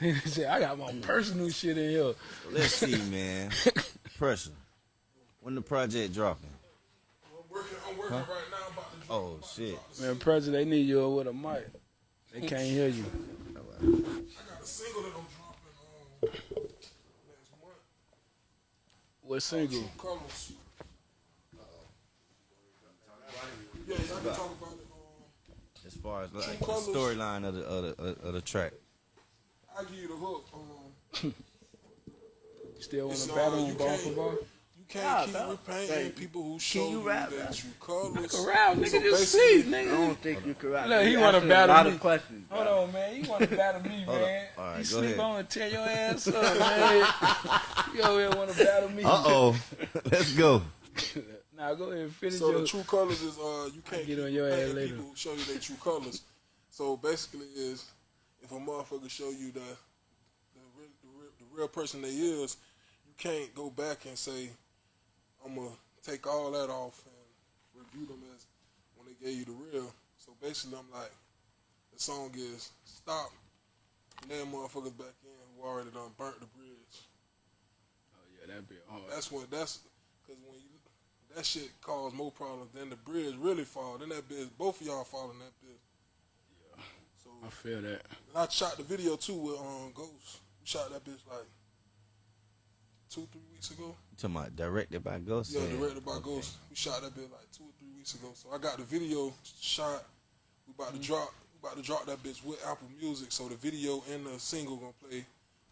B: nigga said, I got my personal shit in here.
D: Let's see, man. Pressure. When the project dropping?
C: I'm working, I'm working right now about to
D: Oh shit.
B: Man, President, they need you with a mic. They can't hear you.
C: I got a single that I'm dropping um, next month.
B: What single?
C: Colors. Yes, I can talk about it. Um,
D: As far as like the storyline of the of the, of the track.
C: I give you the hook. Um, *laughs*
B: Still want to battle
C: you
B: on ball for ball?
C: You can't
E: Nah,
C: keep
E: bro.
C: repainting
E: Hey,
C: people who show
E: you
C: you
E: rap,
C: their
E: bro?
C: true colors.
B: Around, nigga,
C: So
B: just
C: basically,
B: sleep,
E: I don't think you can rap.
B: Look, he wanna
E: answered
B: battle
E: a lot
B: me.
E: of questions.
B: Hold
E: bro.
B: on, man. You want to battle me, *laughs* man.
D: All right,
B: you
D: go
B: sleep
D: ahead.
B: on and tear your ass up, man. *laughs* you over here want to battle me.
D: Uh oh. *laughs* Let's go.
B: Now go ahead and finish
C: So
B: your...
C: the true colors is uh you can't
B: get
C: keep
B: on your ass
C: repainting
B: later.
C: people who show you their true colors. So basically is if a motherfucker show you the the real, the real, the real person they is, you can't go back and say I'm gonna take all that off and review them as when they gave you the real. So basically, I'm like, the song is stop, and then motherfuckers back in who already done burnt the bridge.
B: Oh yeah, that'd be hard.
C: That's when that's because when you that shit caused more problems than the bridge really fall. Then that bitch, both of y'all fall in that bitch. Yeah. So
B: I feel that.
C: and I shot the video too with um Ghost. We shot that bitch like two, three weeks ago.
D: You talking about directed by Ghost?
C: Yeah, directed by Ghost. We shot that bitch like two or three weeks ago. So I got the video shot. We about to mm-hmm. drop. We about to drop that bitch with Apple Music. So the video and the single gonna play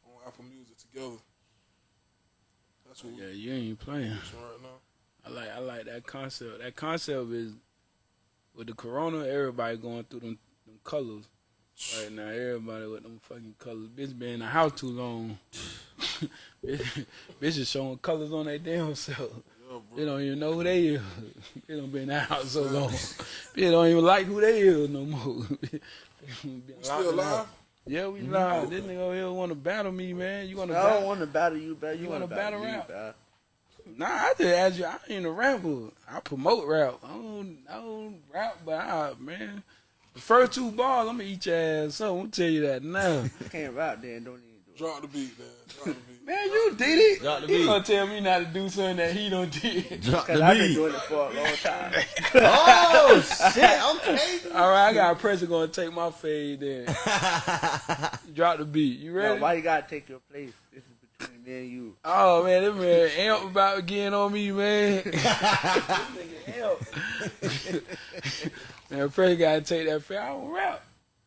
C: on Apple Music together. That's what
B: Yeah,
C: we're
B: you ain't playing.
C: right now.
B: I like I like that concept. That concept is with the corona, everybody going through them, them colors. Right now, everybody with them fucking colors. Bitch been in the house too long. *laughs* bitch, is showing colors on their damn self.
C: Yeah,
B: They don't even know who they is. *laughs* They don't been in the house so long. They don't even like who they is no more. *laughs*
C: Still live?
B: Yeah, we mm-hmm. live. This nigga over here want to battle me, man. You want to
E: I don't want to battle you, bro. You,
B: You
E: want to
B: battle
E: battle,
B: rap?
E: bro.
B: Nah, I just ask you. I ain't a rapper. I promote rap. I don't, I don't rap, but I, man, the first two bars, I'm gonna eat your ass up. I'm gonna tell you that now. *laughs*
E: You can't rap, then don't even do it.
C: Drop the beat, man. Drop the beat.
B: man, you did it.
D: Drop the beat.
B: He gonna tell me not to do something that he don't did. *laughs*
D: Drop
E: Cause
D: the
E: I've been doing it for a long time.
D: oh *laughs* shit! Okay.
B: All right, I got a pressure gonna take my fade. Then drop the beat. You
E: Yo,
B: ready?
E: why you gotta take your place? This is between me and you.
B: Oh man, this man amp about getting on me, man. This nigga amp. Man, pressure gotta take that fair. I don't rap.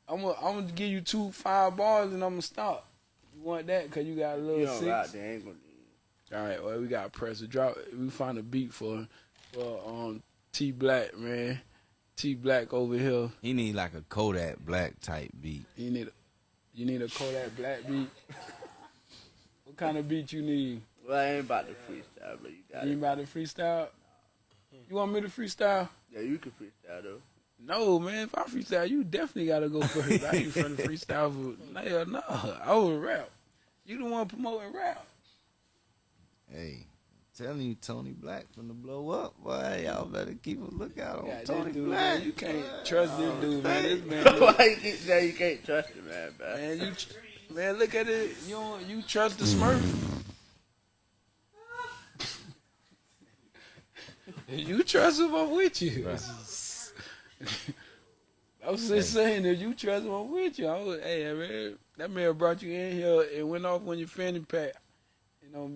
B: I'm gonna, I'm gonna give you two five bars and I'm gonna stop. You want that? Cause you got a little
E: You don't
B: six.
E: rap, they ain't gonna
B: All right, well we got pressure. Drop. We find a beat for for um T Black man. T Black over here.
D: He need like a Kodak Black type beat.
B: You need a you need a Kodak Black beat. what kind of beat you need?
E: Well, I ain't about to freestyle, but you got
B: You
E: it.
B: about to freestyle? You want me to freestyle?
E: Yeah, you can freestyle though.
B: No, man. If I freestyle, you definitely gotta go first. I ain't finna freestyle for hell no. I would rap. You the one promoting rap.
D: Hey, telling you, Tony Black finna blow up. Boy, y'all better keep a lookout on
B: God,
D: Tony
B: dude,
D: Black.
B: man, you can't trust this dude, man. This man,
E: Why *laughs* you you can't trust him, man, bro?
B: man, you, man, look at it. You don't, you trust the Smurf? *laughs* you trust him? I'm with you. *laughs* *laughs* I was just saying that you trust him. I'm with you. I was, hey man, that man brought you in here and went off on your fanny pack. You know,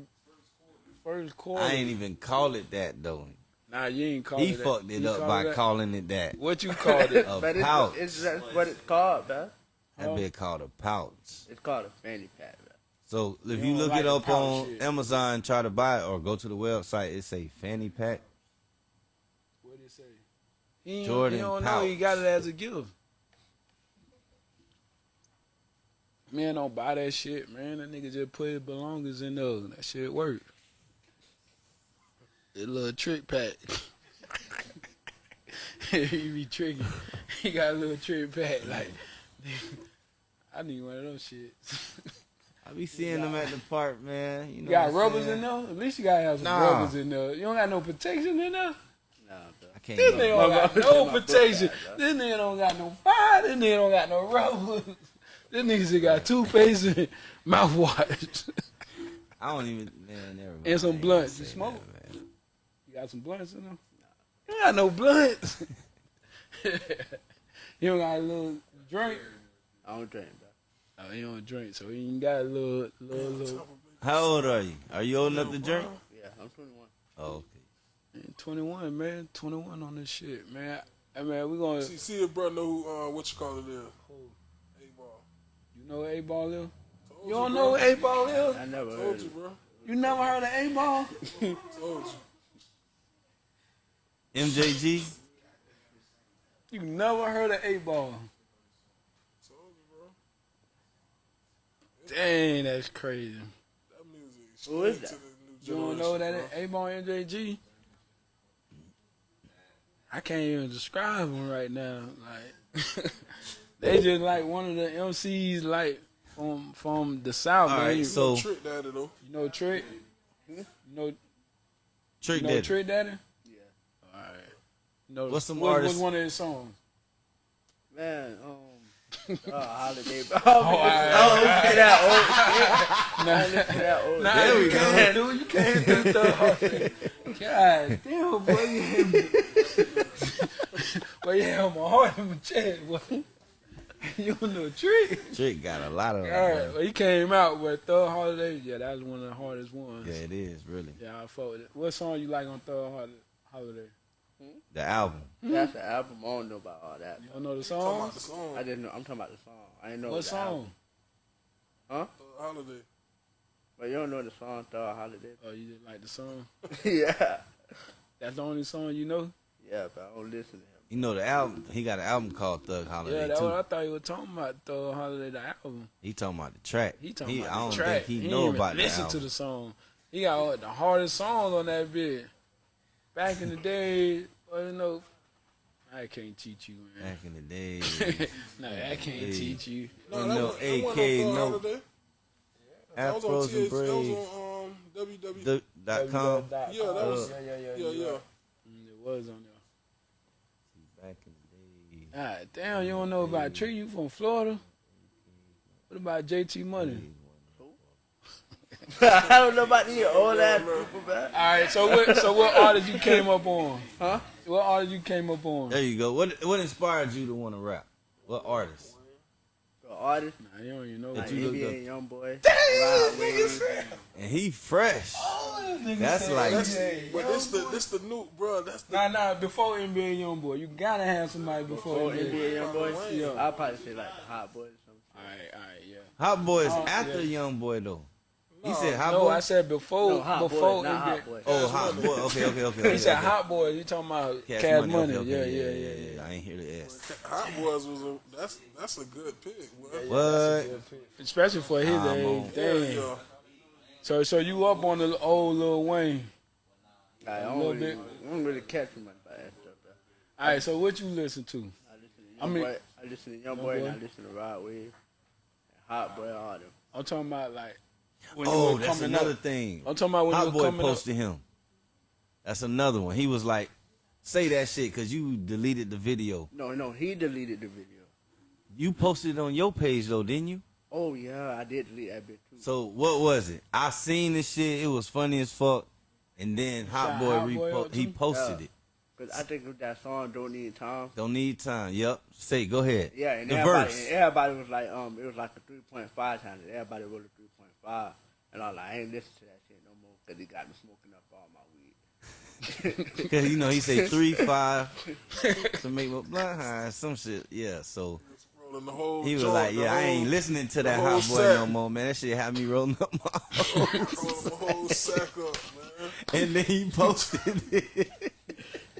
B: first quarter.
D: I ain't even call it that though.
B: Nah, you ain't called
D: He
B: it. that.
D: fucked it
B: You
D: up by
B: it
D: calling it that.
B: What you called it? *laughs*
D: A
E: but
D: pouch.
E: it's, it's that's what it's called, bro.
D: That bit called a pouch.
E: It's called a fanny pack, bro.
D: So if
B: You
D: you look
B: like
D: it up on
B: shit.
D: Amazon, try to buy it or go to the website, it say fanny pack.
B: What did it say? He, ain't-
D: Jordan
B: he don't know
D: pouch.
B: he got it as a gift. Man, don't buy that shit, man. That nigga just put his belongings in there. And that shit work. That little trick pack. *laughs* he be tricky. He got a little trick pack. Like, I need one of those shits.
D: I be seeing them at the park, man. You know
B: You got rubbers
D: saying?
B: in there? At least you gotta have some
D: Nah.
B: rubbers in there. You don't got no protection in there?
E: Nah, bro.
D: I can't
B: This nigga don't got no
E: said my book
B: protection. This nigga don't got no fire. This nigga don't got no rubber. *laughs* This nigga just got toothpaste and *laughs* mouthwash.
D: I don't even, man, never mind.
B: And some
D: I
B: blunts. You smoke?
D: that.
B: You got some blunts in there? You don't got no blunts. *laughs* you don't got a little drink.
E: I don't drink, bro.
B: Oh, he don't drink, so you ain't got a little, little, little.
D: How old are you? Are you old enough to drink?
E: Yeah, I'm 21.
D: Oh, okay.
B: Man, 21, man. 21 on this shit, man. Hey, man, we gonna.
C: See, see if bro know who, uh, what you call it is. Eight Ball.
B: You know Eight Ball is?
C: Told
B: You don't
C: bro.
B: know what Eight Ball is?
E: I never heard
C: Told
E: of
C: you,
E: it.
C: bro.
B: You never heard of Eight Ball? *laughs*
C: Told you.
D: MJG?
B: You never heard of Eight Ball?
C: Told you, bro.
B: Dang, that's crazy.
C: That music is
E: Who is that?
C: to the new
B: You don't know
C: generation,
B: that Eight Ball MJG? I can't even describe them right now. Like *laughs* they just like one of the MCs like from from the south.
D: All
B: man.
D: right,
B: you,
D: so
C: bro. Trick daddy, though.
B: you know Trick? You know
D: Trick
B: You know
D: Daddy.
B: Trick Daddy?
E: Yeah.
B: All right. You know,
D: What's some
B: what,
D: artists-
B: What's one of his songs?
E: Man, um, oh, *laughs* holiday. Oh,
B: all right,
E: oh, oh listen to that old shit.
B: Nah,
E: Listen to that old
B: nah,
E: shit.
B: you can't do you can't do the *laughs* God damn, boy, you hit me. boy, you hit my heart in my chest, boy. You don't know Trick.
D: Trick got a lot of.
B: All
D: them,
B: right,
D: bro.
B: well, he came out with Thug Holiday. Yeah, that was one of the hardest ones.
D: Yeah, it is really
B: Yeah, I fought with it. What song you like on Thug Hol- Holiday?
D: the album.
E: That's the album. I don't know about all that.
B: You don't know the song?
C: about the song.
E: I didn't know. I'm talking about the song. I didn't know
B: What
E: the
B: song?
E: album. Huh?
C: Uh, holiday.
E: But you don't know the song Thug Holiday.
B: Oh, you didn't like the song? *laughs*
E: yeah.
B: That's the only song you know?
E: Yeah, but I don't listen to him.
D: You know the album. He got an album called Thug Holiday
B: yeah, that's
D: too.
B: what I thought you were talking about. Thug Holiday, the album.
D: He talking about the track.
B: He talking
D: I
B: about
D: don't
B: the track.
D: think he,
B: ain't
D: know
B: even
D: about the
B: Listen
D: album.
B: to the song. He got all the hardest songs on that bit. Back in the day, well, you know, I can't teach you, man.
D: Back in the day, *laughs*
B: no, I can't
D: Hey.
B: teach you.
C: No,
D: You
C: that was,
D: AK,
C: on Thug
D: no-
C: Holiday. That was on
D: afros and
C: TH, That was on um, WW.
D: The- Dot com.
C: Yeah, that was-
B: Yeah, yeah, yeah.
C: yeah,
B: you're
C: yeah.
B: Mm, It was on there.
D: Back in the day.
B: God damn, you don't know about Tree? You from Florida? What about JT Money? *laughs*
E: I don't know about these old ass people, man.
B: All right, so what? So what artist you came up on?
E: Huh?
B: What artist you came up on?
D: There you go. What what inspired you to want to rap? What artist?
E: The artist,
B: Nah, you don't even know.
E: like
D: you looked
E: NBA Young Boy, Rod Wave.
D: And he fresh. Oh, That's like
C: That's, but this the this the new bro. That's the
B: Nah, nah. Before NBA YoungBoy, you gotta have somebody before
E: Oh,
B: NBA.
E: NBA Young Boy.
B: Yeah.
E: I'll probably say like the Hot Boys or something.
B: All right, all right, yeah.
D: Hot Boy is
B: Oh,
D: after
B: yeah.
D: Young Boy though. He said Hot
B: no,
D: Boy.
B: I said before.
E: No, Hot
B: before
E: Boys, not Hot Boys.
D: oh, Hot Boy. Okay, okay, okay. okay *laughs*
B: He said
D: okay.
B: Hot Boy. You talking about
D: Cash,
B: Cash,
D: money.
B: Money?
D: Okay, okay,
B: Yeah, yeah, yeah, yeah.
D: I ain't hear the S.
C: Hot Boys was a that's that's a good pick. Boy.
D: What?
B: Especially for his
D: I'm
B: age. Damn.
C: yeah.
B: So, so you up on the old Lil Wayne?
E: Like, I
B: A
E: don't
B: little
E: really,
B: bit.
E: I don't really catch too much about that.
B: All right. So what you listen to?
E: I listen to
B: I mean-
E: Boy, I listen to Young
B: Young
E: Boy, and I listen to Rod Wave, Hot Boy, all them.
B: I'm talking about like. When you
D: Oh,
B: were
D: that's
B: coming
D: another
B: up.
D: thing.
B: I'm talking about when
D: Hot
B: you were
D: Boy
B: coming up.
D: posted him. That's another one. He was like, "Say that shit," because you deleted the video.
E: No, no, he deleted the video.
D: You posted it on your page though, didn't you?
E: Oh yeah, I did delete that bit too.
D: So what was it? I seen this shit. It was funny as fuck. And then Hot
B: Shot
D: Boy,
B: Hot Boy
D: repo- he posted
E: Yeah.
D: it.
E: Cause I think that song "Don't Need Time."
D: Don't need time. Yep. Say, go ahead.
E: Yeah, and
D: the
E: everybody,
D: verse.
E: and everybody was like, um, it was like a three point five times. Everybody wrote a three point five, and I was like, I ain't listen to that shit no more because he got me smoking up all my weed. *laughs*
D: Because you know he say *laughs* three five to make my blind high, some shit. Yeah. So
C: the whole
D: he was
C: joint,
D: like, yeah, I
C: whole-
D: ain't listening to that hot boy
C: set.
D: no more, man. That shit had me rolling up my. *laughs*
C: rolling the whole sack up, man.
D: and then he posted it.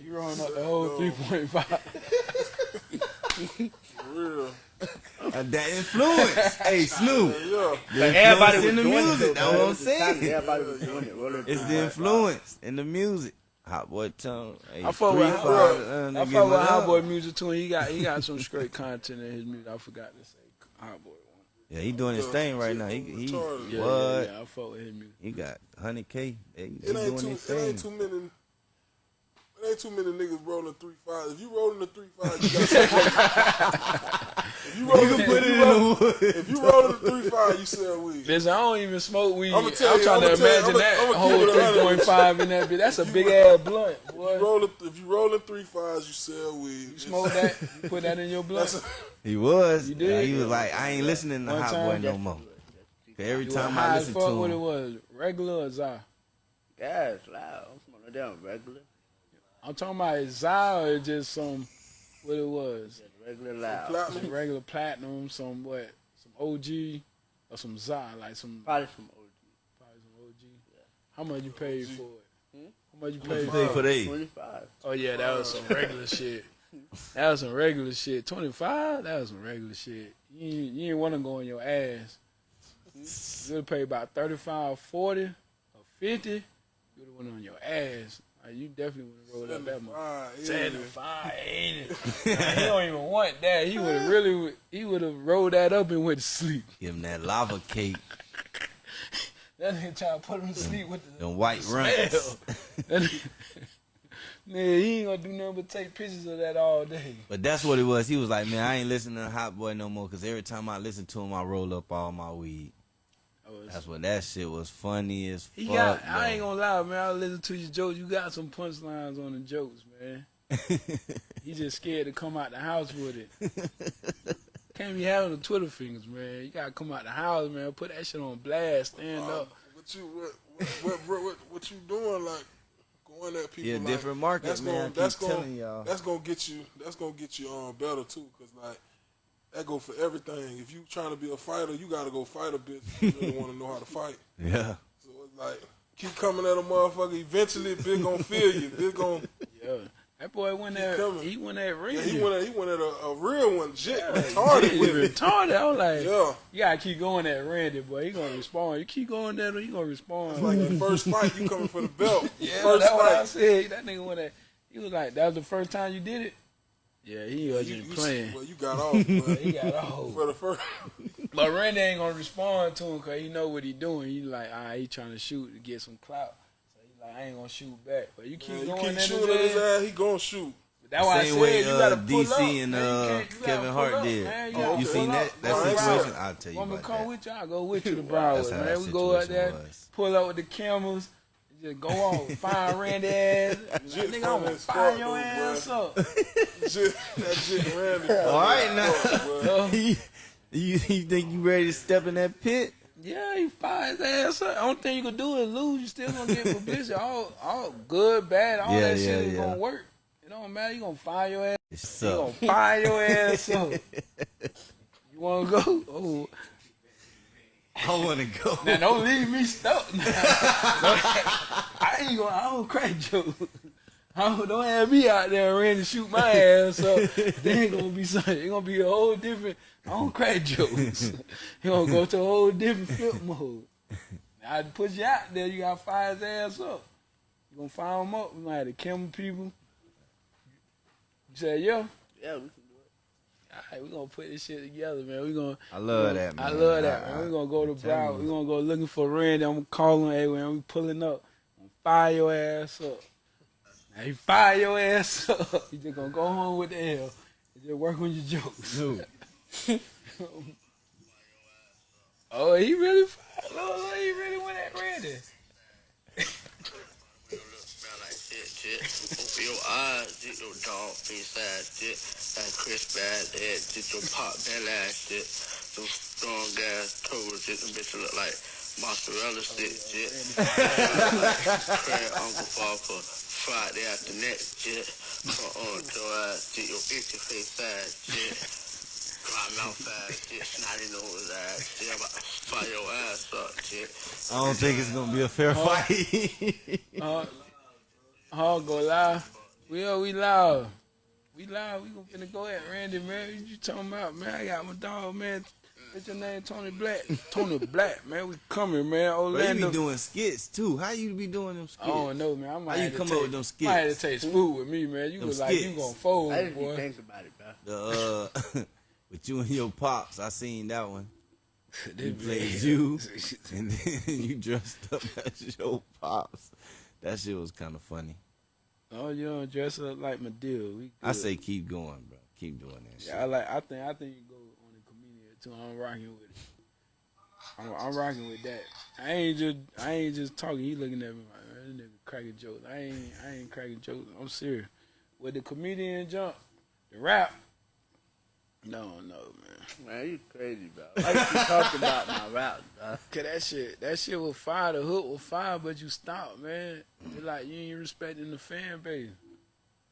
B: You rolling up the whole 3.5.
C: For real.
D: Uh, that influence. hey, Snoop.
C: Yeah.
D: The
E: everybody was
D: in the
E: doing
D: music.
E: it.
D: That's what I'm saying.
E: Everybody was doing it. rolling
D: It's the influence in the music. Hot boy tongue. Hey,
B: I fuck
D: three,
B: with
D: five,
B: Hot
D: uh,
B: I
D: give
B: fuck with
D: a
B: Hot. Boy music too. And he got he got some straight content in his music. I forgot to say Hot Boy one.
D: Yeah, he doing his thing right now. He, he
C: Retarded.
B: Yeah,
D: what?
B: yeah, yeah. I fuck with his music.
D: He got hundred k. He, he
C: It ain't
D: doing
C: too.
D: his
C: It ain't
D: thing.
C: too many. It ain't too many niggas rolling three five. If you rolling the three five, you got *laughs* something. If you rolling,
D: You can put it in the wood.
C: If you rolling the three five, you sell weed.
B: Listen, I don't even smoke weed.
C: I'ma
B: I'm
C: tell you,
B: trying
C: I'ma
B: to
C: tell you,
B: imagine
C: I'ma-
B: that
C: I'ma
B: whole
C: a hundred.
B: 3.5 in that bitch. That's a big ass blunt,
C: If you
B: roll
C: rolling, if you rolling three fives, you sell weed.
B: You smoke that, *laughs* you put that in your blunt.
C: That's
D: He was.
B: You did?
D: Yeah, he was like, I ain't listening to
B: One
D: Hot? Boy no more. Every
B: You
D: time I listen
B: fuck
D: to
B: what it was, regular or Zah?
E: Yeah, it's loud. I'm smoking them regular.
B: I'm talking about is Zah or just some, what it was?
E: Just regular loud.
B: Some
C: platinum.
B: regular platinum, some what? Some OG or some Zah, like some,
E: Probably some OG.
B: probably some OG. How much you paid for it?
E: Hmm?
B: How much you
D: pay
B: paid
D: for it?
E: 25.
B: Oh yeah, that was some regular shit. *laughs* That was some regular shit. Twenty five, that was some regular shit. You ain't, you ain't want to go on your ass. You would pay about 35, 40, or fifty. You would have went on your ass. Like, you definitely would have rolled up that much.
C: Seventy-five, yeah.
B: 75, 80. *laughs* He don't even want that. He would have really, he would have rolled that up and went to sleep.
D: give him that lava cake. *laughs*
B: That nigga trying to put him to sleep with the
D: Them white
B: smell.
D: Runtz. *laughs*
B: That nigga- Nigga, he ain't gonna do nothing but take pictures of that all day.
D: But that's what it was. He was like, man, I ain't listening to Hot Boy no more because every time I listen to him, I roll up all my weed.
B: It's-
D: That's when that shit was funny as
B: He
D: fuck.
B: got. I ain't gonna lie, man. I listen to your jokes. You got some punchlines on the jokes, man. *laughs* He just scared to come out the house with it. Can't be having the Twitter fingers, man. You gotta come out the house, man. Put that shit on blast. Stand
C: Uh,
B: up.
C: what you what what, what what what you doing like going at people
D: Yeah,
C: like,
D: different market,
C: that's
D: man.
C: Gonna,
D: keep
C: that's gonna
D: telling y'all.
C: that's gonna get you that's gonna get you um better too cause like that go for everything. If you trying to be a fighter, you gotta go fight a bitch. You really want to know how to fight. *laughs*
D: Yeah.
C: So it's like keep coming at a motherfucker. Eventually, bitch gonna feel you. Bitch gonna
B: Yeah. That boy went
C: He
B: there.
C: coming.
B: He went there ring.
C: yeah, he went at, he went at a, a real one. Jit
B: Yeah,
C: retarded
B: he
C: with it.
B: retarded. I was like,
C: Yeah.
B: you gotta keep going at Randy, boy. He gonna respond. You keep going there, he gonna respond.
C: It's like the first fight, you coming for the belt. *laughs*
B: yeah,
C: first
B: that's what I said. That nigga went at. He was like, that was the first time you did it. Yeah, he wasn't
C: you,
B: playing.
C: well, you got off, *laughs* but
B: He got off.
C: for the first. *laughs*
B: But Randy ain't gonna respond to him because he know what he doing. He like, ah, he trying to shoot to get some clout. So he like, I ain't gonna shoot back. But you keep
C: Man, you
B: going
C: keep shooting at his
B: there.
C: ass, he gonna shoot.
B: That's why I
D: Same
B: said
D: way
B: you
D: uh,
B: gotta pull
D: DC
B: up.
D: and
B: man. You
D: uh,
B: you
D: Kevin Hart
B: up,
D: did.
B: man. You
C: Oh, okay.
D: You seen that that situation? I'll tell you
B: Want me
D: about
B: to come
D: that.
B: with you? I'll go with you to Broward, man. We go out there,
D: was.
B: pull up with the cameras, just go on, find Randy ass. *laughs*
C: Jit
B: Nigga, I'm gonna
C: as
B: fire your
C: though,
B: ass up. *laughs*
C: Jit, that Jit Randy. *laughs*
D: All right now. You, you think you ready to step in that pit?
B: Yeah, he fired his ass up. Only thing you can do is lose. You still gonna get publicity. All, all good, bad, all
D: Yeah,
B: that
D: yeah,
B: shit is
D: yeah.
B: gonna work. It don't matter. You gonna fire your ass.
D: It's
B: You gonna fire your ass up. You wanna go? Oh,
D: I want to go.
B: now don't leave me stuck. I ain't gonna. I don't crack jokes. I don't, don't have me out there ready to shoot my ass up. They ain't gonna be something. It's gonna be a whole different. I don't crack jokes. You gonna go to a whole different flip mode. I put you out there. You gotta fire his ass up. You gonna fire him up? We might have to kill him people. You say yeah.
E: Yeah, we can do it.
B: All right, we gonna put this shit together, man. We're gonna.
D: I love that, man.
B: I love that,
D: I-
B: man.
D: I-
B: we gonna go to Broward.
D: you.
B: We gonna go looking for Randy. I'm gonna call him. Hey, man, we pulling up. I'm gonna fire your ass up. You fire your ass up. *laughs* You just gonna go home with the L. and Just work on your jokes. *laughs* oh, he really. Oh, he really went at Randy. *laughs*
G: Smell like shit, shit. Open your eyes, get your dog face ass shit. That crisp ass head, get your pop belly ass shit. Some strong ass toes, shit. Them bitches look like mozzarella stick shit. Craig Uncle Papa, Friday after next shit. Uh-uh, your ass, get your itchy face ass shit. Dry mouth ass shit, snotty nose ass shit. I'm about to fire your ass up shit.
D: I don't think it's gonna be a fair fight.
B: Uh, *laughs* oh, go live. We are, we live. We live. We gonna finna go at Randy, man. What you talking about, man? I got my dog, man. What's your name? Tony Black. Tony Black, man. We coming, man.
D: But you
B: Orlando.
D: be doing skits too. How you be doing them skits?
B: I don't know, man. I might
D: How you come
B: take,
D: up with them skits?
B: I have to take spoon with me, man. You
D: Them
B: was like you gonna fold,
E: I didn't
B: boy.
E: even think about it, bro.
D: The uh, *laughs* with you and your pops, I seen that one. *laughs*
B: This
D: You
B: man-
D: played you, and then *laughs* you dressed up as your pops. That shit was kind of funny.
B: Oh, you don't dress up like. We
D: I say keep going, bro. Keep doing that shit.
B: I like. I think. I think you go on the comedian too. I'm rocking with it. I'm, I'm rocking with that. I ain't just. I ain't just talking. He looking at me like, man, this nigga cracking jokes. I ain't. I ain't cracking jokes. I'm serious. With the comedian jump, the rap. No, no, man.
E: Man, you crazy, bro. Why you keep talking about my rap, bro? *laughs*
B: Cause that shit, that shit was fire. The hook was fire, but you stopped, man. It's like you ain't respecting the fan base.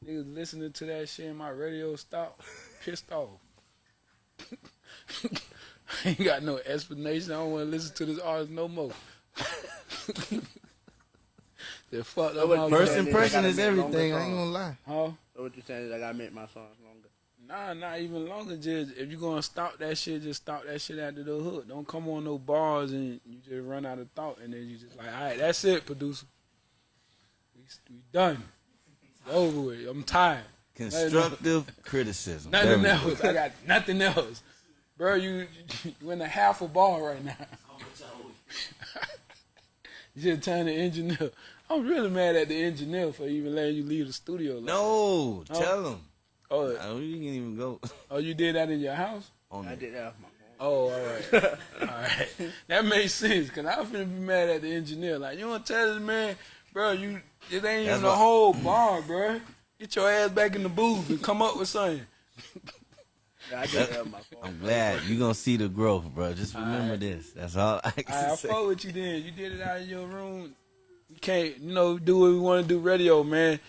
B: Niggas listening to that shit in my radio stop, pissed off. I *laughs* ain't got no explanation. I don't want to listen to this artist no more. they fucked up my
D: First
E: Yeah,
B: game.
E: they
D: impression
E: gotta
D: is everything. I ain't
E: songs.
D: gonna lie.
B: Huh?
E: So what you saying is I gotta make my songs longer.
B: Nah, not even longer. Just if you're gonna stop that shit, just stop that shit after the hook. Don't come on no bars and you just run out of thought, and then you just like, all right, that's it, producer. We, we done. It's over with. I'm tired.
D: Constructive criticism.
B: Nothing
D: we go.
B: else. I got nothing else, bro. You you in a half a bar right now. *laughs* You should turn the engineer. I'm really mad at the engineer for even letting you leave the studio. Like
D: No,
B: Oh.
D: tell him.
B: Oh,
D: you can even go *laughs*
B: oh, you did that in your house?
D: on
E: I
D: the
E: did that off my phone.
B: Oh, all right. *laughs* all right. *laughs* That makes sense, because I was finna be mad at the engineer. Like, you want to tell this man, bro, you it ain't
D: That's
B: even a whole bar, bro. Get your ass back in the booth and come up with something.
E: Yeah, I did that off my phone.
D: I'm glad You're gonna see the growth, bro. Just remember
B: Alright.
D: this. That's all I can
B: I, I
D: say.
B: fuck with you then. You did it out of your room. You can't, you know, do what we want to do radio, man.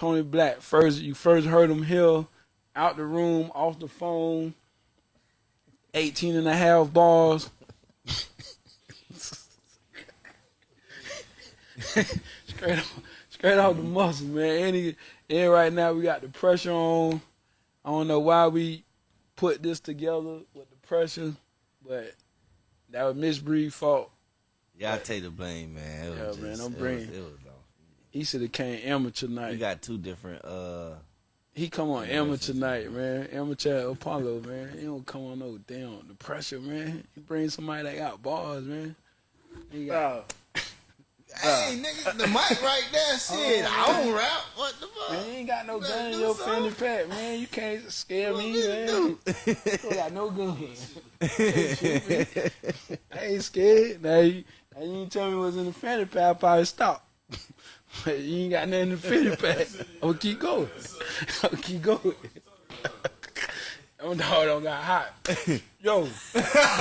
B: Tony Black, first you first heard him here, out the room, off the phone, 18 and a half bars. *laughs* straight off, straight off the muscle, man. And, and right now we got the pressure on. I don't know why we put this together with the pressure, but that was Miss Bree's fault.
D: Yeah, I take the blame, man. It was
B: Yeah,
D: just,
B: man, don't
D: it Was, it was.
B: He should have came amateur night.
D: He got two different. uh
B: he come on
D: Yeah,
B: amateur
D: that's-
B: night, man. Amateur Apollo, man. He don't come on no damn the pressure, man. He bring somebody that got bars, man. He got,
E: Bro, *laughs*
D: Hey, nigga, the mic right there. *laughs* Shit, I don't rap. What the fuck?
B: man, you ain't got no
D: gotta
B: gun in
D: do
B: your fanny pack, man. You can't scare me, man. *laughs* You got no gun. I ain't scared. Now you, now you ain't tell me what's in the fanny pack, I probably stop. *laughs* You ain't got nothing in the fanny pack. I'm gonna keep going. *laughs* I'm gonna keep going. *laughs* Them dog don't got hot. Yo,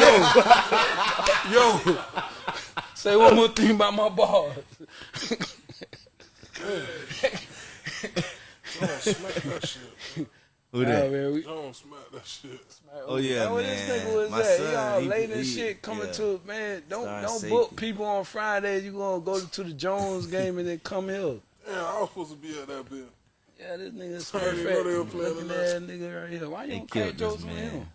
B: yo, yo. Say one more thing about my bars.
I: Don't smack that shit.
D: Who
B: Nah,
D: that?
B: man, we,
I: Don't smack that shit.
D: Oh, yeah,
B: Know where
D: man.
B: This nigga was
D: My
B: at.
D: son,
B: he all
D: he-
B: late and shit coming
D: yeah.
B: to man. Don't
D: Star
B: don't
D: safety.
B: book people on Fridays. You gonna go to the Jones game and then come here. *laughs*
I: Yeah, I was supposed to be at that bill.
B: Yeah, this nigga's
I: I didn't know they were
B: perfect.
I: playing
B: Looking
I: tonight.
B: at nigga right here. Why you
D: They
B: don't crack
D: killed
B: jokes
D: this man.
B: him?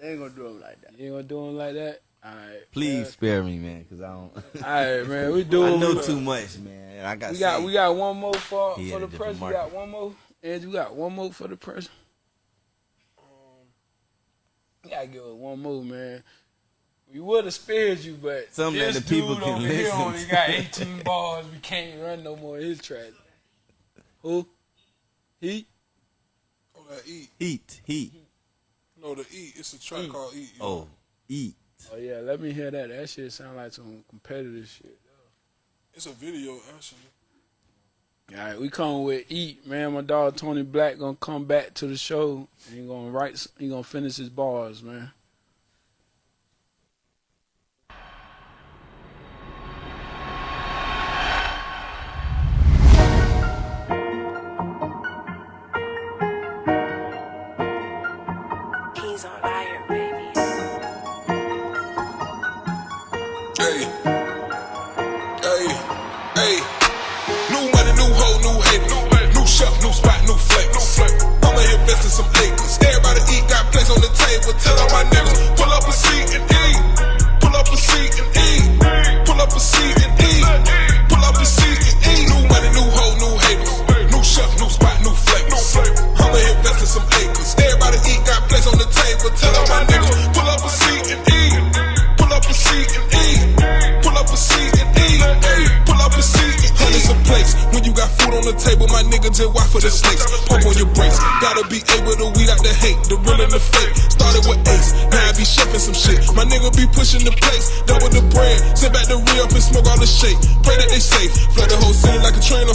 E: they ain't gonna do him like that.
B: You ain't gonna do him like that. All right,
D: Please spare me, man, because I don't. *laughs*
B: All right, man. We do.
D: I
B: what
D: know
B: we,
D: too much, man. I got.
B: we got we got one more for
D: He
B: for the
D: a different
B: press. We got one more. And you got one more for the press. Um, you gotta give us one more, man. We would have spared you, but
D: Something that the people
B: dude
D: can
B: over here
D: listen
B: only
D: to.
B: got *laughs* 18 bars. We can't run no more of his track. Who? He?
I: Oh, that eat.
D: Eat, heat.
I: No, the eat. It's a track called eat. you oh, know.
D: Oh, eat.
B: Oh yeah, let me hear that. That shit sound like some competitive shit.
I: It's a video actually.
B: All right, we come with eat, man. My dog Tony Black gonna come back to the show. He gonna write. He gonna finish his bars, man.
C: Place table. Tell all my niggas, pull up a seat and eat. Pull up a seat and eat. Pull up a seat and eat. Pull up a seat and eat. New money, new hoe, new haters. New chef, new spot, new flavors. I'ma invest in some acres. Everybody eat, got place on the table. Tell all my niggas, pull up a seat and eat. Pull up a seat and eat. Pull up a seat and eat. Pull up a seat and eat. Hundreds of plates. When you got food on the table, my nigga just watch for the snakes. Pump on your brakes. Gotta be able to weed the hate, the real and the fake. Started with ace, now I be chefing some shit. My nigga be pushing the plates, double the bread. Sit back the re up and smoke all the shake. Pray that they safe. Flood the whole city like a trainer.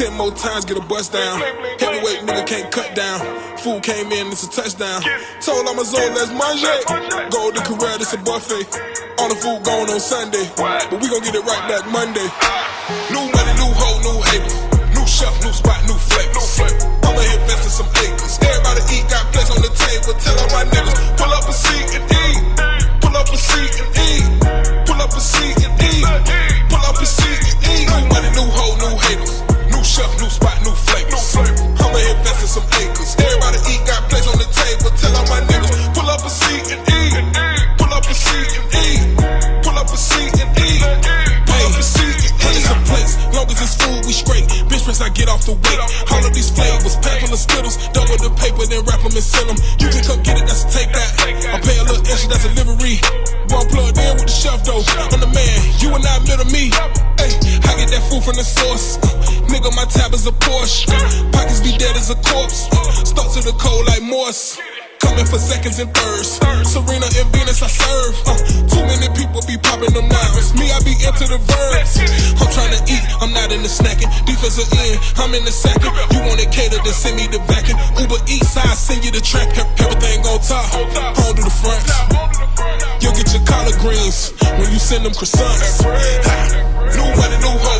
C: Ten more times, get a bust down. Heavyweight nigga can't cut down. Food came in, it's a touchdown. Told I'm a zone, let's manger. Golden career, it's a buffet. All the food gone on Sunday. But we gon' get it right back Monday. New money, new hoe, new haters. New chef, new spot, new flavors. I'ma invest in some acres. Everybody eat, got place on the table. Tell all my niggas, spittles. Double the paper, then wrap them and sell them. You can come get it, that's a take that. I pay a little extra, that's a livery. One plugged in with the chef though. I'm the man, you and I middle me. Hey, I get that food from the source. Nigga, my tab is a Porsche. Pockets be dead as a corpse. Stuck to the cold like Morse. Coming for seconds and thirds. Serena and Venus, I serve. Uh, too many people be popping them knives. I into the verbs. I'm trying to eat, I'm not in the snacking. Defensive end, I'm in the second. You want it catered, then send me the backing. Uber Eats side, send you the track. Everything on top. Hold to the front. You'll get your collard greens when you send them croissants. Ha. New money, new hoe,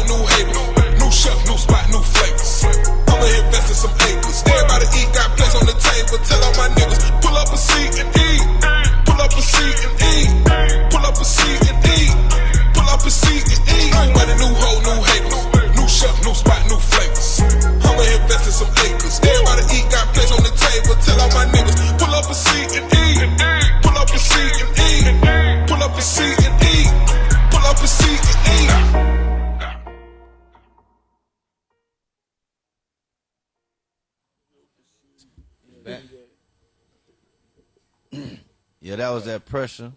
D: yeah, that was that pressure.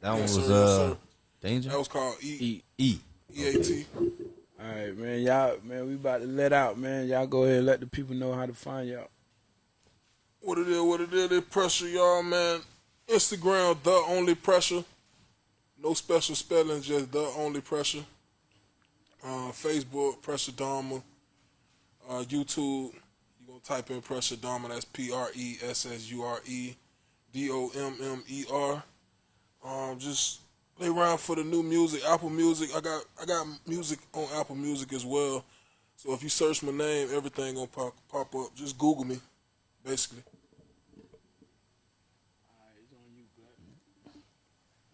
D: That one was
J: sir,
D: uh
J: sir.
D: danger.
J: That was called E
B: E.
D: E.
J: EAT.
B: All right, man. Y'all, man, we about to let out, man. Y'all go ahead and let the people know how to find y'all.
J: What it is, what it is, they pressure y'all, man. Instagram, the only pressure. No special spelling, just the only pressure. Uh, Facebook, Pressure Dommer. Uh, YouTube, you gonna type in Pressure Dommer. That's P R E S S U R E D O M M E R. Um, just play around for the new music. Apple Music, I got I got music on Apple Music as well. So if you search my name, everything gonna pop pop up. Just Google me, basically.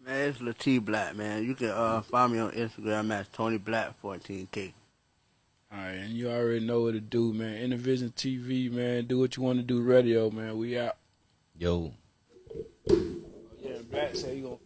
E: Man, it's Latif Black, man. You can uh, find me on Instagram at Tony Black 14K.
B: All right, and you already know what to do, man. Intervision TV, man. Do what you want to do. Radio, man. We out.
D: Yo.
B: Yeah, Black said he gonna